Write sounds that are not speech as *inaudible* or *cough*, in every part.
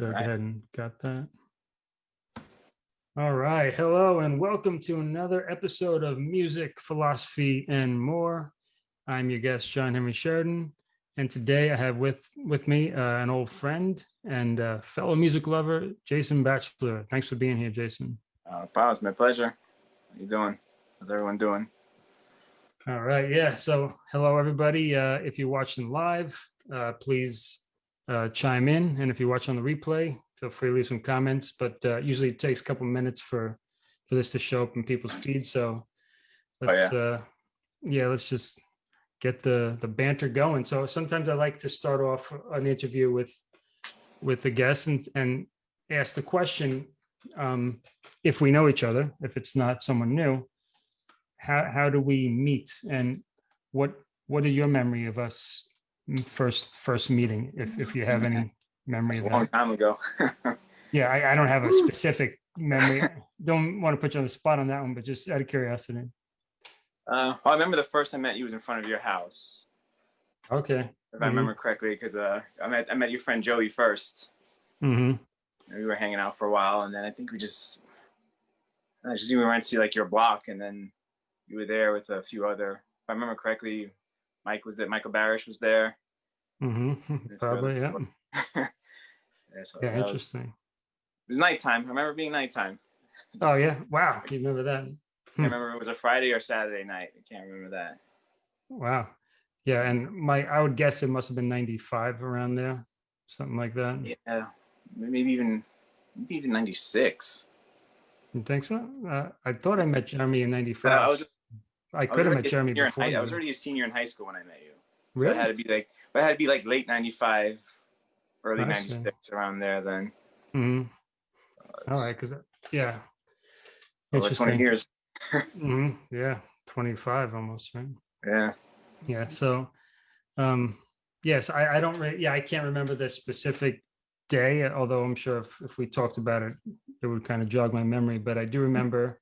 So go ahead and got that. All right. Hello and welcome to another episode of Music, Philosophy, and More. I'm your guest, John Henry Sheridan. And today I have with, with me uh, an old friend and uh, fellow music lover, Jason Batchelor. Thanks for being here, Jason. Uh, Paul, it's my pleasure. How you doing? How's everyone doing? All right. Yeah. So hello, everybody. Uh, if you're watching live, uh, please uh, chime in. And if you watch on the replay, feel free to leave some comments. But uh, usually it takes a couple minutes for for this to show up in people's feeds. So let's yeah. uh, yeah, let's just get the the banter going. So sometimes I like to start off an interview with with the guests and and ask the question um, if we know each other, if it's not someone new, how how do we meet and what what is your memory of us first first meeting if if you have any memory It's of a long time ago. *laughs* yeah I, I don't have a specific memory don't want to put you on the spot on that one but just out of curiosity uh, well, I remember the first time I met you was in front of your house, okay if I Mhm. remember correctly, because uh, I met I met your friend Joey first. Mm -hmm. We were hanging out for a while, and then I think we just I just we went to like your block, and then you were there with a few other. If I remember correctly, Mike was there. Michael Barish was there. *laughs* hmm probably yeah yeah, *laughs* so yeah that was- interesting it was nighttime. I remember being nighttime. *laughs* oh yeah wow you remember that I remember it was a Friday or Saturday night. I can't remember that. wow yeah and my i would guess it must have been 95 around there something like that Yeah, maybe even maybe even ninety six. you think so uh, i thought i met jeremy in 95 I was I I could have was met Jeremy before. high- I was already a senior in high school when I met you. So it had to be like it had to be like late ninety five, early ninety six around there then. hmm Uh, All right, because yeah, Over twenty interesting. years. *laughs* hmm Yeah, twenty five almost, right? Yeah. Yeah. So, um, yes, I, I don't. Yeah, I can't remember the specific day, although I'm sure if, if we talked about it, it would kind of jog my memory. But I do remember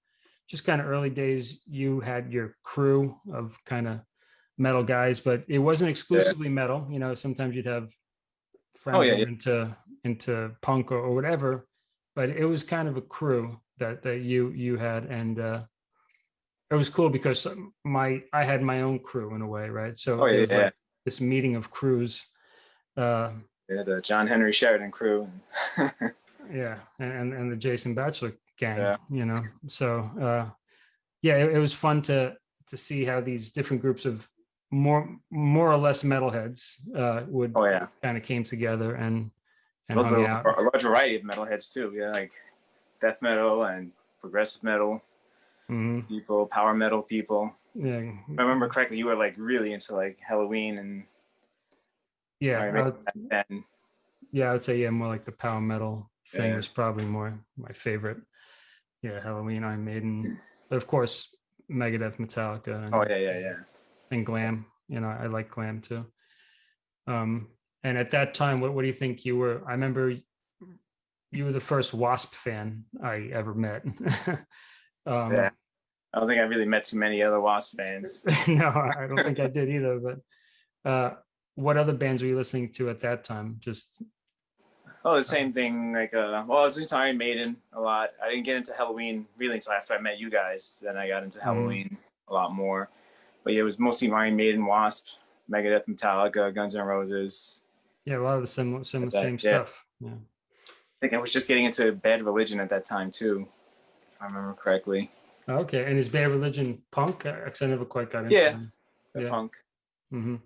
just kind of early days. You had your crew of kind of metal guys, but it wasn't exclusively metal. You know, sometimes you'd have friends Oh, yeah, yeah. into into punk or, or whatever. But it was kind of a crew that that you you had, and uh, it was cool because my I had my own crew in a way, right? So Oh yeah, yeah. like this meeting of crews. Uh, yeah. The John Henry Sheridan crew. *laughs* yeah, and and, and the Jason Batchelor gang, Yeah. you know. So uh, yeah, it, it was fun to to see how these different groups of more more or less metalheads uh, would oh yeah. kind of came together and and hung are out. a large variety of metalheads too. Yeah, like death metal and progressive metal Mhm. people, power metal people. Yeah, If I remember correctly, you were like really into like Helloween and yeah, I would- yeah. I would say yeah, more like the power metal thing Yeah. was probably more my favorite. Yeah, Helloween, Iron Maiden, but of course Megadeth, Metallica, and, Oh yeah, yeah, yeah. And glam. You know, I like glam too. Um, and at that time, what what do you think you were? I remember you were the first Wasp fan I ever met. *laughs* um, Yeah. I don't think I really met too many other Wasp fans. *laughs* no, I don't think I did either. But uh, what other bands were you listening to at that time? Just Oh, the same thing. Like, uh, well, I was into Iron Maiden a lot. I didn't get into Helloween really until after I met you guys. Then I got into Helloween a lot more. But yeah, it was mostly Iron Maiden, Wasp, Megadeth, Metallica, Guns N' Roses. yeah, a lot of the similar, similar that, same yeah. stuff. Yeah. I think I was just getting into Bad Religion at that time too, if I remember correctly. Okay, and is Bad Religion punk? Because I never quite got into. Yeah. Yeah. punk. hmm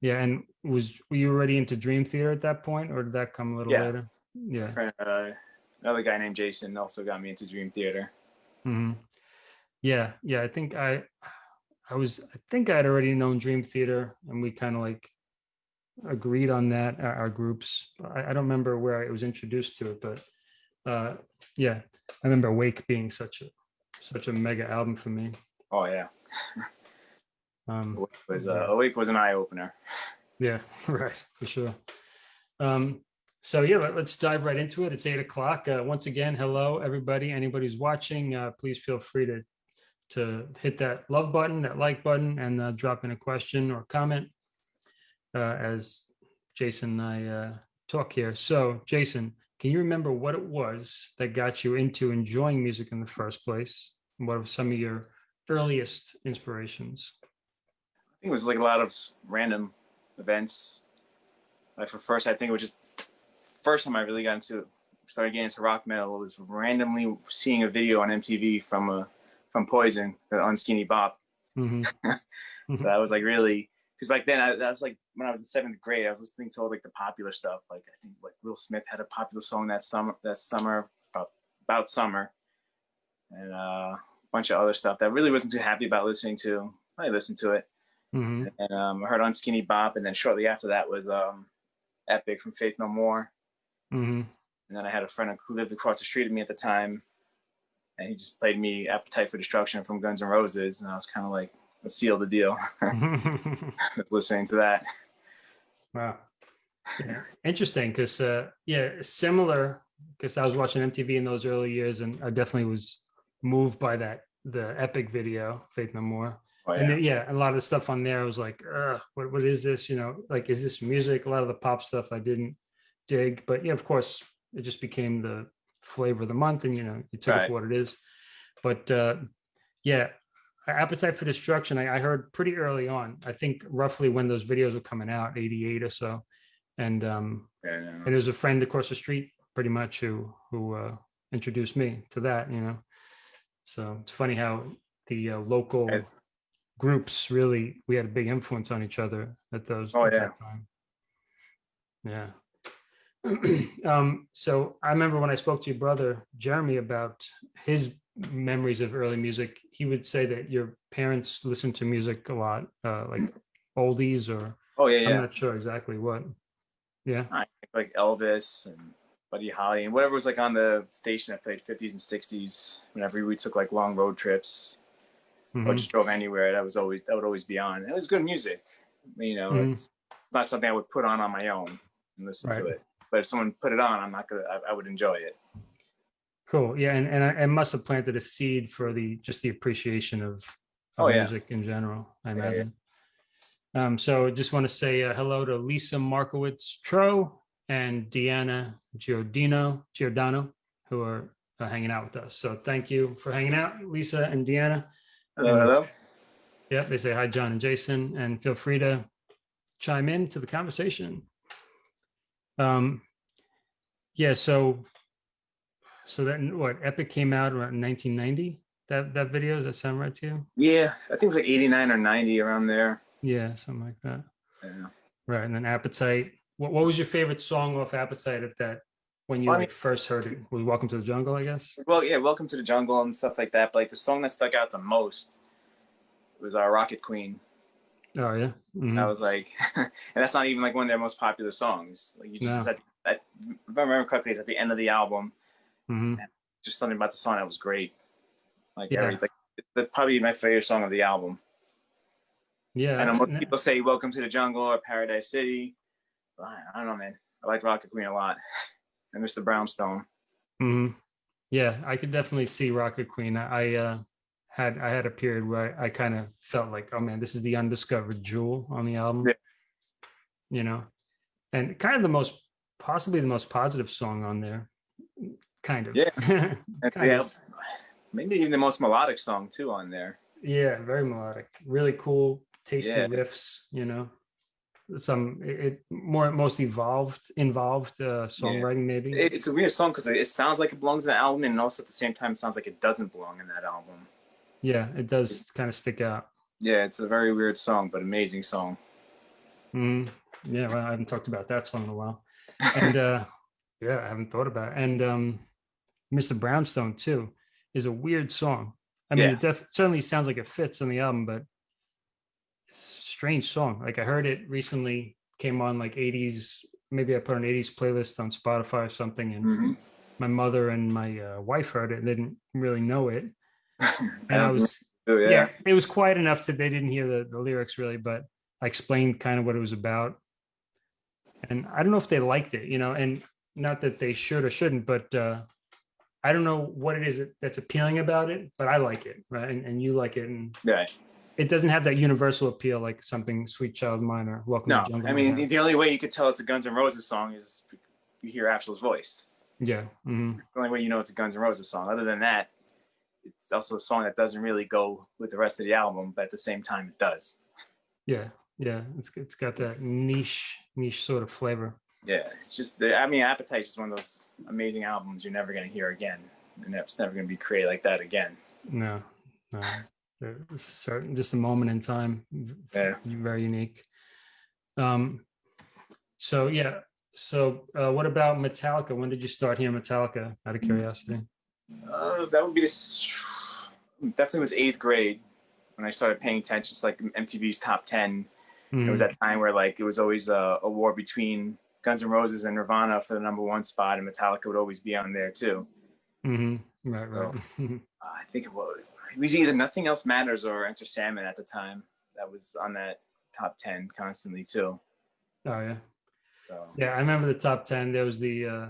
Yeah, and was were you already into Dream Theater at that point, or did that come a little Yeah. later? Yeah. Friend, uh, another guy named Jason also got me into Dream Theater. hmm Yeah, yeah. I think I, I was. I think I had already known Dream Theater, and we kind of like agreed on that. Our, our groups. I, I don't remember where I was introduced to it, but uh, yeah, I remember Wake being such a such a mega album for me. Oh yeah, Um, *laughs* Awake was uh. Awake was an eye opener. Yeah, *laughs* right, for sure. Um, so yeah, let, us dive right into it. It's eight o'clock. Uh, once again, hello everybody. Anybody who's watching, uh, please feel free to to hit that love button, that like button, and uh, drop in a question or comment. Uh, as Jason and I uh, talk here. So, Jason, can you remember what it was that got you into enjoying music in the first place? What were some of your earliest inspirations? I think it was like a lot of random events. Like for first, I think it was just first time I really got into started getting into rock metal was randomly seeing a video on MTV from a from Poison, Unskinny Bop. Mhm. *laughs* So that was like really because back then I, that was like when I was in seventh grade, I was listening to all like the popular stuff. Like I think like Will Smith had a popular song that summer that summer about, about summer, and uh, a bunch of other stuff that I really wasn't too happy about listening to. I listened to it, Mhm. and um, I heard Unskinny Bop, and then shortly after that was um, Epic from Faith No More. Mhm. And then I had a friend who lived across the street of me at the time, and he just played me Appetite for Destruction from Guns N' Roses, and I was kind of like, let's seal the deal. *laughs* *laughs* listening to that. Wow. Yeah. Interesting because uh yeah, similar because I was watching MTV in those early years and I definitely was moved by that the epic video, Faith No More. Oh, And yeah. then, yeah, a lot of the stuff on there I was like, uh, what what is this? You know, like is this music? A lot of the pop stuff I didn't dig, but yeah, of course, it just became the flavor of the month and you know, you took it for what it is. But uh yeah, appetite for destruction I, I heard pretty early on i think roughly when those videos were coming out 88 or so and um Yeah, yeah. and there's a friend across the street pretty much who who uh introduced me to that you know so it's funny how the uh, local Right. groups really we had a big influence on each other at those Oh, at yeah. that time yeah *clears throat* um so i remember when i spoke to your brother jeremy about his memories of early music he would say that your parents listened to music a lot uh like oldies or Oh yeah, i'm yeah. not sure exactly what yeah Like Elvis and Buddy Holly and whatever was like on the station that played 50s and 60s. Whenever we took like long road trips or Mhm. just drove anywhere, that was always that would always be on. It was good music. You know, Mhm. it's, it's not something I would put on on my own and listen to it. But if someone put it on, I'm not gonna. I, I would enjoy it. Cool. Yeah, and and I, I must have planted a seed for the just the appreciation of, of Oh, yeah. music in general. I Yeah, yeah. imagine. Um, so just want to say uh, hello to Lisa Markowitz Tro and Deanna Giordino Giordano, who are uh, hanging out with us. So thank you for hanging out, Lisa and Deanna. Hello, And- hello. Yep, they say hi, John and Jason, and feel free to chime in to the conversation. Um, yeah, so so that what Epic came out around 1990. That that video does that sound right to you? Yeah, I think it was like 89 or 90 around there. Yeah, something like that. Yeah. Right, and then Appetite. What what was your favorite song off Appetite at that when you I mean- first heard it? Was Welcome to the Jungle, I guess. Well, yeah, Welcome to the Jungle and stuff like that. But like the song that stuck out the most was our Rocket Queen. Oh yeah. Mhm. I was like, *laughs* and that's not even like one of their most popular songs. Like you just, No. at, if I remember correctly, it's at the end of the album. Mhm. Just something about the song that was great. Like, Yeah. every, like the, probably my favorite song of the album. Yeah. I know most people say Welcome to the Jungle or Paradise City. But I, I don't know, man. I like Rocket Queen a lot. *laughs* and Mr. Brownstone. hmm Yeah, I could definitely see Rocket Queen. I, I uh, had I had a period where I, I kind of felt like, oh man, this is the undiscovered jewel on the album. Yeah. You know, and kind of the most possibly the most positive song on there. Kind of. Yeah. *laughs* Kind yeah, of. maybe even the most melodic song too on there. Yeah, very melodic. Really cool, tasty Yeah. riffs. You know, some it, more most evolved involved uh, songwriting maybe. It, it's a weird song because it, it sounds like it belongs in the album, and also at the same time, it sounds like it doesn't belong in that album. Yeah, it does kind of stick out. Yeah, it's a very weird song, but amazing song. Mhm. Yeah, well, I haven't talked about that song in a while. *laughs* And uh yeah, I haven't thought about it. And um Mr. Brownstone too is a weird song. I mean, Yeah. it def- certainly sounds like it fits on the album, but it's a strange song. Like I heard it recently, came on like 80s, maybe I put an 80s playlist on Spotify or something, and Mhm. my mother and my uh, wife heard it and they didn't really know it. *laughs* And I was oh, yeah. yeah. it was quiet enough that they didn't hear the, the lyrics really, but I explained kind of what it was about. And I don't know if they liked it, you know, and not that they should or shouldn't, but uh, I don't know what it is that- that's appealing about it, but I like it, right? And, and you like it, and yeah. it doesn't have that universal appeal like something Sweet Child Mine or Welcome No, to Jungle. I mean have. the only way you could tell it's a Guns N' Roses song is you hear Axl's voice. yeah. mhm. The only way you know it's a Guns N' Roses song. Other than that, it's also a song that doesn't really go with the rest of the album, but at the same time, it does. Yeah. Yeah. It's it's got that niche niche sort of flavor. Yeah, it's just the. I mean, Appetite is just one of those amazing albums you're never gonna hear again, and it's never gonna be created like that again. No. No. Certain just a moment in time. Yeah. Very unique. Um. So yeah. So uh, what about Metallica? When did you start hearing Metallica? Out of curiosity. Uh, that would be this. Definitely was eighth grade when I started paying attention to like MTV's top ten. It was Mhm, that time where like it was always a, a war between Guns N' Roses and Nirvana for the number one spot, and Metallica would always be on there too. mhm, Right. Right. *laughs* Uh, I think it was, it was either Nothing Else Matters or Enter Sandman at the time. That was on that top ten constantly too. oh yeah. So Yeah, I remember the top ten. There was the uh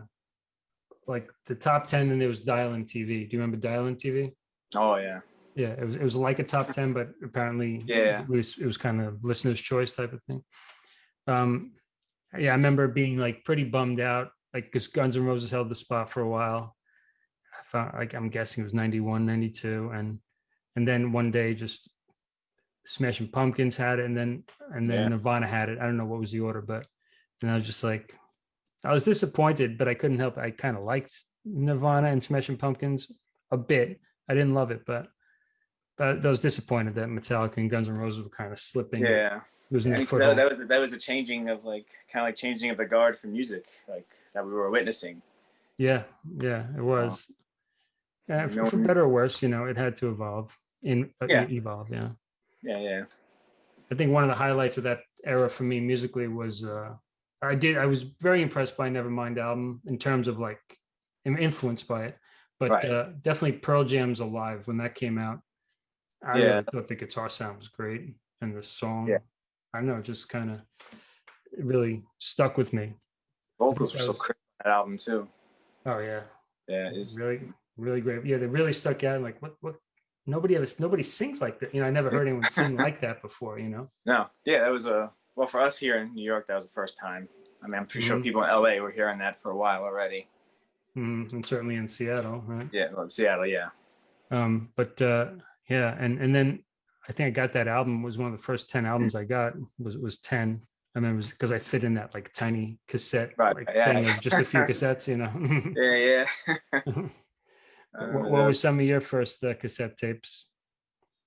like the top ten, and there was Dial MTV. Do you remember Dial MTV? oh yeah, Yeah, it was it was like a top ten, but apparently Yeah. it was it was kind of listener's choice type of thing. Um, yeah, I remember being like pretty bummed out, like because Guns N' Roses held the spot for a while. I found like I'm guessing it was 91, 92, and and then one day just Smashing Pumpkins had it, and then and then Yeah. Nirvana had it. I don't know what was the order, but and I was just like, I was disappointed, but I couldn't help. it. I kind of liked Nirvana and Smashing Pumpkins a bit. I didn't love it, but but I was disappointed that Metallica and Guns N' Roses were kind of slipping, yeah. losing their think that, foothold. that was that was a changing of like kind of like changing of the guard for music, like that we were witnessing. Yeah, yeah, it was. Yeah, You for, for better or worse, you know, it had to evolve. In uh, Yeah. evolve, yeah. Yeah, yeah, I think one of the highlights of that era for me musically was uh I did I was very impressed by Nevermind album in terms of like I'm influenced by it, but Right. uh, definitely Pearl Jam's Alive when that came out. I Yeah. really thought the guitar sound was great and the song. Yeah. I don't know, just kind of really stuck with me. vocals were so crisp that album too. Oh yeah, Yeah, it's really really great. Yeah, they really stuck out. Like what what nobody ever nobody sings like that. You know, I never heard anyone sing like that before. You know. no, yeah, that was a well for us here in New York. That was the first time. I mean, I'm pretty sure Mhm. people in LA were hearing that for a while already. Mhm, and certainly in Seattle, right? Yeah, well, Seattle, yeah. um but uh yeah and and then i think i got that album was one of the first 10 albums i got was was 10 i mean, it was because i fit in that like tiny cassette Right, like yeah. thing of just a few *laughs* cassettes you know *laughs* Yeah, yeah. *laughs* What, remember what that. was some of your first uh, cassette tapes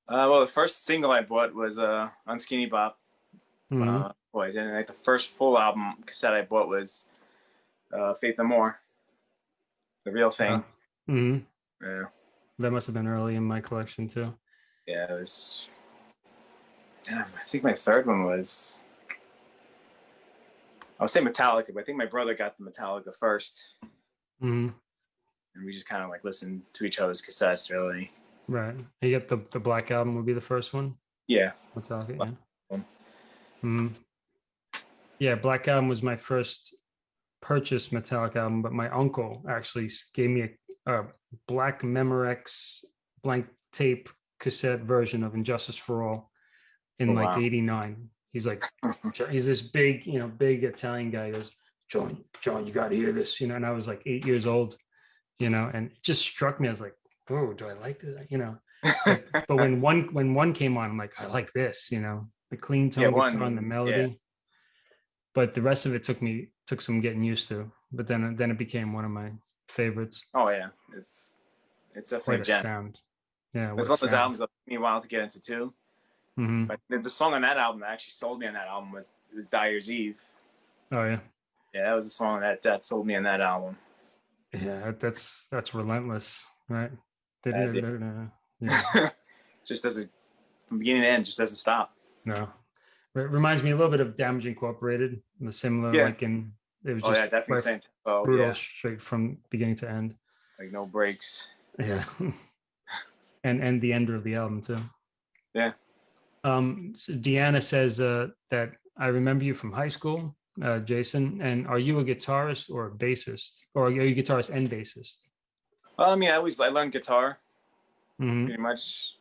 Uh, well, the first single I bought was uh, Unskinny Bop. Mhm. Uh, boy, and like the first full album cassette I bought was uh, Faith No More, the real thing. Mhm. Yeah, that must have been early in my collection too yeah, it was. And I think my third one was. I would say Metallica, but I think my brother got the Metallica first, Mhm. and we just kind of like listened to each other's cassettes. Really, right you got the the black album would be the first one yeah, Metallica, Black yeah. Mhm. Yeah, Black Album was my first purchased Metallic album, but my uncle actually gave me a, a black Memorex blank tape cassette version of And Justice for All in Oh, like wow. '89. He's like, *coughs* he's this big, you know, big Italian guy. He goes, John, John, you got to hear this, you know. And I was like eight years old, you know, and it just struck me. I was like, oh, do I like this? You know, but when *laughs* one when one came on, I'm like, I like this, you know, the clean tone Yeah, guitar and the yeah. melody. But the rest of it took me took some getting used to. But then then it became one of my favorites. oh yeah, it's it's definitely Quite a a sound. Yeah, It's one of those albums that took me a while to get into too. hmm But the, the song on that album that actually sold me on that album was was Dyer's Eve. Oh yeah, Yeah, that was the song that that sold me on that album. yeah. that- That's that's relentless, right? Yeah, *laughs* just doesn't from beginning to end, just doesn't stop. No. It reminds me a little bit of Damage Incorporated, the similar Yeah. like in it was Oh just yeah, definitely same. Oh brutal yeah, straight from beginning to end. like no breaks. Yeah. *laughs* and and the end of the album too. Yeah. Um so Deanna says uh that I remember you from high school, uh Jason, and are you a guitarist or a bassist? Or are you a guitarist and bassist? Well, I mean, I always I learned guitar Mhm. pretty much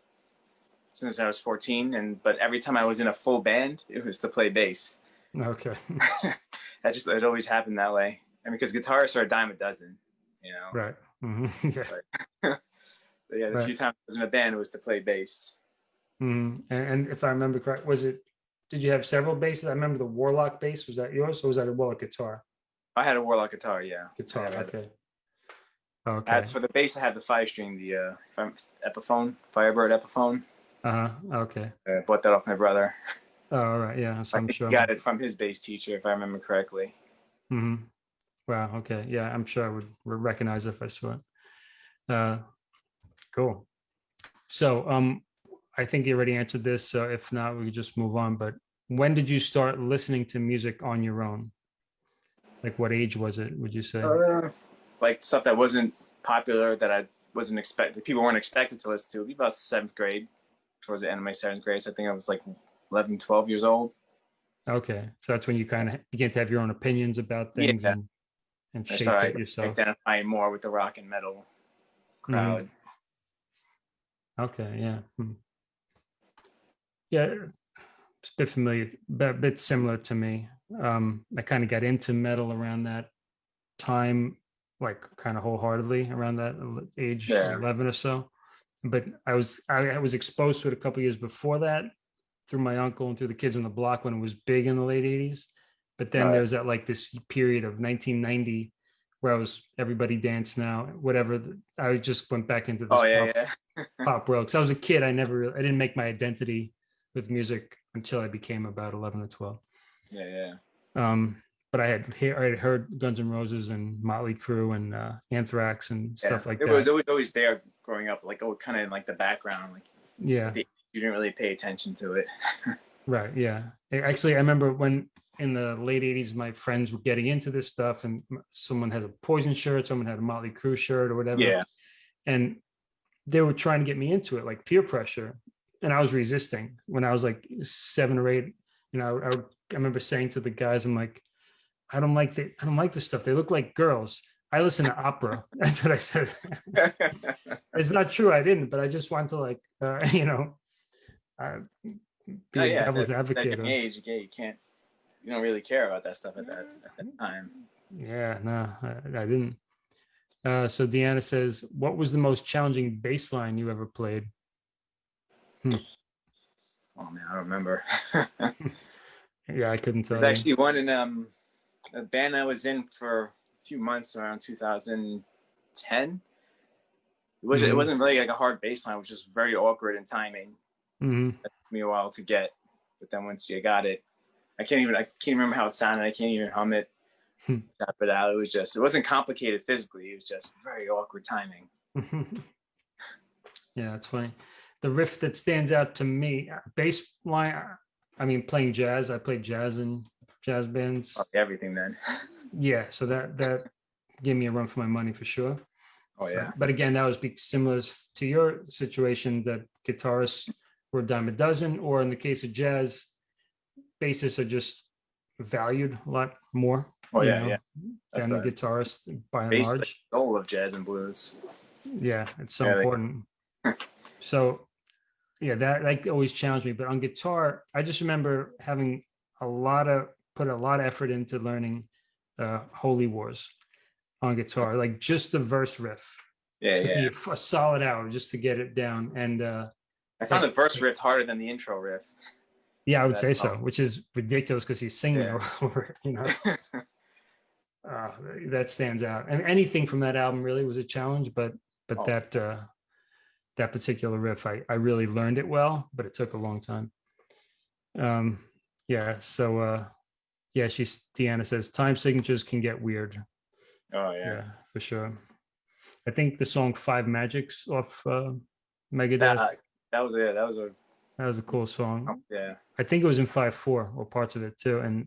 since I was 14, and but every time I was in a full band, it was to play bass. Okay. *laughs* *laughs* that just it always happened that way. I mean, because guitarists are a dime a dozen, you know. Right. Mhm. *laughs* Yeah. But yeah, the Right. few times I was in a band, it was to play bass. Mhm. And, and if I remember correct, was it, did you have several basses? I remember the Warlock bass. Was that yours or was that a Warlock guitar? I had a Warlock guitar, yeah. Guitar, okay. Okay. had- for the bass, I had the five string, the uh, Epiphone, Firebird Epiphone. Uh-huh, okay. I bought that off my brother. Oh, all right, yeah, so *laughs* I I'm think sure. he got it from his bass teacher, if I remember correctly. Mm hmm. Wow, okay, yeah, I'm sure I would re- recognize if I saw it. Uh, Cool. So, um, I think you already answered this, so if not, we could just move on, but when did you start listening to music on your own? Like what age was it, would you say? Uh, like stuff that wasn't popular that I wasn't expected, people weren't expected to listen to. It'd be about seventh grade, towards the end of my seventh grade. So I think I was like 11, 12 years old. Okay, so that's when you kind of begin to have your own opinions about things Yeah. and and shape started it yourself. identifying more with the rock and metal crowd. Okay, yeah. hmm. Yeah, it's a bit familiar, but a bit similar to me. Um, I kind of got into metal around that time, like kind of wholeheartedly around that age Yeah. 11 or so. But I was I, I was exposed to it a couple years before that through my uncle and through the kids on the block when it was big in the late 80s. But then Right. there was that like this period of 1990 where I was everybody dance now, whatever. I just went back into this Oh yeah, pop yeah. *laughs* pop world. Because I was a kid, I never, really, I didn't make my identity with music until I became about eleven or twelve. Yeah, yeah. Um, but I had I had heard Guns N' Roses and Motley Crue and uh, Anthrax and yeah. stuff like it that. it was always there growing up, like oh, kind of in like the background. Like yeah, you didn't really pay attention to it. *laughs* right. Yeah. Actually, I remember when in the late '80s, my friends were getting into this stuff, and someone has a Poison shirt, someone had a Motley Crue shirt, or whatever. Yeah. and they were trying to get me into it like peer pressure and i was resisting when i was like seven or eight you know i, would- I remember saying to the guys i'm like i don't like the i don't like this stuff they look like girls i listen to opera *laughs* that's what i said *laughs* it's not true i didn't but i just want to like uh, *laughs* you know uh, be Oh, a yeah, devil's that- that advocate of- age, you can't, you can't, you don't really care about that stuff at that, at that time. yeah no I, I didn't uh, so deanna says what was the most challenging bass line you ever played Oh man, I don't remember. yeah i couldn't tell There's you. actually one in um a band I was in for few months around 2010. It was Mhm. it wasn't really like a hard baseline, which is very awkward in timing. Mhm. It took me a while to get, but then once you got it, I can't even I can't remember how it sounded. I can't even hum it, Hmm. tap it out. It was just it wasn't complicated physically. It was just very awkward timing. *laughs* yeah, that's funny. The riff that stands out to me, bass line. I mean, playing jazz. I played jazz in jazz bands. Everything then. *laughs* Yeah, so that that gave me a run for my money for sure. Oh yeah. But again, that was be similar to your situation that guitarists were a dime a dozen, or in the case of jazz, bassists are just valued a lot more. Oh yeah, know, yeah. Than That's the guitarist by and large. soul of jazz and blues. Yeah, it's so Yeah, important. *laughs* so yeah, that like always challenged me. But on guitar, I just remember having a lot of put a lot of effort into learning uh Holy Wars on guitar, like just the verse riff. Yeah, yeah. a solid hour just to get it down. And uh I found the verse riff harder than the intro riff. yeah, I would That's say so, which is ridiculous because he's singing Yeah. *laughs* over it, you know. *laughs* uh, that stands out. And anything from that album really was a challenge, but but Oh. that uh, that particular riff, I I really learned it well, but it took a long time. Um, yeah. So uh, yeah, she's Deanna says time signatures can get weird. Oh Yeah, yeah. for sure. I think the song Five Magics off uh, Megadeth. That, that was it. That was a that was a cool song. yeah. I think it was in five four or parts of it too, and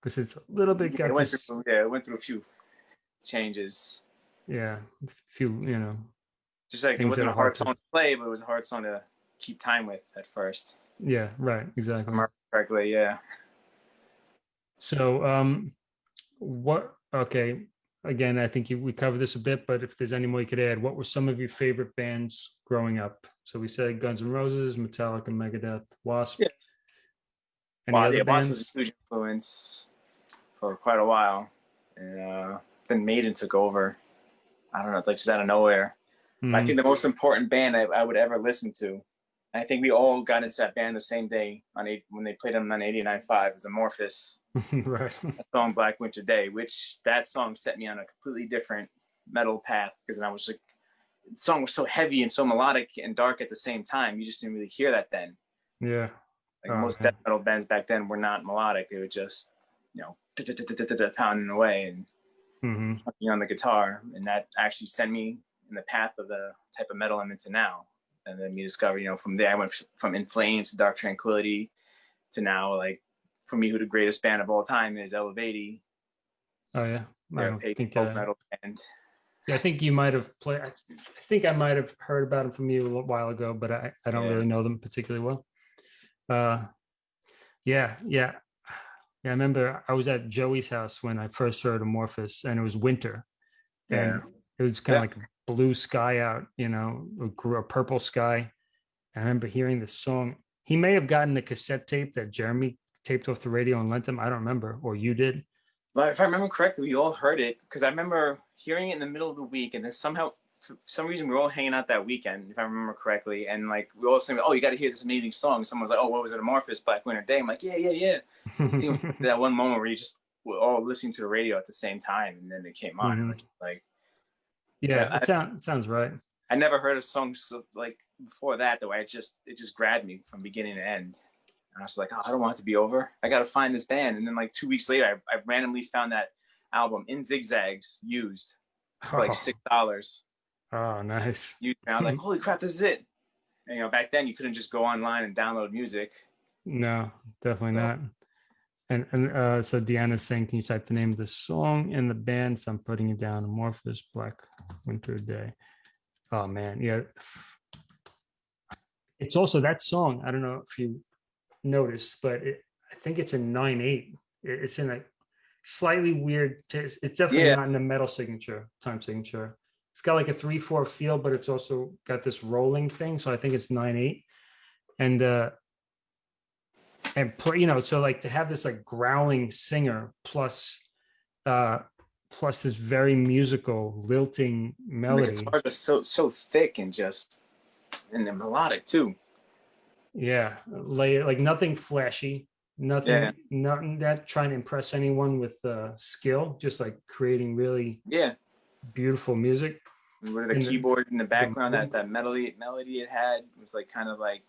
because it's a little bit got It went this, through yeah, it went through a few changes. yeah, a few you know, Just like it wasn't a hard hard song to play, but it was a hard song to keep time with at first. yeah, right, exactly. Correctly, yeah. So, um, what? Okay, again, I think you, we covered this a bit, but if there's any more you could add, what were some of your favorite bands growing up? So we said Guns N' Roses, Metallica, Megadeth, Wasp. Yeah. Any Wow, other yeah, Wasp was a huge influence for quite a while, and uh, then Maiden took over. I don't know, like just out of nowhere. I Mhm. think the most important band I, I would ever listen to. I think we all got into that band the same day on eight, when they played them on 89.5 was Amorphis. *laughs* Right. that song Black Winter Day, which that song set me on a completely different metal path because I was like, the song was so heavy and so melodic and dark at the same time. You just didn't really hear that then. Yeah. Like Oh, most okay. death metal bands back then were not melodic; they were just, you know, pounding away and hmm on the guitar, and that actually sent me in the path of the type of metal I'm into now. And then me discover, you know, from there I went from In Flames to Dark Tranquillity to now, like for me, who the greatest band of all time is Eluveitie. Oh yeah. I think. folk Uh, metal band. yeah, I think you might have played. I think I might have heard about them from you a little while ago, but I, I don't Yeah. really know them particularly well. Uh, yeah, yeah, yeah. I remember I was at Joey's house when I first heard Amorphis, and it was winter, and it was kind Yeah. of like a blue sky out, you know, a, a purple sky. I remember hearing this song. He may have gotten the cassette tape that Jeremy taped off the radio and lent them? I don't remember, or you did. But if I remember correctly, we all heard it because I remember hearing it in the middle of the week, and then somehow, for some reason, we were all hanging out that weekend, if I remember correctly, and like we all saying, "Oh, you got to hear this amazing song." Someone was like, "Oh, what was it? Amorphis Black Winter Day." I'm like, "Yeah, yeah, yeah." I think it was *laughs* that one moment where you just were all listening to the radio at the same time, and then it came on. Mhm. we're like yeah, I- it, sound, it sounds right. I never heard a song so, like before that. The way it just it just grabbed me from beginning to end. And I was like, oh, I don't want it to be over. I got to find this band. And then like two weeks later, I, I randomly found that album in zigzags used for like Oh. six dollars. Oh, nice. *laughs* You I'm like, holy crap, this is it. And, you know, back then you couldn't just go online and download music. No, definitely No. not. And and uh, so Deanna's saying, can you type the name of the song and the band? So I'm putting it down. Amorphis Black Winter Day. Oh man, yeah. It's also that song. I don't know if you noticed, but it, I think it's in nine eight. It's in a slightly weird. It's definitely Yeah. not in the metal signature time signature. It's got like a three four feel, but it's also got this rolling thing. So I think it's nine eight. And uh and play, you know, so like to have this like growling singer plus uh plus this very musical lilting And the melody. guitars are so so thick and just and they're melodic too. Yeah, lay like nothing flashy, nothing, Yeah. nothing that trying to impress anyone with uh, skill, just like creating really Yeah. beautiful music. And With the And the- keyboard in the background, that that melody melody it had was like kind of like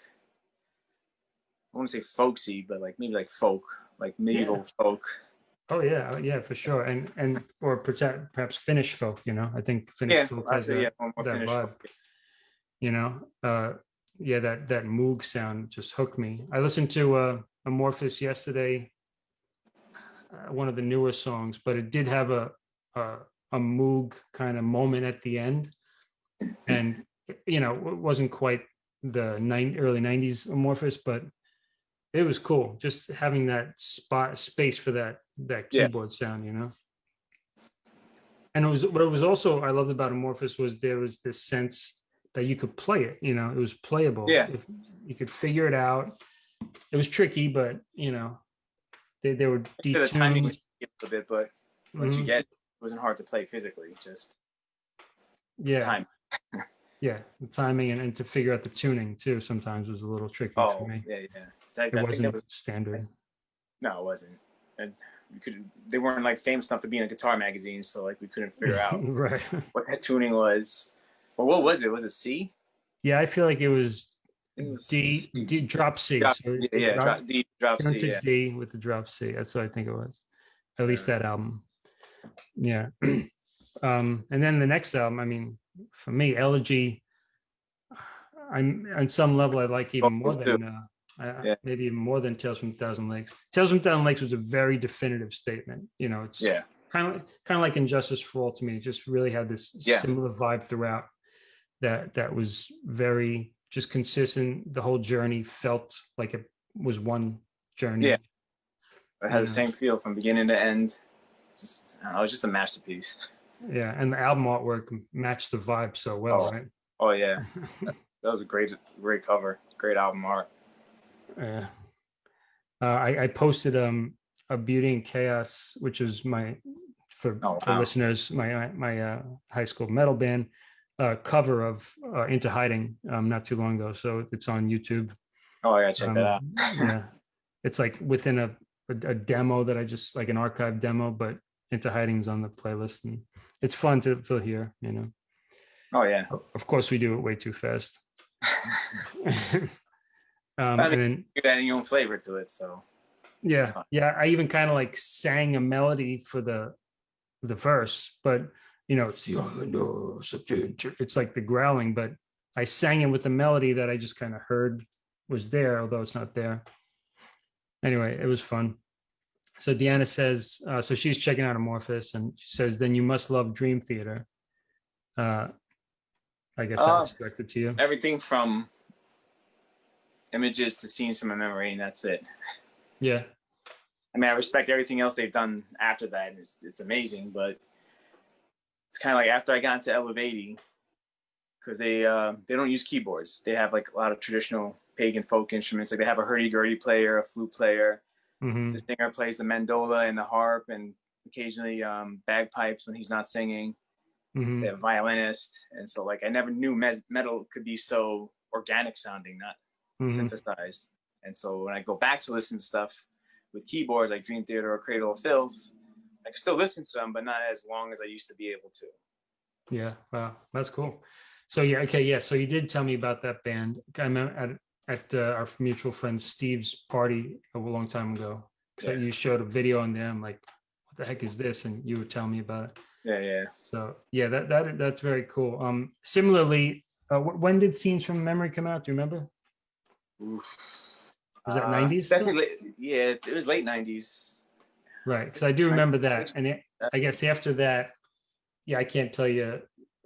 I want to say folksy, but like maybe like folk, like medieval folk. Oh yeah, yeah, for sure, and and or perhaps perhaps Finnish folk. You know, I think Finnish Yeah, folk has that. yeah, that Finnish vibe. folk. you know uh yeah that that moog sound just hooked me. I listened to uh Amorphis yesterday uh, one of the newer songs but it did have a a, a moog kind of moment at the end. And you know it wasn't quite the nine early 90s Amorphis but it was cool just having that spot space for that that Yeah. keyboard sound you know? And it was what it was also I loved about Amorphis was there was this sense that you could play it, you know, it was playable. Yeah. If you could figure it out. It was tricky, but you know, they, they were To the timing was a little bit, but once you Mhm. get it, it wasn't hard to play physically. Just yeah, time. *laughs* yeah, the timing and, and to figure out the tuning too sometimes was a little tricky Oh, for me. yeah, yeah. I, I It think wasn't was standard. no, it wasn't. And we could they weren't like famous enough to be in a guitar magazine, so like we couldn't figure *laughs* out right. what that tuning was. Well, what was it? Was it C? Yeah, I feel like it was It was D, C. D drop C. Drop- so yeah, drop- drop, D, drop C. Yeah. D with the drop C. That's what I think it was. At least that album. Yeah. *clears throat* um, and then the next album, I mean, for me, Elegy, I'm on some level I like even more than uh, Yeah. maybe even more than Tales from Thousand Lakes. Tales from Thousand Lakes was a very definitive statement. You know, it's Yeah. kind of kind of like And Justice for All to me. It just really had this Yeah. similar vibe throughout. That that was very just consistent. The whole journey felt like it was one journey. Yeah. It had the same feel from beginning to end. Just I it was just a masterpiece. *laughs* Yeah, and the album artwork matched the vibe so well, Oh. right? Oh yeah, *laughs* that was a great, great cover, great album art. Yeah. Uh, I, I posted um a Beauty and Chaos, which is my for Oh, for wow. listeners, my my, my uh, high school metal band uh, cover of uh, Into Hiding um not too long ago. So it's on YouTube. Oh, I gotta check that out. Um, yeah, it's like within a, a a demo that I just like an archive demo, but Into Hiding's on the playlist, and it's fun to to hear. You know, Oh yeah, of course we do it way too fast. *laughs* um, I and then you're adding your own flavor to it. So yeah yeah i even kind of like sang a melody for the the verse but you know it's the "Oh, it's like the growling but i sang it with the melody that i just kind of heard was there although it's not there. Anyway it was fun. So deanna says uh, so she's checking out Amorphis and she says then you must love dream theater. Uh i guess that Uh, was directed to you. everything from images to scenes from a memory, and that's it. yeah. I mean, I respect everything else they've done after that. It's, it's amazing, but it's kind of like after I got into Eluveitie, because they uh, they don't use keyboards. They have like a lot of traditional pagan folk instruments. Like they have a hurdy-gurdy player, a flute player. hmm The singer plays the mandola and the harp, and occasionally um, bagpipes when he's not singing. hmm They have a violinist, and so like I never knew metal could be so organic sounding, not hmm synthesized. And so when I go back to listen to stuff with keyboards like Dream Theater or Cradle of Filth, I can still listen to them, but not as long as I used to be able to. Yeah, wow, that's cool. So yeah, okay, yeah. So you did tell me about that band. I met at at uh, our mutual friend Steve's party a long time ago. So Yeah. you showed a video on them, like, what the heck is this? And you were telling me about it. Yeah, yeah. So yeah, that that that's very cool. Um, similarly, uh, when did Scenes from Memory come out? Do you remember? Oof. Was that Uh, 90s still? Definitely, yeah, it was late 90s. Right, because I do remember that, and it, I guess after that, yeah, I can't tell you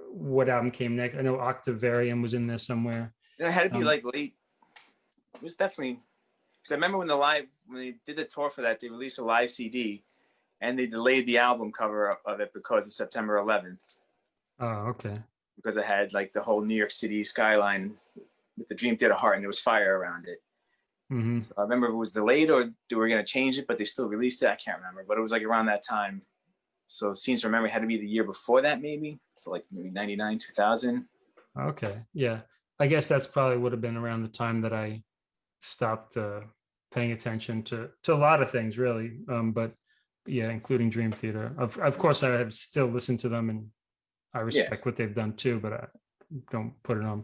what album came next. I know Octavarium was in there somewhere. It had to be Um, like late. It was definitely, because I remember when the live, when they did the tour for that, they released a live CD and they delayed the album cover of- of it because of September 11th. Oh, okay. because it had like the whole New York City skyline with the Dream Theater heart and there was fire around it. Hmm So I remember it was delayed or they were going to change it, but they still released it. I can't remember, but it was like around that time. So Scenes from Memory had to be the year before that, maybe. So like maybe 99, 2000. Okay, yeah. I guess that's probably would have been around the time that I stopped uh, paying attention to to a lot of things, really. Um, but yeah, including Dream Theater. Of of course, I have still listened to them, and I respect what they've done too. But I don't put it on.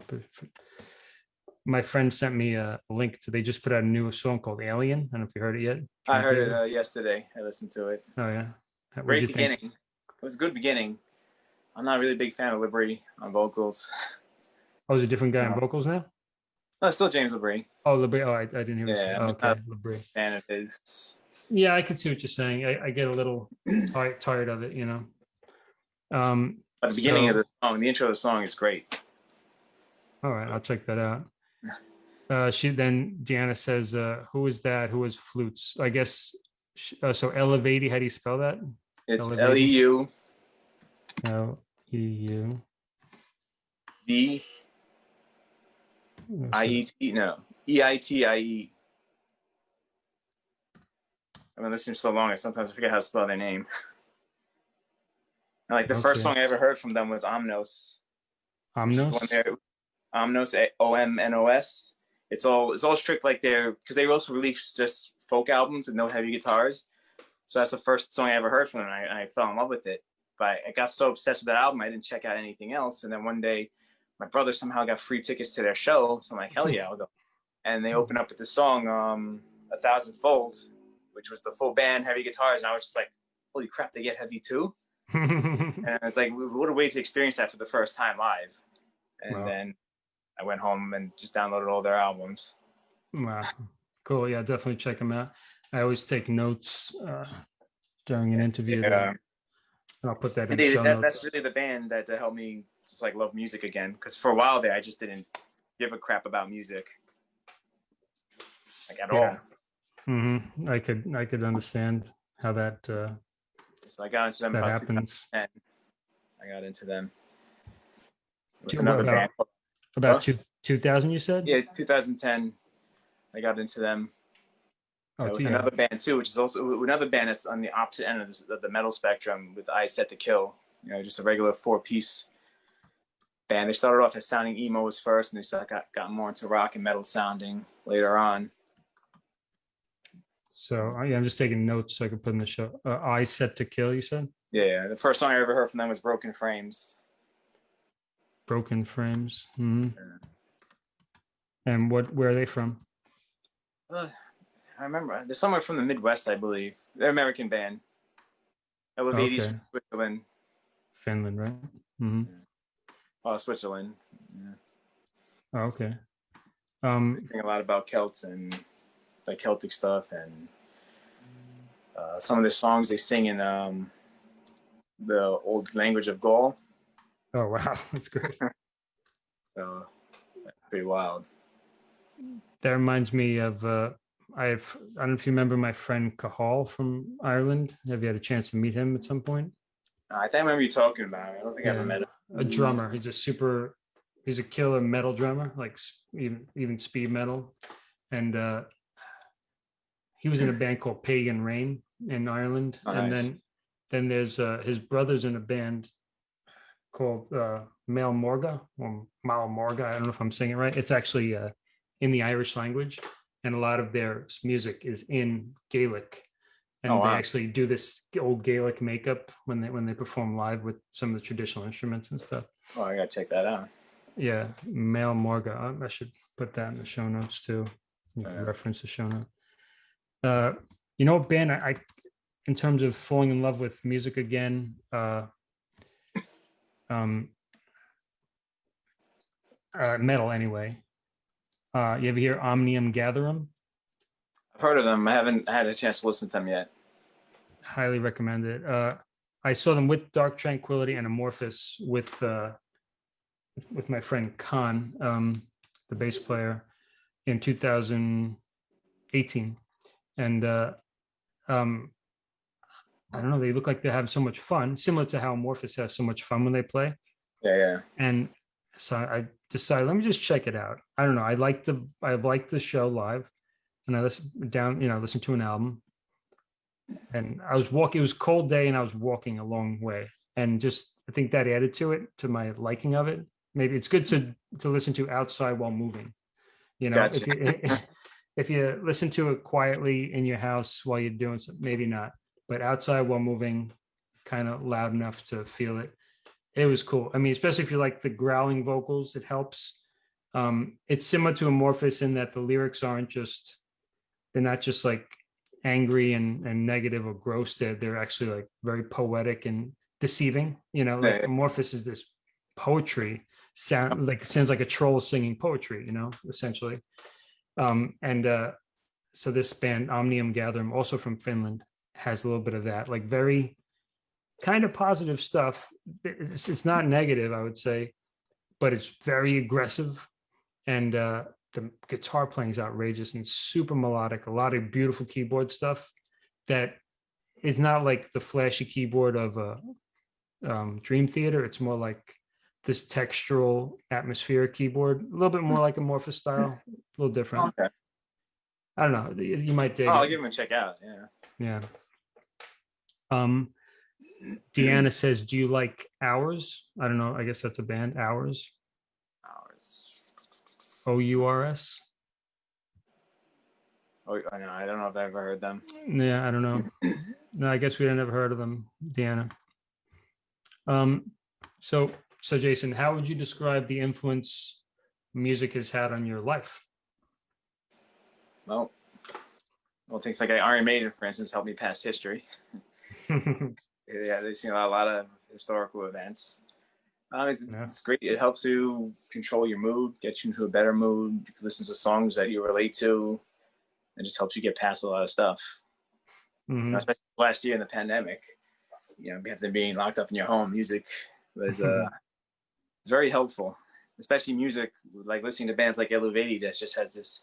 My friend sent me a link to. They just put out a new song called Alien. I don't know if you heard it yet. I heard it uh, yesterday. I listened to it. Oh yeah. What'd Great you think? beginning. It was a good beginning. I'm not really a big fan of Labrie on vocals. *laughs* Oh, is a different guy on vocals now? No, it's still James Labrie. Oh, Labrie. Oh, I, I didn't hear. Yeah, Yeah, I'm okay, Labrie. Fan of his. Yeah, I can see what you're saying. I, I get a little *clears throat* tired, tired of it, you know. Um, But the beginning of the song, the intro of the song is great. all right, I'll check that out. Uh, she then Deanna says, uh, "Who is that? Who is flutes? I guess uh, so. Eluveitie. How do you spell that? It's Eluveitie. L E U L E U B I E T no E I T I E. I've been listening so long, I sometimes forget how to spell their name. Like the first song I ever heard from them was Omnos. Omnos. Omnos, O M N O S. It's all it's all strict like they're because they also released just folk albums with no heavy guitars. So that's the first song I ever heard from them. And I, I fell in love with it. But I got so obsessed with that album, I didn't check out anything else. And then one day, my brother somehow got free tickets to their show. So I'm like, hell yeah, I'll go. And they opened up with the song um, "A Thousand Fold," which was the full band heavy guitars, and I was just like, holy crap, they get heavy too. *laughs* And it's like, what a way to experience that for the first time live. And Wow. then I went home and just downloaded all their albums. wow, cool. Yeah, definitely check them out. I always take notes uh, during an interview. Yeah. and I'll put that in they, show that, notes. that's really the band that, that helped me just like love music again. Because for a while there, I just didn't give a crap about music, like at Yeah. all. hmm I could I could understand how that uh, So I got into them that happens. 2010. got into them. With another band. About two, 2000, you said? Yeah, 2010. I got into them. Oh, with another band too, which is also another band that's on the opposite end of the, of the metal spectrum with Eyes Set to Kill. You know, just a regular four piece band. They started off as sounding emos first, and they got got more into rock and metal sounding later on. So uh, yeah, I'm just taking notes so I can put in the show. Uh, I set to kill, you said? Yeah, yeah. The first song I ever heard from them was Broken Frames. Broken Frames. Yeah. And what, where are they from? Uh, I remember they're somewhere from the Midwest, I believe. They're American band. Eluveitie Okay. Switzerland. Finland, right? hmm Oh, Switzerland. Yeah. Oh, okay. Um, They sing a lot about Celts and like Celtic stuff and uh, some of the songs they sing in um, the old language of Gaul. Oh, wow. *laughs* That's great. *laughs* So pretty wild. That reminds me of, uh, I've, I don't know if you remember my friend Cahal from Ireland. Have you had a chance to meet him at some point? I think I remember you talking about him. I don't think I Yeah. ever met him. a drummer. He's a super, he's a killer metal drummer, like even even speed metal, and uh, he was in a band called Pagan Rain in Ireland, Oh, and nice. then then there's uh, his brother's in a band called uh, Mael Mórdha or Mael Mórdha. I don't know if I'm saying it right. It's actually uh, in the Irish language, and a lot of their music is in Gaelic. And Oh, they actually do this old Gaelic makeup when they when they perform live with some of the traditional instruments and stuff. Oh, I gotta check that out. Yeah, Mael Mórdha. I- should put that in the show notes too. You can reference the show note. Uh, you know, Ben, I, I, in terms of falling in love with music again, uh, um, uh, metal anyway. Uh, you ever hear Omnium Gatherum? I've heard of them. I haven't had a chance to listen to them yet. Highly recommend it. Uh, I saw them with Dark Tranquillity and Amorphis with uh, with- my friend Khan, um, the bass player, in 2018, and uh, um, I don't know. They look like they have so much fun, similar to how Amorphis has so much fun when they play. Yeah, yeah. And so I decided, let me just check it out. I don't know. I like the I like the show live, and I listen down, you know, listen to an album. And I was walking. It was cold day, and I was walking a long way, and just I think that added to it, to my liking of it. Maybe it's good to to listen to outside while moving. You know, if you *laughs* if you listen to it quietly in your house while you're doing something, maybe not. But outside while moving, kind of loud enough to feel it it was cool. I mean, especially if you like the growling vocals, it helps. Um, it's similar to Amorphis in that the lyrics aren't just they're not just like angry and and negative or gross. They're they're actually like very poetic and deceiving. You know, like. Amorphis is this poetry sound like sounds like a troll singing poetry. You know, essentially. Um, and uh, so this band Omnium Gatherum, also from Finland, has a little bit of that, like very kind of positive stuff. It's, it's not negative, I would say, but it's very aggressive. And uh, the guitar playing is outrageous and super melodic. A lot of beautiful keyboard stuff that is not like the flashy keyboard of a um, Dream Theater. It's more like this textural atmospheric keyboard, a little bit more like Amorphis style, a little different. Okay. I don't know. You might dig. Oh, I'll give them a check out. Yeah. Yeah. Um, Deanna says, "Do you like Hours?" I don't know. I guess that's a band. Hours. Hours. O U R S. Oh, I know. I don't know if I've ever heard them. Yeah, I don't know. No, I guess we had never heard of them, Deanna. Um, so so Jason, how would you describe the influence music has had on your life? Well, well, things like Iron Maiden, for instance, helped me pass history. *laughs* *laughs* Yeah, they've seen a lot, a lot of historical events. Um, it's, Yeah. it's great. It helps you control your mood, get you into a better mood. You can listen to songs that you relate to. It just helps you get past a lot of stuff. You know, Mhm. especially last year in the pandemic, you know, after being locked up in your home, music was uh, *laughs* very helpful. Especially music, like listening to bands like Eluveitie that just has this.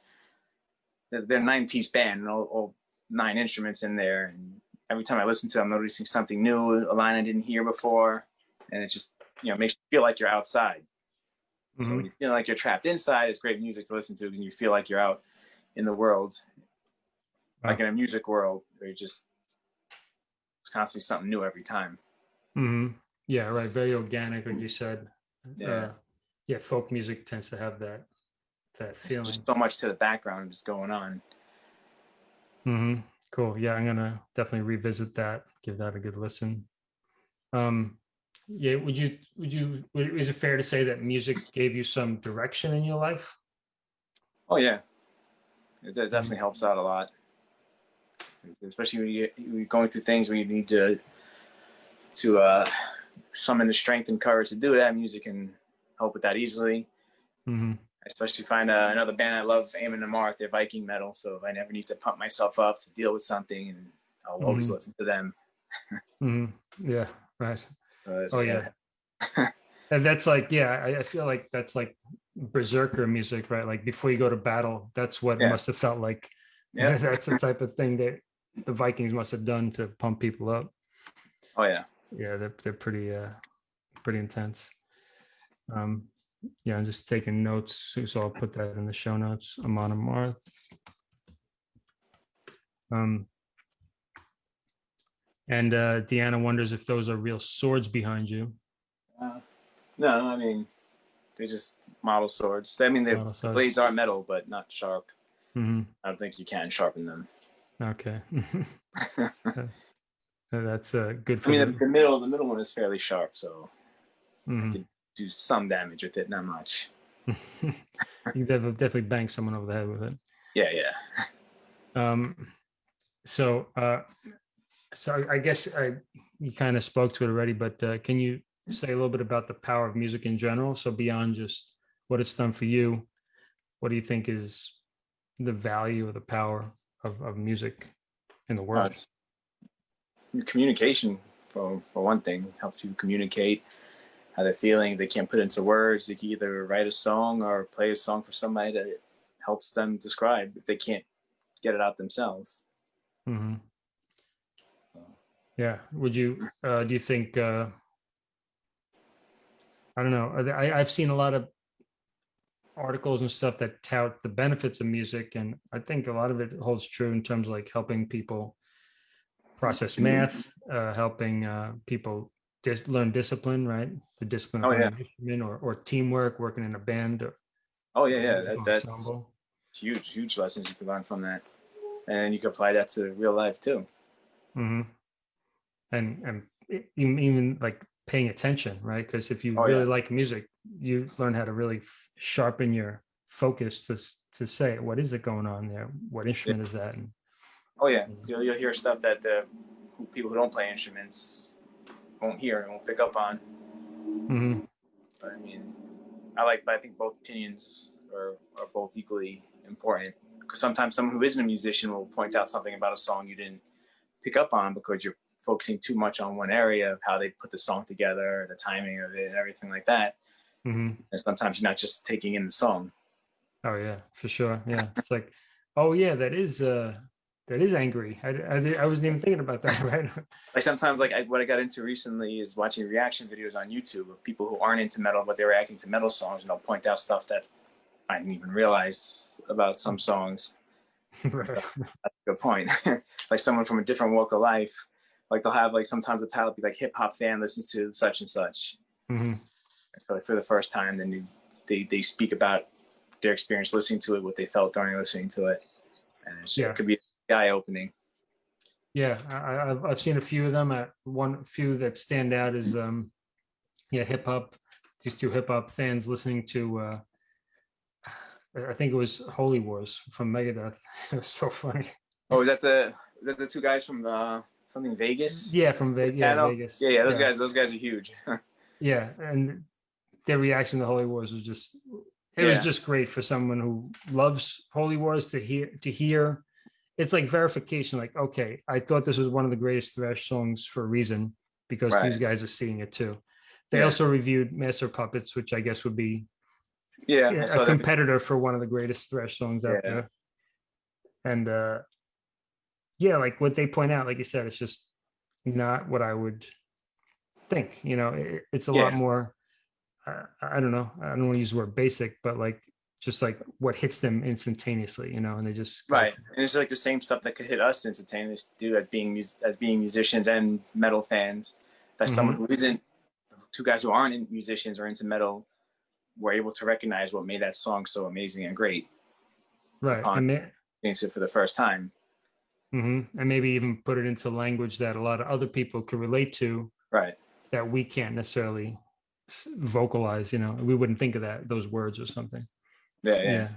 They're, a nine-piece band, and all, all nine instruments in there. And every time I listen to, it, I'm noticing something new, a line I didn't hear before. and it just you know makes you feel like you're outside. So Mhm. when you feel like you're trapped inside, it's great music to listen to, and you feel like you're out in the world, like in a music world, where you just it's constantly something new every time. Mhm. Yeah, right. Very organic, like you said. Yeah. Uh, yeah, folk music tends to have that that It's feeling. just so much to the background just going on. hmm Cool. Yeah, I'm gonna definitely revisit that. Give that a good listen. Um, yeah. Would you? Would you? Is it fair to say that music gave you some direction in your life? Oh yeah, it de- definitely helps out a lot, especially when you- you're going through things where you need to to uh, summon the strength and courage to do that. Music can help with that easily. hmm I especially find uh, another band I love, Amon Amarth. They're Viking metal, so if I never need to pump myself up to deal with something, and I'll always Mhm. listen to them. *laughs* hmm Yeah. Right. But, Oh yeah. and that's like, yeah, I, I feel like that's like berserker music, right? Like before you go to battle, that's what Yeah. must have felt like. *laughs* yeah. that's the type of thing that the Vikings must have done to pump people up. Oh yeah. Yeah, they're they're pretty uh pretty intense. Um yeah, I'm just taking notes, so I'll put that in the show notes. Amon Amarth. Um and uh Deanna wonders if those are real swords behind you. Uh, no, I mean they're just model swords. I mean the blades are metal, but not sharp. Mhm. I don't think you can sharpen them. Okay. *laughs* *laughs* That's uh, good I mean, the, the middle, the middle one is fairly sharp, so Mhm. Do some damage with it, not much. *laughs* you definitely, definitely bang someone over the head with it. Yeah, yeah. Um, so, uh, so I- guess I, you kind of spoke to it already, but uh, can you say a little bit about the power of music in general? So beyond just what it's done for you, what do you think is the value or the power of, of music in the Uh, world? it's- communication, for for one thing, helps you communicate how they're feeling. They can't put it into words. You can either write a song or play a song for somebody that helps them describe if they can't get it out themselves. hmm Yeah. Would you, uh, do you think, uh, I don't know, I, I've seen a lot of articles and stuff that tout the benefits of music. And I think a lot of it holds true in terms of like helping people process math, uh, helping, uh, people just learn discipline, right? The discipline of Oh, yeah. instrument or, or teamwork, working in a band. Or Oh yeah, yeah. That, that's ensemble. huge, huge lessons you can learn from that, and you can apply that to real life too. hmm And and even like paying attention, right? Because if you Oh, really yeah. like music, you learn how to really f- sharpen your focus to to say what is it going on there? What instrument is that? And Oh yeah, Mhm. you'll, you'll hear stuff that uh, who, people who don't play instruments won't hear and won't pick up on. Mhm. But I mean, I like, but I think both opinions are, are both equally important. Because sometimes someone who isn't a musician will point out something about a song you didn't pick up on because you're focusing too much on one area of how they put the song together, the timing of it, and everything like that. Mhm. And sometimes you're not just taking in the song. Oh yeah, for sure. Yeah, it's like, oh yeah, that is uh that is angry. I I, I wasn't even thinking about that. *laughs* Right? Like sometimes, like I, what I got into recently is watching reaction videos on YouTube of people who aren't into metal, but they're reacting to metal songs, and they'll point out stuff that I didn't even realize about some *laughs* songs. *laughs* right. That's a good point. like someone from a different walk of life, like they'll have like sometimes the title be like hip hop fan listens to such and such hmm for, like, for the first time. Then they, they they speak about their experience listening to it, what they felt during listening to it, and Yeah. it could be eye opening. Yeah, I, I- I've I've seen a few of them. Uh, one few that stand out is um, yeah, hip hop. These two hip hop fans listening to, uh, I think it was Holy Wars from Megadeth. *laughs* It was so funny. Oh, is that the is that the two guys from uh, something Vegas? Yeah, from Vegas. Yeah, Vegas. yeah, yeah. Those guys, those guys are huge. *laughs* Yeah, and their reaction to Holy Wars was just it Yeah. was just great for someone who loves Holy Wars to hear to hear. It's like verification. Like, okay, I thought this was one of the greatest thrash songs for a reason because these guys are seeing it too. They Yeah. also reviewed Master Puppets, which I guess would be yeah, yeah, a competitor for one of the greatest thrash songs out Yeah. there. And uh yeah, like what they point out, like you said, it's just not what I would think, you know, it, it's a lot more, uh, I don't know, I don't want to use the word basic, but like, just like what hits them instantaneously, you know, and they just. Right, and it's like the same stuff that could hit us instantaneously too, as being as being musicians and metal fans. That someone who isn't, two guys who aren't musicians or into metal, were able to recognize what made that song so amazing and great. Right. upon- And, Things it for the first time. mhm, and maybe even put it into language that a lot of other people could relate to Right. that we can't necessarily vocalize, you know, we wouldn't think of that, those words or something. Yeah, yeah.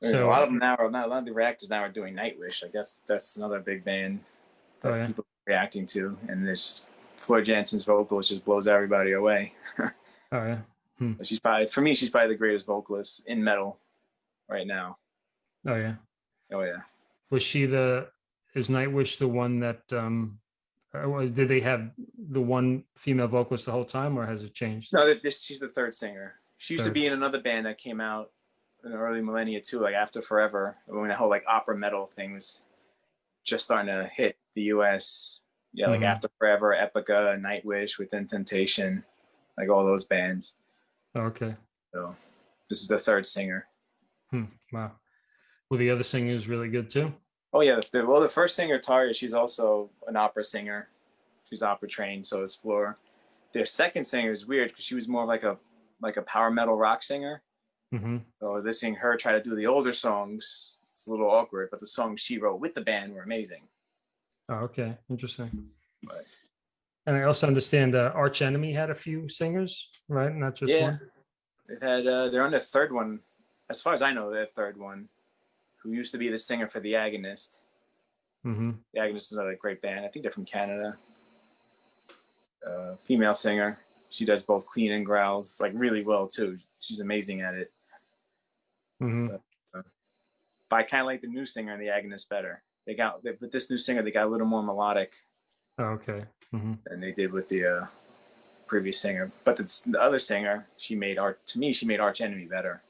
Yeah. So- a lot of them now are not a lot of the reactors now are doing Nightwish. I guess that's another big band that Oh, yeah. people are reacting to, and there's Floor Jansen's vocals just blows everybody away. *laughs* Oh, yeah. She's probably for me, she's probably the greatest vocalist in metal right now. Oh, yeah. Oh yeah. Was she the, is Nightwish the one that, um, uh, did they have the one female vocalist the whole time or has it changed? No, this she's the third singer. She used Third. to be in another band that came out in the early millennia too, like After Forever, when the whole like opera metal thing was just starting to hit the U.S. Yeah, like Mhm. After Forever, Epica, Nightwish, Within Temptation, like all those bands. Okay. So this is the third singer. Hmm. Wow. Well, the other singer is really good too. Oh yeah, the, well the first singer Tarja, she's also an opera singer. She's opera trained, so is Floor. Their second singer is weird because she was more of like a like a power metal rock singer. hmm So listening her try to do the older songs, it's a little awkward, but the songs she wrote with the band were amazing. Oh, okay. Interesting. Right. And I also understand uh, Arch Enemy had a few singers, right? Not just yeah, one. they've had uh, they're on the third one, as far as I know, their third one, who used to be the singer for the Agonist. hmm The Agonist is another great band. I think they're from Canada. Uh, female singer. She does both clean and growls like really well too. She's amazing at it. hmm But I kind of like the new singer and the Agonist better. They got they, with this new singer, they got a little more melodic Oh, okay. hmm than they did with the uh, previous singer. But the, the other singer, she made art to me. She made Arch Enemy better.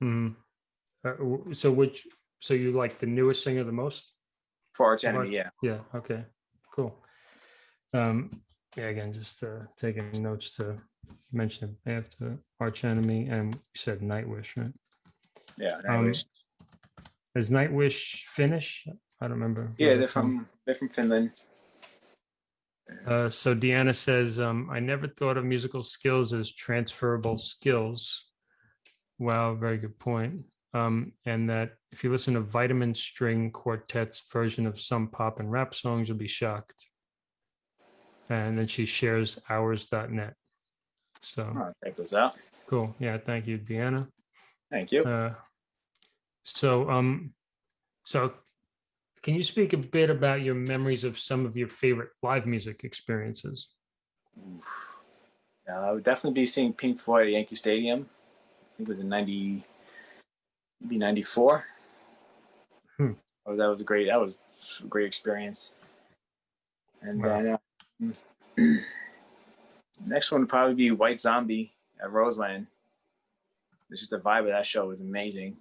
hmm Uh, so which, so you like the newest singer the most? For Arch Arch- Enemy, yeah. Yeah. Okay. Cool. Um, yeah. Again, just uh, taking notes to mention after Arch Enemy and you said Nightwish, right? Yeah. Um, Nightwish. Is Nightwish Finnish? I don't remember. yeah, they're from they're from Finland. Uh, so Deanna says, um, I never thought of musical skills as transferable skills. Wow, very good point. Um, and that if you listen to Vitamin String Quartet's version of some pop and rap songs, you'll be shocked. And then she shares hours.net. So I'll check those out. cool. Yeah, thank you, Deanna. Thank you. Uh, so, um, so can you speak a bit about your memories of some of your favorite live music experiences? Uh, I would definitely be seeing Pink Floyd at Yankee Stadium. I think it was in ninety, maybe ninety four. Hmm. Oh, that was a great. That was a great experience. And Wow. then uh, *clears throat* next one would probably be White Zombie at Roseland. It's just the vibe of that show was amazing.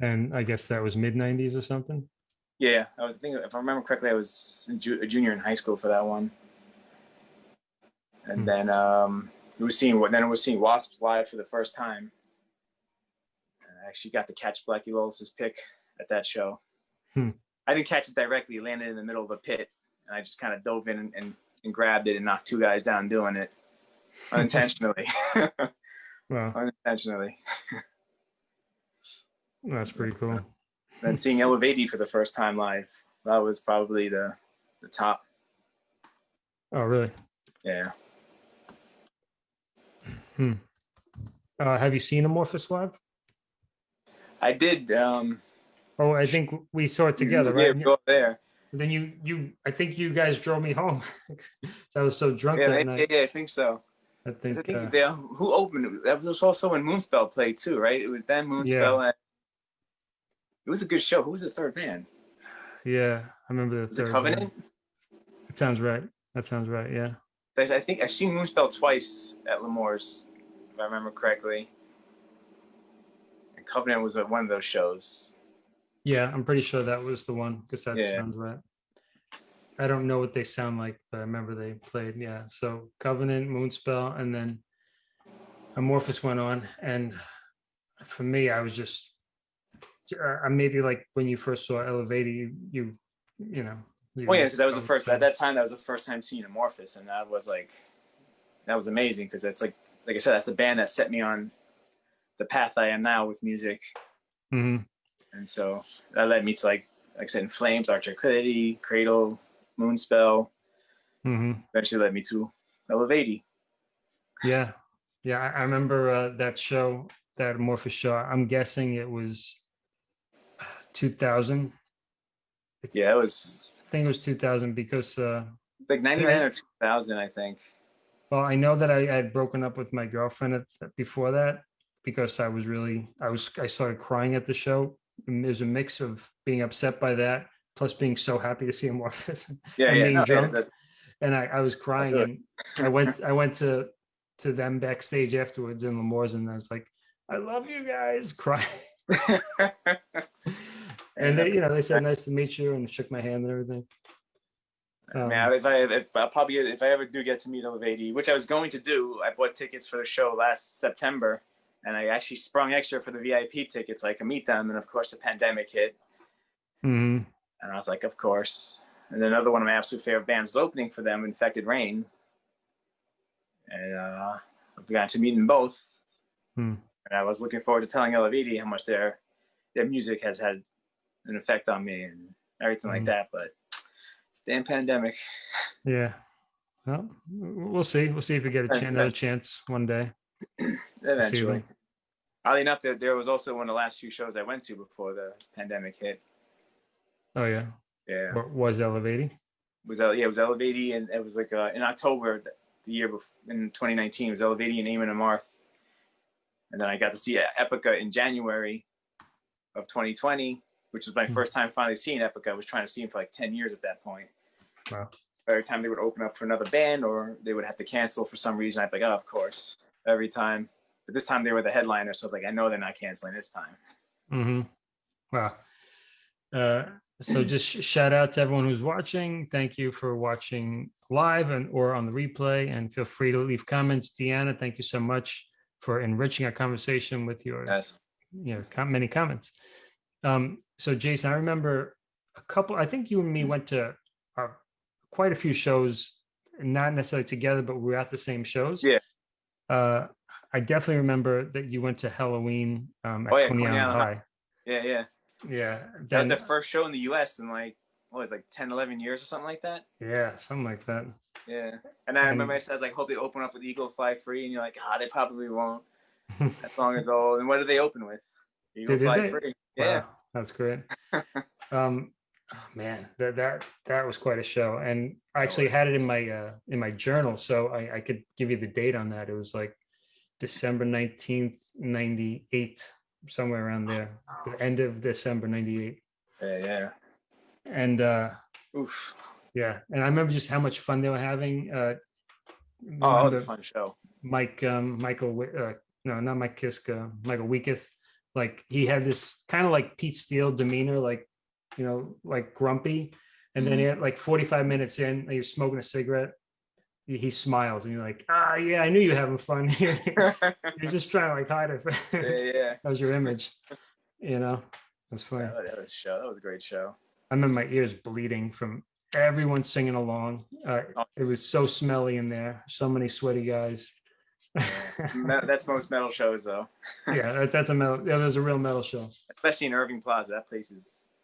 And I guess that was mid 90s or something. Yeah, I was thinking if I remember correctly, I was a junior in high school for that one. And Hmm. then um, we was seeing what then we was seeing Wasps live for the first time. And I actually got to catch Blackie Lawless's pick at that show. Hmm. I didn't catch it directly; it landed in the middle of a pit, and I just kind of dove in and, and, and grabbed it and knocked two guys down doing it *laughs* unintentionally. *laughs* Wow, unintentionally. that's pretty cool. then seeing Eluveitie for the first time live, that was probably the the top. Oh, really? Yeah. Uh, have you seen Amorphis live? I did. Um, Oh, I think we saw it together, right? Go there. And then you, you, I think you guys drove me home. *laughs* I was so drunk Yeah, that they- night. yeah, I think so. I think, I think uh, they, who opened it? That was also when Moonspell played too, right? It was then Moonspell. And it was a good show. Who was the third band? yeah, I remember the Was it third Covenant? one. That sounds right. That sounds right. Yeah. I I think I've seen Moonspell twice at L'Amour's, if I remember correctly. And Covenant was one of those shows. Yeah, I'm pretty sure that was the one because that Yeah. sounds right. I don't know what they sound like, but I remember they played. Yeah. So Covenant, Moonspell, and then Amorphis went on, and for me, I was just, uh, maybe like when you first saw Eluveitie, you you you know. you Oh yeah, because that was the first at that time. That was the first time seeing Amorphis, and that was like, that was amazing because it's like, like I said, that's the band that set me on the path I am now with music, Mhm. And so that led me to like, like I said, In Flames, Dark Tranquillity, Cradle, Moonspell. Mhm. Eventually led me to Eluveitie. Yeah, yeah. I, remember uh, that show, that Amorphis show. I'm guessing it was 2000. Yeah, it was I think it was 2000 because, uh, it's like ninety nine or two thousand, I think. well, I know that I, I had broken up with my girlfriend at, before that because I was really, I was, I started crying at the show. And there's a mix of being upset by that, plus being so happy to see Amorphis. *laughs* Yeah, And yeah, being no, drunk. that's- and I, I was crying and I went I went to to them backstage afterwards in L'Amour's and I was like, I love you guys, *laughs* crying. *laughs* And they, you know, they said nice to meet you and shook my hand and everything. Um, Man, if I if I'll probably if I ever do get to meet Eluveitie, which I was going to do, I bought tickets for the show last September, and I actually sprung extra for the VIP tickets so I could meet them. And of course, the pandemic hit, mhm. and I was like, of course. And then another one of my absolute favorite bands was opening for them, Infected Rain, and uh, I got to meet them both. Hmm. And I was looking forward to telling Eluveitie how much their their music has had an effect on me and everything like Mhm. that. But it's damn pandemic. *laughs* Yeah. Well, we'll see. We'll see if we get a chance, another chance one day. *clears throat* Eventually. Oddly enough, there, there was also one of the last few shows I went to before the pandemic hit. Oh yeah. Yeah, was Eluveitie? was that yeah, it was Eluveitie, and it was like uh, in October the, year before in 2019. It was Eluveitie and Amon Amarth, and then I got to see Epica in January of 2020, which was my Hmm. first time finally seeing Epica. I was trying to see him for like 10 years at that point. Wow. Every time they would open up for another band, or they would have to cancel for some reason, I'd be like, oh, of course, every time. But this time they were the headliner, so I was like, I know they're not canceling this time. Mm-hmm. Wow. Uh, so *clears throat* just shout out to everyone who's watching. Thank you for watching live and or on the replay. And feel free to leave comments. Deanna, thank you so much for enriching our conversation with your Yes. you know com- many comments. Um, so Jason, I remember a couple. I think you and me went to uh, quite a few shows, not necessarily together, but we were at the same shows. Yeah. Uh, I definitely remember that you went to Helloween um, at Oh, yeah, Coney Island Island High. Yeah, yeah. Yeah. That was the first show in the US in like, what was it, like 10, 11 years or something like that? yeah, something like that. Yeah. And I And- remember I said, like, hope they open up with Eagle Fly Free. And you're like, ah, they probably won't. *laughs* That's long ago. And what did they open with? Eagle Fly they? Free. Yeah. Wow, that's great. *laughs* um, oh, man, that that that was quite a show, and I actually had it in my uh, in my journal, so I, I could give you the date on that. It was like December nineteenth, ninety eight, somewhere around there, the end of December ninety eight, Yeah, yeah. and uh, Oof. yeah, and I remember just how much fun they were having. Uh, Oh, that was a fun show. Mike, um, Michael, uh, no, not Mike Kiske, Michael Weikath. Like he had this kind of like Pete Steele demeanor, like, you know, like grumpy. And then he had like 45 minutes in, he was smoking a cigarette. He, smiles and you're like, ah, yeah, I knew you were having fun. *laughs* Here. you're just trying to like hide it. *laughs* yeah. that was your image, you know, that's funny. That was, that was a show. That was a great show. I remember my ears bleeding from everyone singing along. Uh, it was so smelly in there. So many sweaty guys. *laughs* That's most metal shows, though. yeah, that's a metal. Yeah, there's a real metal show. Especially in Irving Plaza. That place is.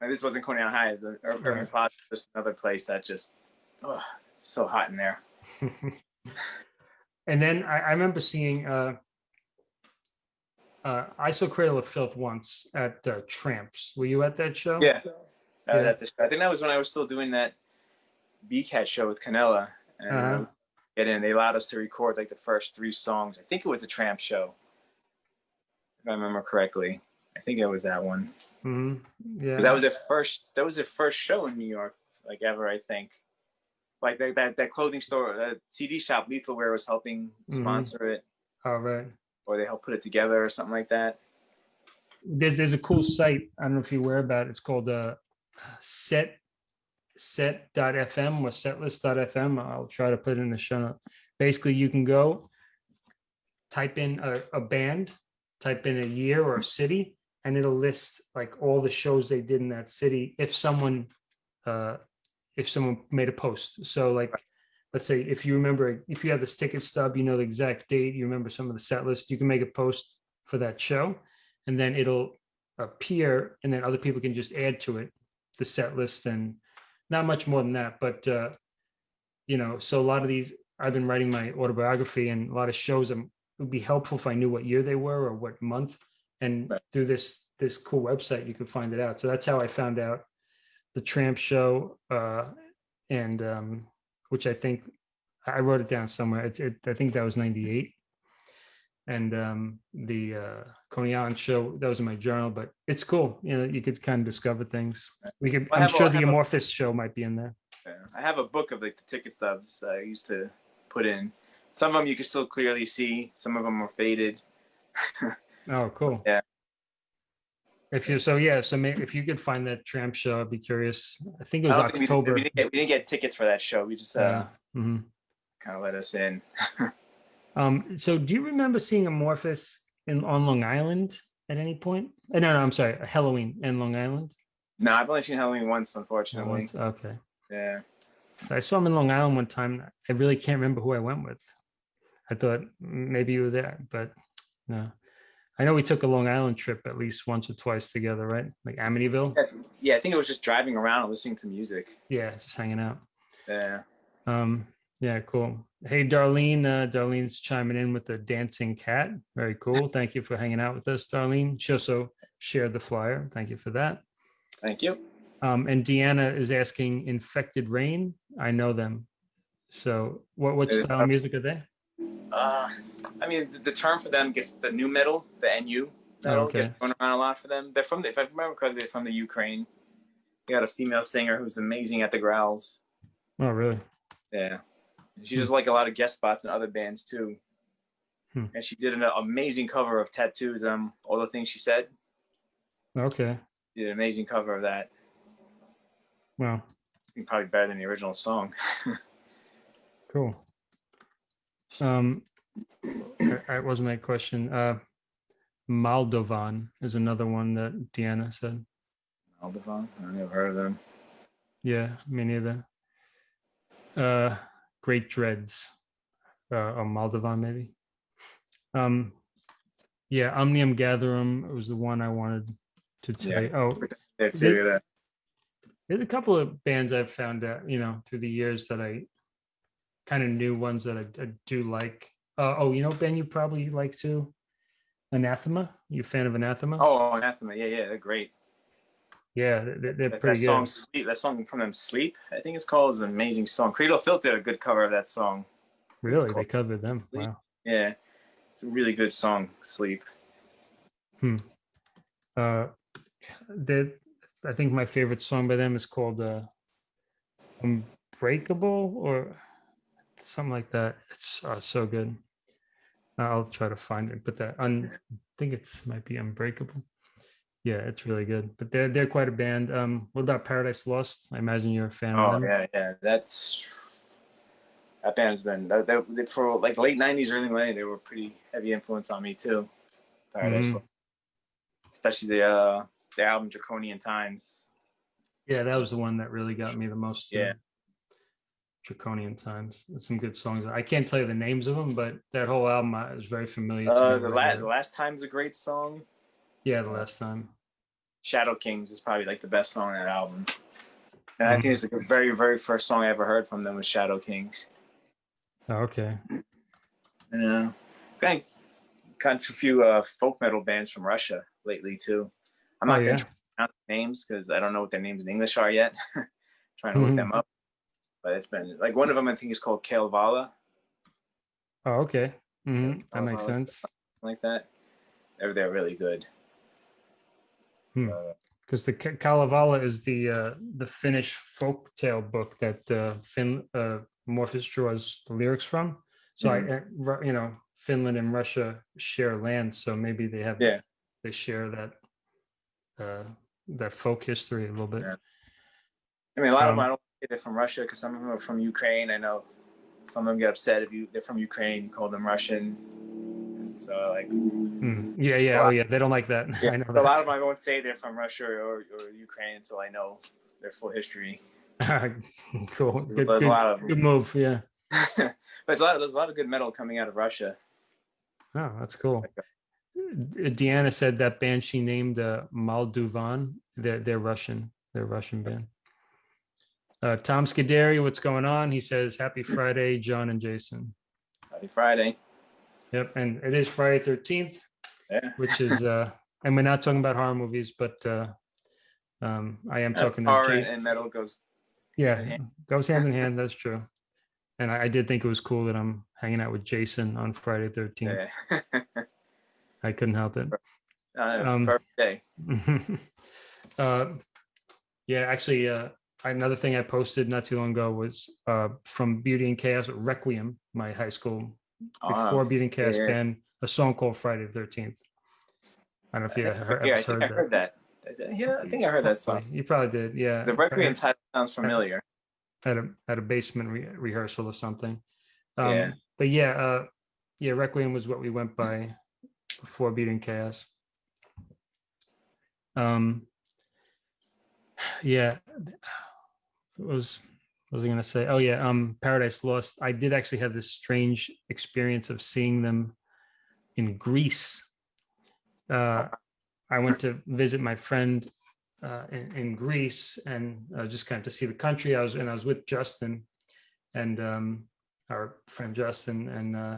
And this wasn't Coney Island High. The Ir- Irving Right. Plaza is just another place that just, oh, so hot in there. *laughs* and then I, I remember seeing. Uh, uh, I saw Cradle of Filth once at uh, Tramps. Were you at that show? Yeah. Uh, Yeah. that- I think that was when I was still doing that B-Cat show with Canella. And Uh-huh. uh, get. They allowed us to record like the first three songs. I think it was the Tramp show, if I remember correctly. I think it was that one. hmm Yeah. that was their first. That was their first show in New York, like ever. I think. Like that that, that clothing store, uh, CD shop, Lethal Wear was helping Mhm. sponsor it, All right. or they helped put it together, or something like that. There's there's a cool site. I don't know if you're aware about. It. It's called uh, Set set.fm or setlist.fm. I'll try to put it in the show note. Basically, you can go type in a, a band, type in a year or a city, and it'll list like all the shows they did in that city if someone uh if someone made a post. So like let's say if you remember if you have this ticket stub, you know the exact date, you remember some of the set list, you can make a post for that show and then it'll appear and then other people can just add to it the set list and not much more than that but uh you know so a lot of these i've been writing my autobiography and a lot of shows um, it would be helpful if i knew what year they were or what month and Right. through this this cool website you could find it out so that's how i found out the tramp show uh and um which i think i wrote it down somewhere it's it, i think that was 98 and um the uh coney island show that was in my journal but it's cool you know you could kind of discover things we could I i'm have sure the have a- amorphis show might be in there I have a book of like the ticket stubs that I used to put in. Some of them you can still clearly see. Some of them are faded. *laughs* oh cool Yeah. If you so yeah so maybe if you could find that tramp show i'd be curious i think it was I we october We didn't, get, we didn't get tickets for that show. We just uh, yeah mhm. kind of let us in. *laughs* um so do you remember seeing amorphis in on long island at any point Uh, no no i'm sorry helloween in long island No, I've only seen Helloween once, unfortunately. okay Yeah. So I saw him in Long Island one time. I really can't remember who I went with. I thought maybe you were there, but no. I know we took a Long Island trip at least once or twice together, right? Like Amityville. Yeah, I think it was just driving around and listening to music. Yeah, just hanging out. Yeah. Um, yeah, cool. Hey, Darlene. Uh, Darlene's chiming in with the dancing cat. Very cool. *laughs* Thank you for hanging out with us, Darlene. She also shared the flyer. Thank you for that. Thank you. Um, and Deanna is asking Infected Rain. I know them. So what what style of music are they? Uh, I mean, the, the term for them gets the new metal, the NU metal okay. gets thrown around a lot for them. They're from, the, if I remember correctly, they're from the Ukraine. They got a female singer who's amazing at the growls. Oh, really? Yeah. She does like a lot of guest spots in other bands too. Hmm. And she did an amazing cover of t.A.T.u.'s, um, All the Things She Said. Okay. She did an amazing cover of that. Wow. Probably better than the original song. *laughs* Cool. Um, that- was my question. Uh, Moldovan is another one that Deanna said. Aldevan? I never heard of them. Yeah, me neither. Uh, Great Dreads, uh, or Moldovan maybe. Um, yeah, Omnium Gatherum was the one I wanted to tell Yeah. you. Oh, too. that. there's a couple of bands I've found out, you know, through the years that I kind of knew ones that I, I do like. Uh, oh, you know, Ben, you probably like to Anathema. You a fan of Anathema? Oh, Anathema. Yeah, yeah, they're great. yeah, they're, they're That, pretty that good. song, Sleep, that song from them, Sleep, I think it's called, is an amazing song. Credo Filth did a good cover of that song. really, they covered them. Sleep. Wow. Yeah, it's a really good song, Sleep. Uh, that I think my favorite song by them is called uh, "Unbreakable" or something like that. It's uh, so good. I'll try to find it, but that un, I think it's might be "Unbreakable." Yeah, it's really good. But they're they're quite a band. Um, what about Paradise Lost? I imagine you're a fan of Oh them. yeah, yeah, that's that band's been that, that, for like late '90s, early '90s. They were pretty heavy influence on me too. Paradise, Mhm. Lost. especially the uh the album Draconian Times. Yeah, that was the one that really got me the most. Yeah. Draconian Times. It's some good songs. I can't tell you the names of them, but that whole album uh, is very familiar. to Uh, me the I heard the last time's a great song. Yeah, the last time. Shadow Kings is probably like the best song on that album. And I Mhm. think it's like the very, very first song I ever heard from them was Shadow Kings. Oh, okay. And uh, kind of gone to a few uh, folk metal bands from Russia lately too. I'm Oh, not yeah. gonna pronounce the names because I don't know what their names in English are yet. *laughs* Trying to look Mhm. them up. But it's been like one of them I think is called Kalevala, Oh, okay. hmm That makes sense. like that. They're they're really good. Hmm. Uh, Because the Kalevala is the uh, the Finnish folk tale book that uh, Fin uh, Morpheus draws the lyrics from. So I, uh, Ru- you know, Finland and Russia share land, so maybe they have Yeah. they share that uh, that folk history a little bit. Yeah. I mean, a lot of Um, them I don't think they're from Russia because some of them are from Ukraine. I know some of them get upset if you they're from Ukraine, call them Russian. So like, Hmm, Yeah, yeah, oh yeah, they don't like that. *laughs* I know a that. lot of them I won't say they're from Russia or, or Ukraine until I know their full history. *laughs* Cool, good, There's a good, of good move, yeah. *laughs* but it's a lot. Of, There's a lot of good metal coming out of Russia. Oh, that's cool. Deanna said that band she named uh, Moldovan. They're they're Russian. They're a Russian band. Uh, Tom Scuderi, what's going on? He says, "Happy Friday, John and Jason." Happy Friday. Yep, and it is Friday Thirteenth, Yeah. which is, uh, and we're not talking about horror movies, but uh, um, I am talking. Horror and, metal goes. yeah, hand goes hand in hand. That's true. And I, I did think it was cool that I'm hanging out with Jason on Friday Thirteenth. Yeah. I couldn't help it. Uh, it's Um, a perfect day. *laughs* uh, yeah, actually, uh, another thing I posted not too long ago was uh, from Beauty and Chaos Requiem, my high school before Oh, Beauty and Chaos yeah. band, a song called Friday the Thirteenth. I don't know if you heard, yeah, I heard I that. heard that. Yeah, I think I heard that song. You probably did, yeah. The Requiem title sounds familiar. at a at a basement re- rehearsal or something. Um, Yeah. But yeah, uh, yeah, Requiem was what we went by before Beauty and Chaos. Um, yeah, was what was I gonna say? Oh yeah, um, Paradise Lost. I did actually have this strange experience of seeing them in Greece. Uh, I went to visit my friend uh, in, in Greece and uh, just kind of to see the country. I was and I was with Justin and um, our friend Justin, and uh,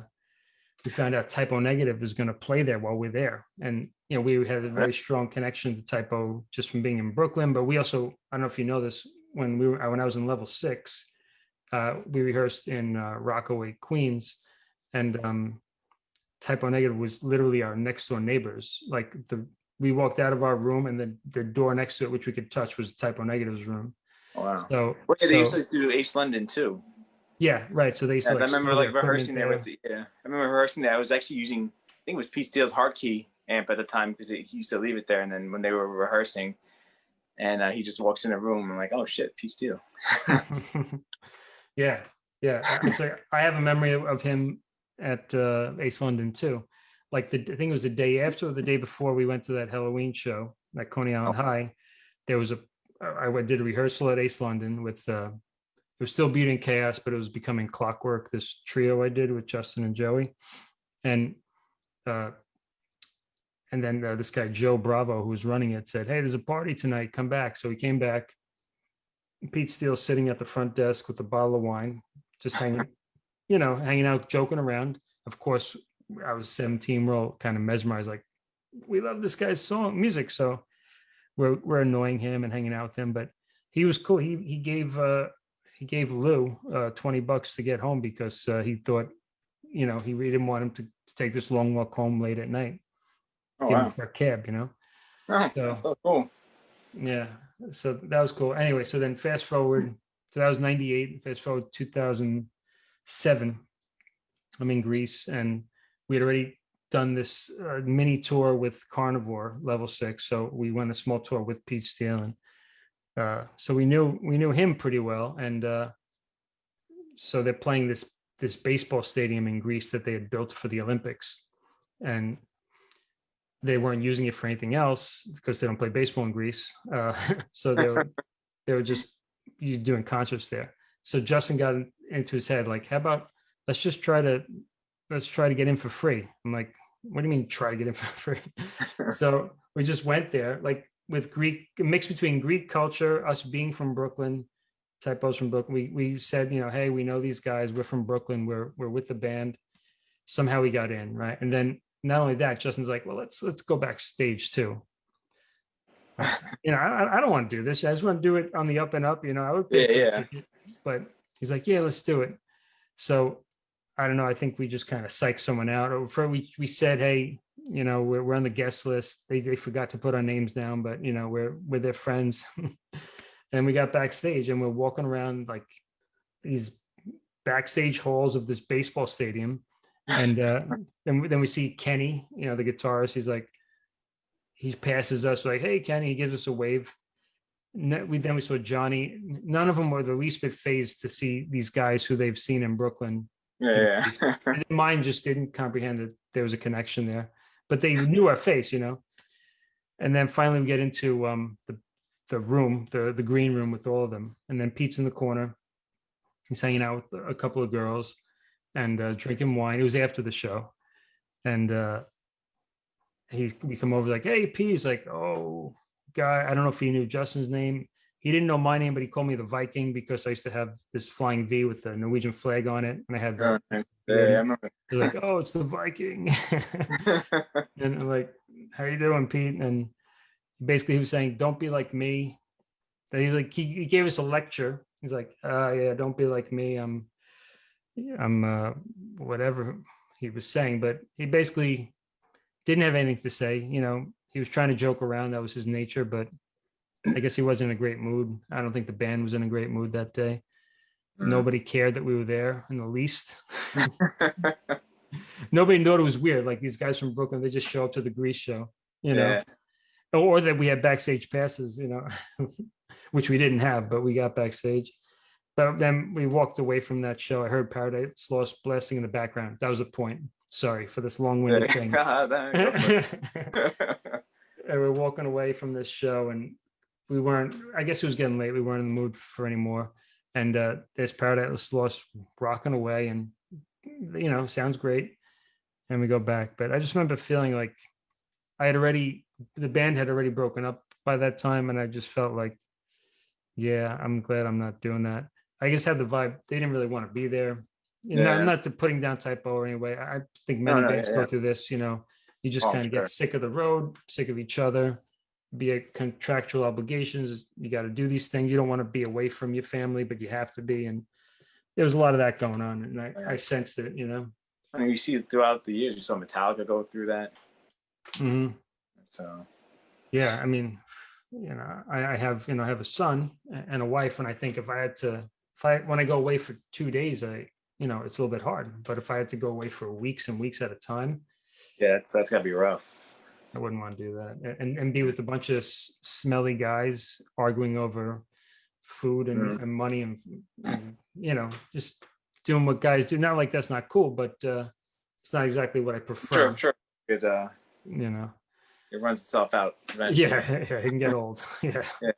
we found out Type O Negative is going to play there while we're there. And you know, we had a very strong connection to Type O just from being in Brooklyn. But we also, I don't know if you know this, when we were when I was in level six, uh, we rehearsed in uh, Rockaway, Queens, and um, Type O Negative was literally our next door neighbors. Like the we walked out of our room and the, the door next to it, which we could touch, was Type O Negative's room. Wow. So, Well, yeah, they used to do Ace London too. yeah, right. So they used Yeah, to I remember like rehearsing there with the, yeah. I remember rehearsing there. I was actually using I think it was Pete Steele's Hartke amp at the time because he used to leave it there. And then when they were rehearsing, and uh, he just walks in a room, I'm like, oh shit, Pete Steele *laughs* yeah, yeah. Like I have a memory of, him at uh, Ace London too. Like the I think it was the day after or the day before we went to that Helloween show at Coney Island Oh. High. There was a I went- did a rehearsal at Ace London with uh, it was still Beauty and Chaos, but it was becoming clockwork. This trio I did with Justin and Joey, and uh, and then uh, this guy Joe Bravo, who was running it, said, "Hey, there's a party tonight. Come back." So he came back. Pete Steele sitting at the front desk with a bottle of wine, just hanging, *laughs* you know, hanging out, joking around. Of course, I was 17, we're all kind of mesmerized, like, we love this guy's song music. So we're we're annoying him and hanging out with him. But he was cool. He he gave uh he gave Lou uh 20 bucks to get home because uh, he thought, you know, he really didn't want him to, to take this long walk home late at night. Oh wow. for a cab, you know. Oh, So- so cool. Yeah, so that was cool. Anyway, so then fast forward, so that was 98, fast forward 2007. I'm in Greece and we had already done this uh, mini tour with Carnivore level six. So we went a small tour with Pete Steele and uh, so we knew we knew him pretty well. And uh, so they're playing this this baseball stadium in Greece that they had built for the Olympics. And they weren't using it for anything else because they don't play baseball in Greece. Uh, *laughs* so they were, *laughs* they were just you doing concerts there. So Justin got into his head like, how about let's just try to let's try to get in for free. I'm like, what do you mean try to get in for *laughs* free? so we just went there like with Greek mix between Greek culture, us being from Brooklyn, typos from Brooklyn. We we said, you know, hey, we know these guys. We're from Brooklyn. We're we're with the band. Somehow we got in, right? And then not only that, Justin's like, well, let's let's go backstage too. *laughs* you know, I, I don't want to do this. I just want to do it on the up and up. You know, I would pay Yeah, yeah. ticket, but he's like, yeah, let's do it. So I don't know. I think we just kind of psyched someone out. Or for we we said, hey, you know, we're, we're on the guest list. They they forgot to put our names down, but you know, we're we're their friends. *laughs* and we got backstage and we're walking around like these backstage halls of this baseball stadium. And uh, *laughs* then we- then we see Kenny, you know, the guitarist. He's like, he passes us like, hey Kenny, he gives us a wave. we then we saw Johnny. None of them were the least bit phased to see these guys who they've seen in Brooklyn. Yeah, yeah. And their mind just didn't comprehend that there was a connection there, but they knew our face, you know. And then finally we get into um the the room, the the green room with all of them, and then Pete's in the corner. He's hanging out with a couple of girls and uh, drinking wine. It was after the show, and uh, he we come over like, "Hey, Pete." He's like, "Oh, guy." I don't know if he knew Justin's name. He didn't know my name, but he called me the Viking because I used to have this flying V with the Norwegian flag on it, and I had the yeah, yeah, I remember. He's like, oh, it's the Viking. *laughs* and I'm like, how you doing, Pete? And basically he was saying, don't be like me. That he like he, he gave us a lecture. He's like, uh yeah, don't be like me. I'm I'm uh whatever he was saying, but he basically didn't have anything to say. You know, he was trying to joke around. That was his nature, but I guess he wasn't in a great mood. I don't think the band was in a great mood that day. Mm. Nobody cared that we were there in the least. *laughs* Nobody thought it was weird. Like these guys from Brooklyn, they just show up to the Grease show, you know, yeah. or that we had backstage passes, you know, *laughs* which we didn't have, but we got backstage. But then we walked away from that show. I heard Paradise Lost blasting in the background. That was the point. Sorry for this long-winded thing. That- go *laughs* for it. *laughs* and we're walking away from this show and we weren't i guess it was getting late we weren't in the mood for anymore and uh there's paradise lost rocking away and you know sounds great and we go back but i just remember feeling like i had already the band had already broken up by that time and i just felt like yeah i'm glad i'm not doing that i just had the vibe they didn't really want to be there know, Yeah. not to putting down Type O or anyway i think many no, bands yeah, go yeah. through this you know you just Oh, kind of sure. get sick of the road sick of each other be a contractual obligations you got to do these things you don't want to be away from your family but you have to be and there was a lot of that going on and i, I sensed it you know I mean, you see it throughout the years. You saw Metallica go through that. Mhm. So yeah i mean you know I, I have you know i have a son and a wife and i think if i had to if i when i go away for two days i you know it's a little bit hard but if i had to go away for weeks and weeks at a time yeah, that's that's gotta be rough. I wouldn't want to do that and and be with a bunch of smelly guys arguing over food and, Mhm. and money and, and, you know just doing what guys do. Not like that's not cool, but uh, it's not exactly what I prefer. Sure, sure. It uh, You know, it runs itself out. Eventually. yeah, *laughs* yeah, it can get old. *laughs* yeah. Yeah.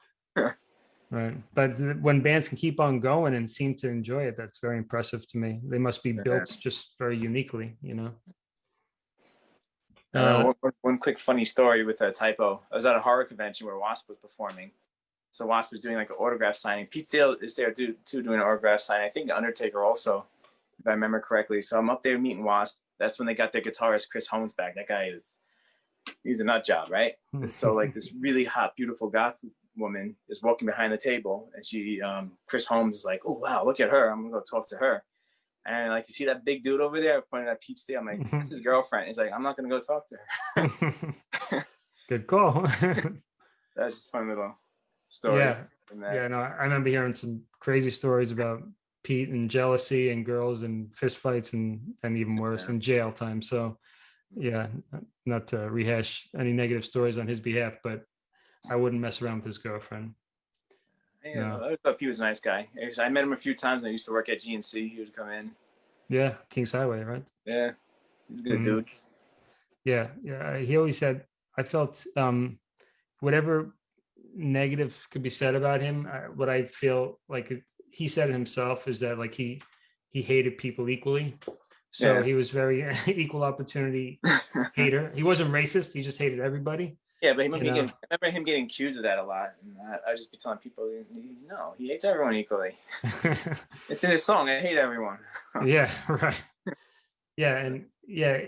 Right, but when bands can keep on going and seem to enjoy it, that's very impressive to me. They must be built just very uniquely, you know. Uh, Uh, one- one, quick funny story with a Type O. I was at a horror convention where Wasp was performing. So Wasp was doing like an autograph signing. Pete Steele is there too, too doing an autograph signing. I think Undertaker also, if I remember correctly. So I'm up there meeting Wasp. That's when they got their guitarist Chris Holmes back. That guy is, he's a nut job, right? And so like this really hot, beautiful goth woman is walking behind the table, and she, um, Chris Holmes is like, "Oh wow, look at her! I'm gonna go talk to her." And like, you see that big dude over there pointing at Pete Steele. I'm like, "That's *laughs* his girlfriend." He's like, "I'm not gonna go talk to her." *laughs* Good call. *laughs* That's just a fun little story. yeah, yeah. No, I remember hearing some crazy stories about Pete and jealousy and girls and fistfights and and even worse Yeah. and jail time. So, yeah, not to rehash any negative stories on his behalf, but I wouldn't mess around with his girlfriend. Yeah, No. I thought he was a nice guy. I met him a few times. when I used to work at GNC. He would come in. Yeah, Kings Highway, right? Yeah, he's a good Mhm. dude. Yeah, yeah. He always said I felt um whatever negative could be said about him. I, what I feel like it- he said himself is that like he he hated people equally. So Yeah. he was very *laughs* equal opportunity *laughs* hater. He wasn't racist. He just hated everybody. Yeah, but him getting, know. I remember him getting accused of that a lot. And I, I just be telling people, no, he hates everyone equally. *laughs* It's in his song. I hate everyone. *laughs* yeah, right. Yeah, and yeah,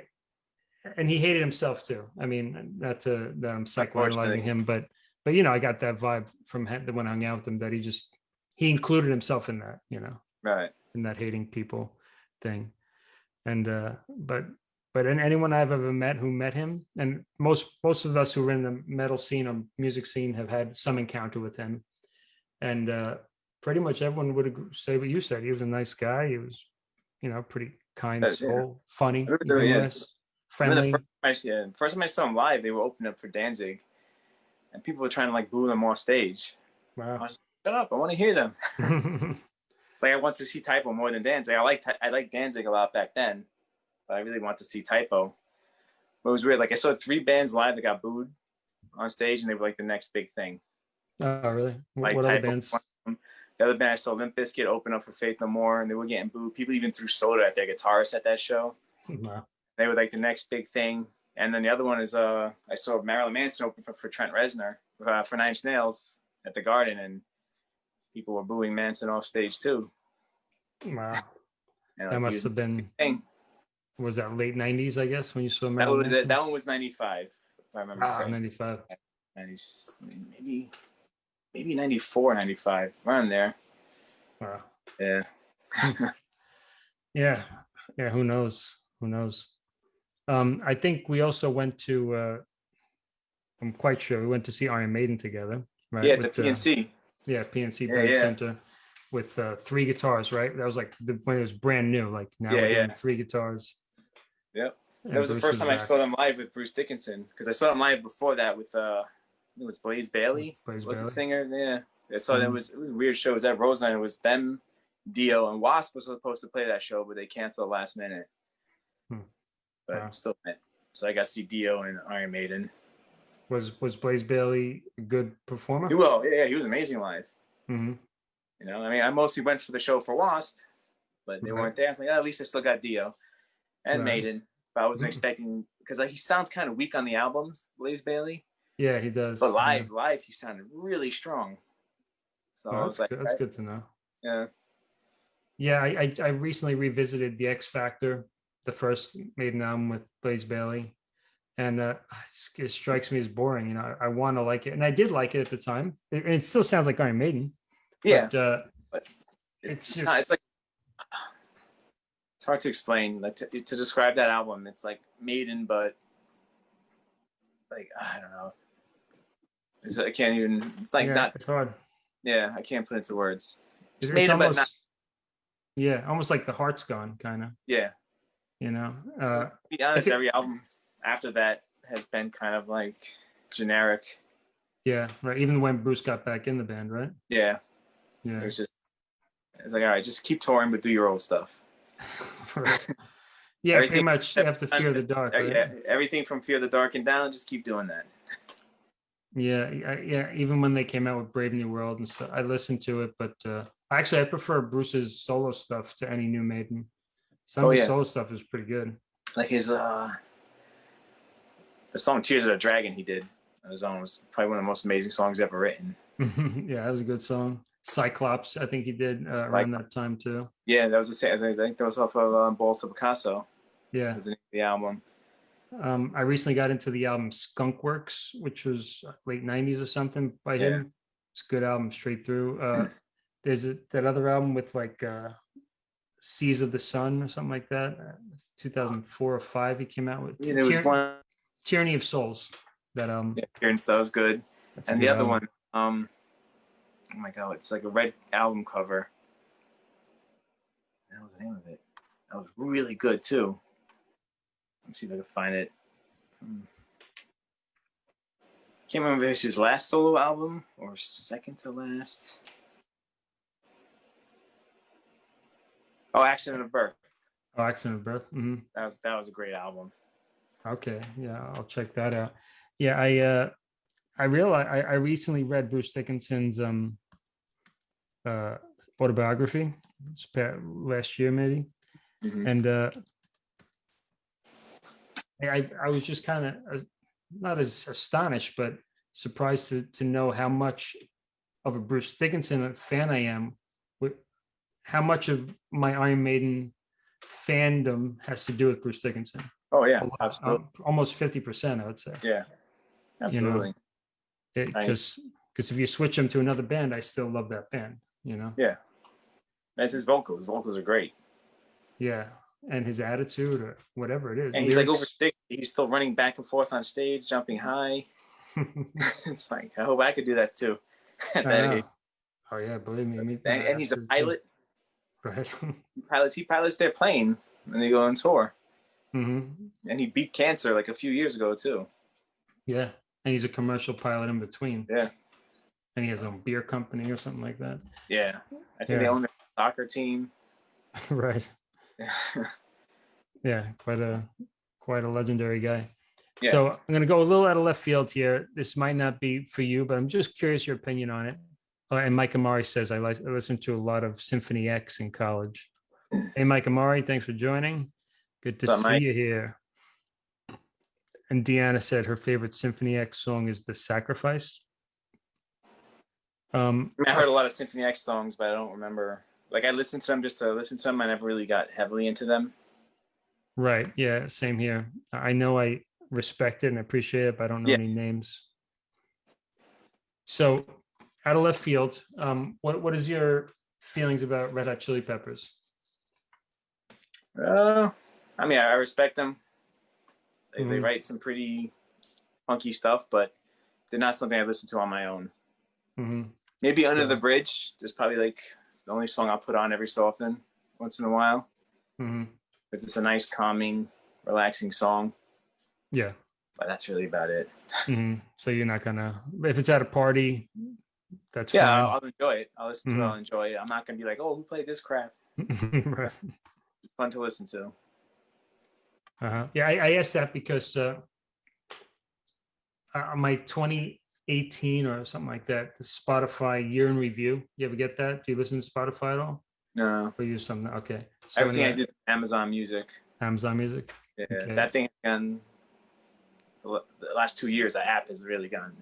and he hated himself too. I mean, not to that I'm psychoanalyzing him, but but you know, I got that vibe from him when I hung out with him that he just he included himself in that, you know, Right. in that hating people thing. And uh but but and anyone I've ever met who met him, and most most of us who are in the metal scene or music scene have had some encounter with him. And uh pretty much everyone would agree, say what you said. He was a nice guy. He was, you know, pretty kind Uh, yeah. soul, funny, I remember, yeah. friendly. the first, time I, yeah, first time I saw him live, they were opening up for Danzig, and people were trying to like boo them off stage. Wow. Shut up! I want to hear them. *laughs* It's like I want to see Type O more than Danzig. I like I like Danzig a lot back then, but I really want to see Type O. But it was weird. Like I saw three bands live that got booed on stage, and they were like the next big thing. oh, really? Like what other Type O bands? was one of them. The other band I saw, Limp Bizkit, open up for Faith No More, and they were getting booed. People even threw soda at their guitarists at that show. *laughs* Wow. They were like the next big thing. And then the other one is uh I saw Marilyn Manson open for, for Trent Reznor uh, for Nine Inch Nails at the Garden, and people were booing Manson off stage too. Wow. And, like, That must have been, thing. Was that late nineties, I guess, when you saw That, was, that, that one was 95, if I remember Ah, correctly. ninety-five. 90, maybe, maybe 94, 95, around there. Wow. Yeah. *laughs* Yeah. Yeah. Who knows? Who knows? Um, I think we also went to, uh, I'm quite sure we went to see Iron Maiden together, right? Yeah, the With, uh, PNC. Yeah, PNC Yeah, Bank yeah. Center with uh, three guitars, right? That was like the, when it was brand new. Like now Yeah, yeah. three guitars. Yep. And That was the Bruce first time I saw them live with Bruce Dickinson because I saw them live before that with uh, it was Blaze Bayley. Blaze was Bailey. the singer? Yeah. I saw that Mhm. was it was a weird show. It was at Roseland. It was them, Dio, and Wasp was supposed to play that show, but they canceled last minute. Hmm. But Wow. still, so I got to see Dio and Iron Maiden. Was was Blaze Bayley a good performer? He will, yeah, he was amazing live. hmm You know, I mean, I mostly went for the show for Wasp, but they Right. weren't there. I was like, oh, at least I still got Dio and Right. Maiden. But I wasn't Mhm. expecting because like, he sounds kind of weak on the albums, Blaze Bayley. Yeah, he does. But yeah. live, live, he sounded really strong. So I Oh, that's like, good. that's I- good to know. yeah, Yeah, I, I I recently revisited the X Factor, the first Maiden album with Blaze Bayley, and uh, it strikes me as boring. You know, I, I want to like it, and I did like it at the time. It, it still sounds like Iron Maiden. yeah. But, uh, it's, it's it's, not, it's just- like it's hard to explain. Like to, to describe that album, it's like Maiden, but like I don't know. It's, I can't even. It's like yeah, not. it's hard. Yeah, I can't put it into words. It's, Maiden, but not. yeah, almost like the heart's gone, kind of. Yeah. You know, uh, To be honest, every album after that has been kind of like generic. yeah, right. Even when Bruce got back in the band, right? Yeah, Yeah, it was just. It's like all right, just keep touring, but do your old stuff. *laughs* Yeah, pretty much. You have to fear the dark. Right? Yeah, everything from Fear the Dark and down, just keep doing that. Yeah, yeah. Even when they came out with Brave New World and stuff, I listened to it, but uh, actually, I prefer Bruce's solo stuff to any new Maiden. Some Oh, of his yeah. solo stuff is pretty good. Like his uh, the song "Tears of a Dragon" he did own was probably one of the most amazing songs ever written. *laughs* yeah, that was a good song. Cyclops, I think he did uh, around that time too. Yeah, that was the same. I think that was off of um, Balls to Picasso. Yeah, Was the the album. um, I recently got into the album Skunk Works, which was late '90s or something by Yeah. him. It's a good album straight through. Uh, *clears throat* there's a, that other album with like uh, Seas of the Sun or something like that. Uh, 2004 or five, he came out with Yeah, there was one. Tyranny of Souls. That um, Yeah, Appearance that was good, that's and the other album. one. Um, oh my god, it's like a red album cover. That was the name of it. That was really good too. Let's see if I can find it. Hmm. Can't remember if it's his last solo album or second to last. Oh, Accident of Birth. Oh, Accident of Birth. Mm -hmm. That was that was a great album. Okay, yeah, I'll check that out. Yeah, I uh, I realized I, I recently read Bruce Dickinson's um uh autobiography last year maybe, and uh, I I- was just kind of uh, not as astonished, but surprised to to know how much of a Bruce Dickinson fan I am. With how much of my Iron Maiden fandom has to do with Bruce Dickinson. Oh yeah, absolutely. um, almost 50%, I would say. Yeah, absolutely. Because because if you switch them to another band, I still love that band, you know? Yeah. That's his vocals. His vocals are great. Yeah. And his attitude or whatever it is. And he's like over 60. He's still running back and forth on stage, jumping high. *laughs* it's like, I hope I could do that too. *laughs* That Oh yeah, believe me. me And, and he's a pilot. Right. *laughs* He pilots, he pilots their plane when they go on tour. hmm And he beat cancer like a few years ago too. Yeah. And he's a commercial pilot in between. Yeah. And he has a beer company or something like that. Yeah, I think they own their soccer team. *laughs* right. *laughs* Yeah, quite a quite a legendary guy. Yeah. So I'm going to go a little out of left field here. This might not be for you, but I'm just curious your opinion on it. Uh, and Mike Amari says I, li- I listened to a lot of Symphony X in college. Hey, Mike Amari, thanks for joining. Good to up, see Mike? you here. And Deanna said her favorite Symphony X song is "The Sacrifice." Um, I, mean, I heard a lot of Symphony X songs, but I don't remember. Like I listened to them just to listen to them. I never really got heavily into them. Right. Yeah. Same here. I know I respect it and appreciate it, but I don't know Yeah. any names. So, out of left field, um, what what is your feelings about Red Hot Chili Peppers? Uh, I mean, I, I respect them. They, they Mhm. write some pretty funky stuff, but they're not something I listen to on my own. hmm Maybe Under Yeah. the Bridge is probably like the only song I'll put on every so often, once in a while, hmm because it's a nice, calming, relaxing song. Yeah. But that's really about it. hmm So you're not gonna if it's at a party, that's Yeah. I'll, I'll enjoy it. I'll listen to Mhm. it. I'll enjoy it. I'm not gonna be like, oh, who played this crap? *laughs* right. It's fun to listen to. Uh-huh. Yeah, I, I asked that because uh, uh, my 2018 or something like that, the Spotify year in review. You ever get that? Do you listen to Spotify at all? No, Or use something? Okay. So everything I do Amazon Music. Amazon Music. Yeah, Okay. that thing has gone. The last two years, the app has really gone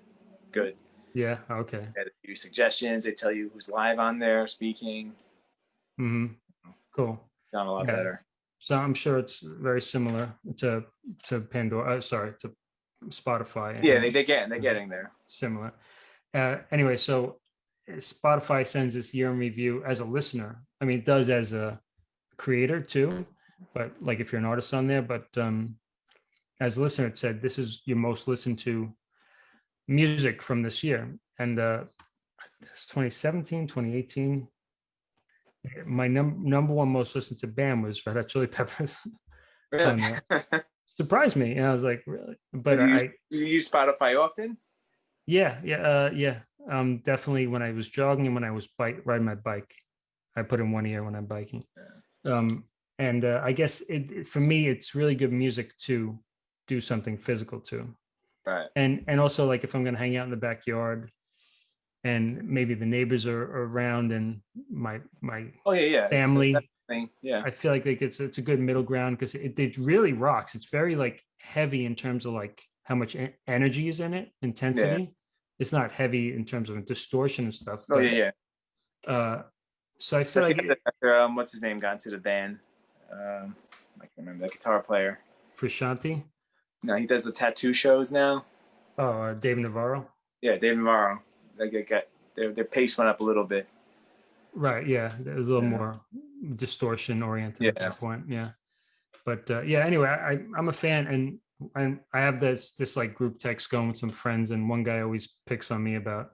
good. Yeah. Okay. They a few suggestions. They tell you who's live on there speaking. Mm hmm. Cool. Gone a lot Yeah. better. So I'm sure it's very similar to to Pandora. Uh, sorry, to Spotify. Yeah, they they get they're getting there. similar. Uh, anyway, so Spotify sends this year in review as a listener. I mean, it does as a creator too, but like if you're an artist on there, but um, as a listener, it said this is your most listened to music from this year. And uh, it's 2017, 2018. My num- number one most listened to band was Red Hot Chili Peppers. Really? *laughs* Surprised me. And I was like, really? But you- I, you use Spotify often? Yeah, yeah, uh, yeah. Um, definitely when I was jogging and when I was bike riding my bike, I put in one ear when I'm biking. Um, and uh, I guess it, it- for me, it's really good music to do something physical to, Right. and and also like if I'm gonna hang out in the backyard, and maybe the neighbors are, are around and my my Oh yeah, yeah. It's- it's family. Thing. Yeah. I feel like, like it's it's a good middle ground because it, it really rocks. It's very like heavy in terms of like how much energy is in it, intensity. It's not heavy in terms of distortion and stuff. Oh but, yeah, yeah. Uh, so I feel I like after, um, what's his name got into the band. Um, I can't remember the guitar player. Prashanti. No, he does the tattoo shows now. oh, uh, Dave Navarro. Yeah, David Morrow. They get, get their their pace went up a little bit. Right. Yeah. There was a little Yeah. more distortion oriented at that point. Yeah. But uh, yeah, anyway, I, I'm a fan and and I have this this like group text going with some friends, and one guy always picks on me about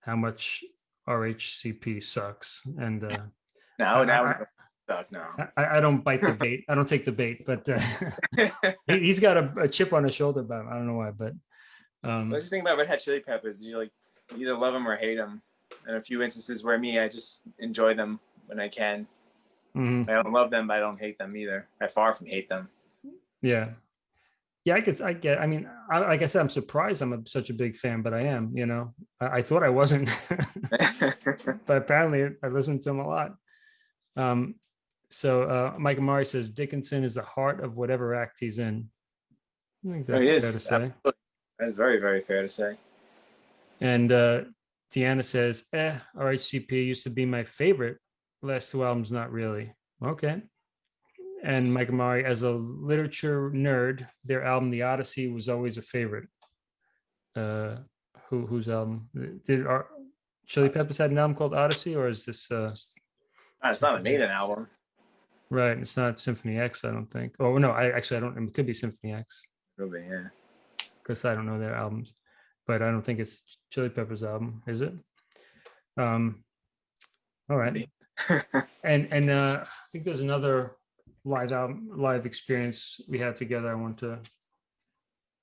how much RHCP sucks. And uh, *laughs* Now, now I- we stuck now. I, I don't bite the bait. *laughs* I don't take the bait, but uh, *laughs* he, he's got a, a chip on his shoulder about him. I don't know why, but um, What's the thing about Red Hot Chili Peppers? You like you either love them or hate them. And a few instances where me, I just enjoy them when I can. Mhm, I don't love them, but I don't hate them either. I far from hate them. yeah, yeah. I could, I get. I mean, I, like I said, I'm surprised I'm a, such a big fan, but I am. You know, I, I thought I wasn't, *laughs* but apparently I listened to him a lot. Um, so uh, Mike Amari says Dickinson is the heart of whatever act he's in. I think Oh, that's fair to say. That is very, very fair to say. And uh, Deanna says, eh, RHCP used to be my favorite. Last two albums, not really. Okay. And Mike Amari, as a literature nerd, their album, The Odyssey, was always a favorite. Uh, who whose album did our Chili Peppers had an album called Odyssey, or is this uh, Ah, it's not a Maiden album. right? It's not Symphony X, I don't think. Oh no, I actually I don't. It could be Symphony X Really, yeah. because I don't know their albums, but I don't think it's Chili Peppers album, is it? Um, all right. And and uh, I think there's another live live experience we had together. I want to.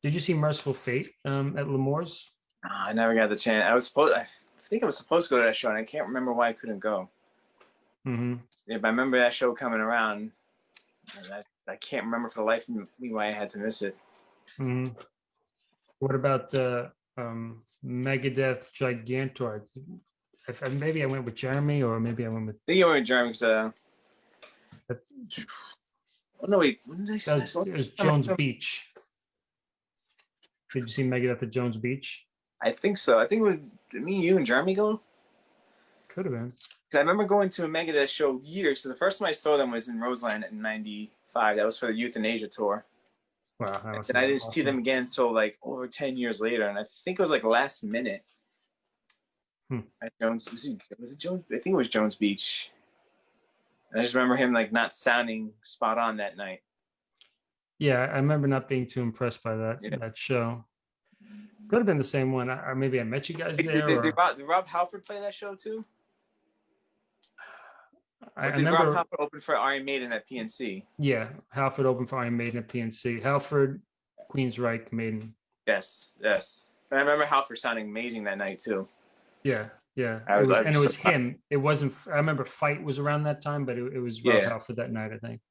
Did you see Mercyful Fate um, at L'Amour's? Ah, I never got the chance. I was supposed. I think I was supposed to go to that show, and I can't remember why I couldn't go. hmm If I remember that show coming around, I, I can't remember for the life of me why I had to miss it. hmm What about uh, um, Megadeth Gigantour? If, maybe I went with Jeremy, or maybe I went with I think you in Germany because, uh, That- oh no, wait, when did I that say was, it was Jones Beach. Did you see Megadeth at Jones Beach? I think so. I think it was did me, you, and Jeremy go. Could have been. I remember going to a Megadeth show years. So the first time I saw them was in Roseland in '95. That was for the Youthanasia tour. Wow. And I didn't see them again until like over 10 years later. And I think it was like last minute. Hmm. At Jones, was it, was it Jones? I think it was Jones Beach. And I just remember him like not sounding spot on that night. Yeah, I remember not being too impressed by that Yeah. that show. Could have been the same one. Or maybe I met you guys there. did, did, Rob, did Rob Halford play that show too? *sighs* I, Or I did Rob remember. Halford open for Iron Maiden at PNC? Yeah, Halford opened for Iron Maiden at PNC. Halford, Queensryche, Maiden. Yes, yes. And I remember Halford sounding amazing that night too. Yeah, yeah. I it was- was, I and it was was him. It wasn't. I remember Fight was around that time, but it, it was Rob Yeah. Halford that night, I think.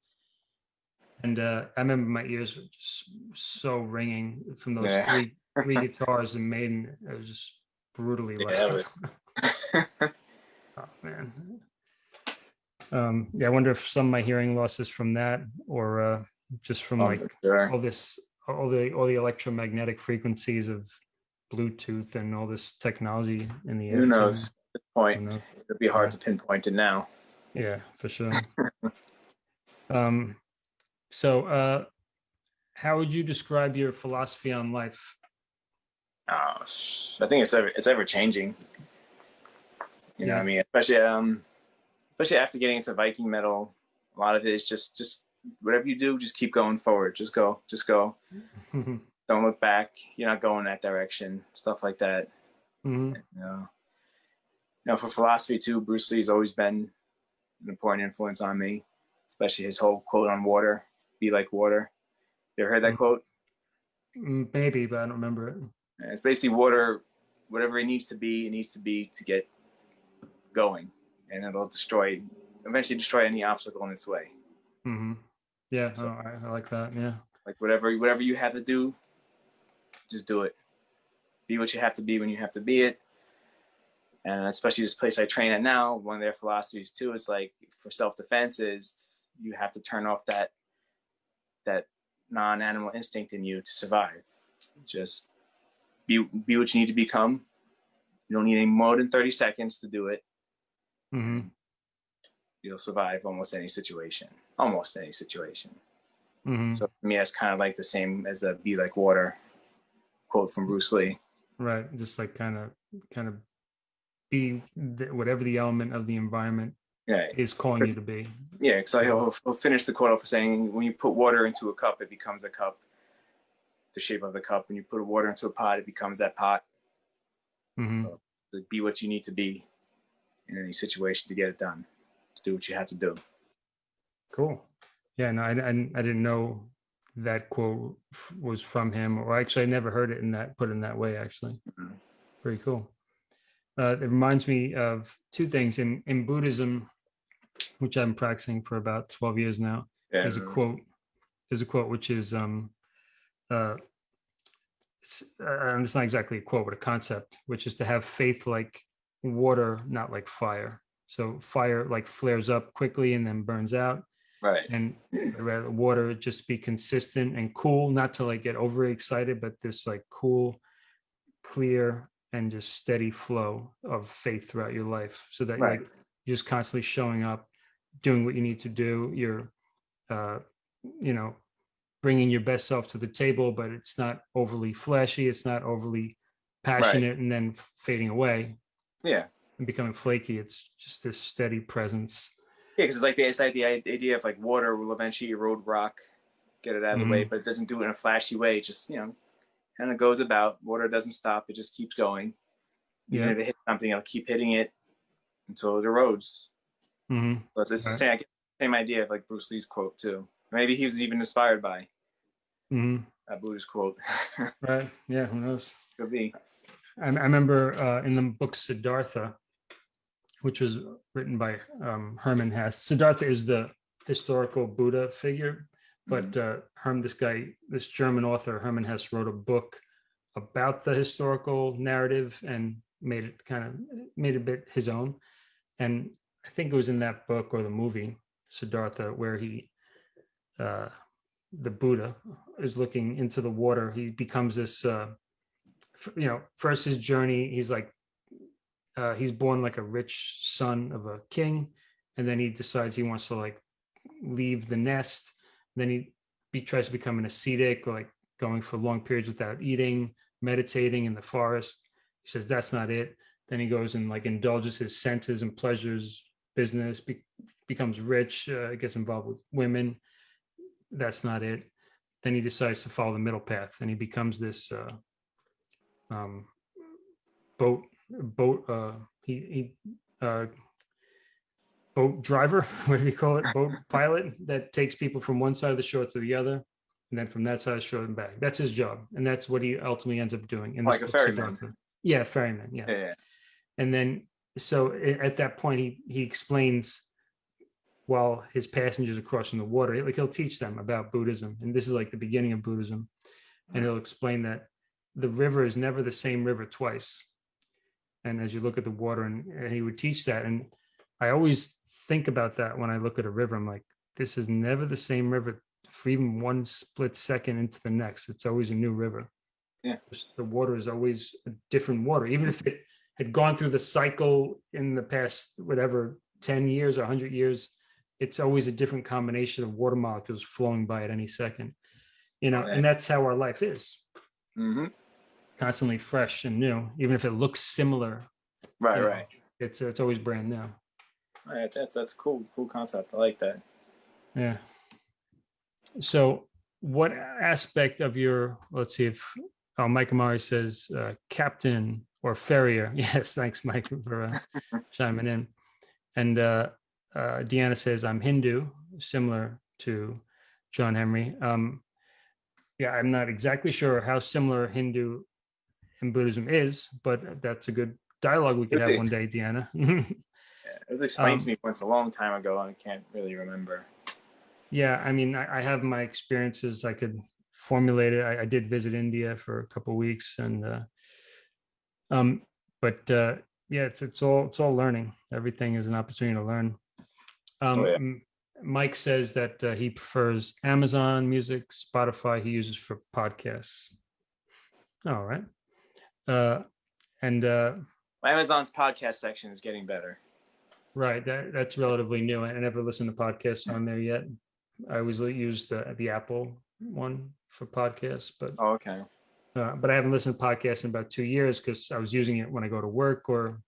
And uh, I remember my ears were just so ringing from those Yeah. three three *laughs* guitars and Maiden. It was just brutally Yeah, loud. *laughs* *laughs* oh man. Um, yeah, I wonder if some of my hearing loss is from that or uh, just from Oh, like sure. all this all the all the electromagnetic frequencies of Bluetooth and all this technology in the air. Who knows? At this point, it'd be hard to pinpoint it now. Yeah, for sure. *laughs* um, so uh, how would you describe your philosophy on life? Oh, I think it's ever it's ever changing. You know, what I mean, especially um, especially after getting into Viking metal, a lot of it is just just whatever you do, just keep going forward. Just go, just go. *laughs* Don't look back. You're not going that direction. Stuff like that. Mhm. You know, you know, for philosophy too, Bruce Lee's always been an important influence on me, especially his whole quote on water, "Be like water." You ever heard that Mm. quote? Mm, Maybe, but I don't remember it. And It's basically water, whatever it needs to be, it needs to be to get going, and it'll destroy, eventually destroy any obstacle in its way. Mm-hmm. Yeah, So- oh, I, I like that. Yeah. Like whatever, whatever you have to do, just do it. Be what you have to be when you have to be it. And especially this place I train at now, one of their philosophies too is like for self-defense is you have to turn off that that non-animal instinct in you to survive. Just be be what you need to become. You don't need any more than 30 seconds to do it. Mm -hmm. You'll survive almost any situation. Almost any situation. hmm So for me, that's kind of like the same as the "be like water" quote from Bruce Lee. Right. Just like kind of, kind of be the, whatever the element of the environment Yeah, is calling you to be. yeah. Because I, will finish the quote off saying, "When you put water into a cup, it becomes a cup. The shape of the cup. When you put water into a pot, it becomes that pot. hmm So be what you need to be in any situation to get it done. To do what you have to do. Cool. Yeah, no, I, I, I didn't know that quote f- was from him, or actually, I never heard it in that put in that way. Actually, Mhm. very cool. Uh, it reminds me of two things in in Buddhism, which I'm practicing for about twelve years now. Yeah. There's a quote. There's a quote which is um, uh, it's, uh, it's not exactly a quote, but a concept, which is to have faith like water, not like fire. So fire like flares up quickly and then burns out Right. and I'd water just be consistent and cool, not to like get overly excited, but this like cool, clear, and just steady flow of faith throughout your life. So that Right. like you're just constantly showing up, doing what you need to do. You're, uh, you know, bringing your best self to the table, but it's not overly flashy. It's not overly passionate and then fading away Yeah. and becoming flaky. It's just this steady presence. Yeah, because it's like the, it's like the idea of like water will eventually erode rock, get it out of the way, but it doesn't do it in a flashy way. It just you know, kind of goes about. Water doesn't stop; it just keeps going. Even Yeah. if it hits something, it'll keep hitting it until it erodes. hmm So it's, it's the Right. same, I get the same idea of like Bruce Lee's quote too. Maybe he was even inspired by hmm that Buddhist quote. *laughs* Right. Yeah. Who knows? Could be. I, I remember uh, in the book Siddhartha, which was written by um, Herman Hesse. Siddhartha is the historical Buddha figure, but uh, Herm, this guy, this German author Herman Hesse, wrote a book about the historical narrative and made it kind of made it a bit his own. And I think it was in that book or the movie Siddhartha where he, uh, the Buddha, is looking into the water. He becomes this, uh, you know, first his journey. He's like, uh, he's born like a rich son of a king, and then he decides he wants to like leave the nest. Then he, he tries to become an ascetic, like going for long periods without eating, meditating in the forest. He says that's not it. Then he goes and like indulges his senses and pleasures, business, be, becomes rich, uh, gets involved with women. That's not it. Then he decides to follow the middle path, and he becomes this uh, um, boat boat. Uh, he he uh, boat driver. *laughs* What do you call it? Boat *laughs* pilot that takes people from one side of the shore to the other, and then from that side of the shore and back. That's his job, and that's what he ultimately ends up doing. in Like a ferryman. Yeah, ferryman. Yeah Yeah, yeah. and then so at that point he he explains while his passengers are crossing the water like he'll teach them about buddhism and this is like the beginning of buddhism and he'll explain that the river is never the same river twice and as you look at the water and, and he would teach that and i always think about that when i look at a river. I'm like this is never the same river for even one split second into the next. It's always a new river. Yeah. the water is always a different water. Even if it had gone through the cycle in the past whatever 10 years or 100 years it's always a different combination of water molecules flowing by at any second you know Right. and that's how our life is. Hmm constantly fresh and new even if it looks similar Right, you know, right. it's it's always brand new All right, that's that's cool. Cool concept. I like that. yeah so what aspect of your let's see if oh mike amari says uh, captain or farrier *laughs* yes thanks mike for uh, *laughs* chiming in and uh, uh, deanna says i'm hindu similar to john henry um, yeah i'm not exactly sure how similar hindu and buddhism is but that's a good dialogue we could have one day deanna *laughs* Yeah, it was explained Um, to me once a long time ago, and I can't really remember. Yeah, I mean, I, I have my experiences. I could formulate it. I, I did visit India for a couple weeks, and uh, um, but uh, yeah, it's it's all it's all learning. Everything is an opportunity to learn. Um, Oh, yeah. Mike says that uh, he prefers Amazon Music, Spotify. He uses for podcasts. All right, uh, and uh, Amazon's podcast section is getting better. Right, that that's relatively new. I never listened to podcasts on there yet. I always use the the Apple one for podcasts, but Oh, okay. uh, but I haven't listened to podcasts in about two years because I was using it when I go to work or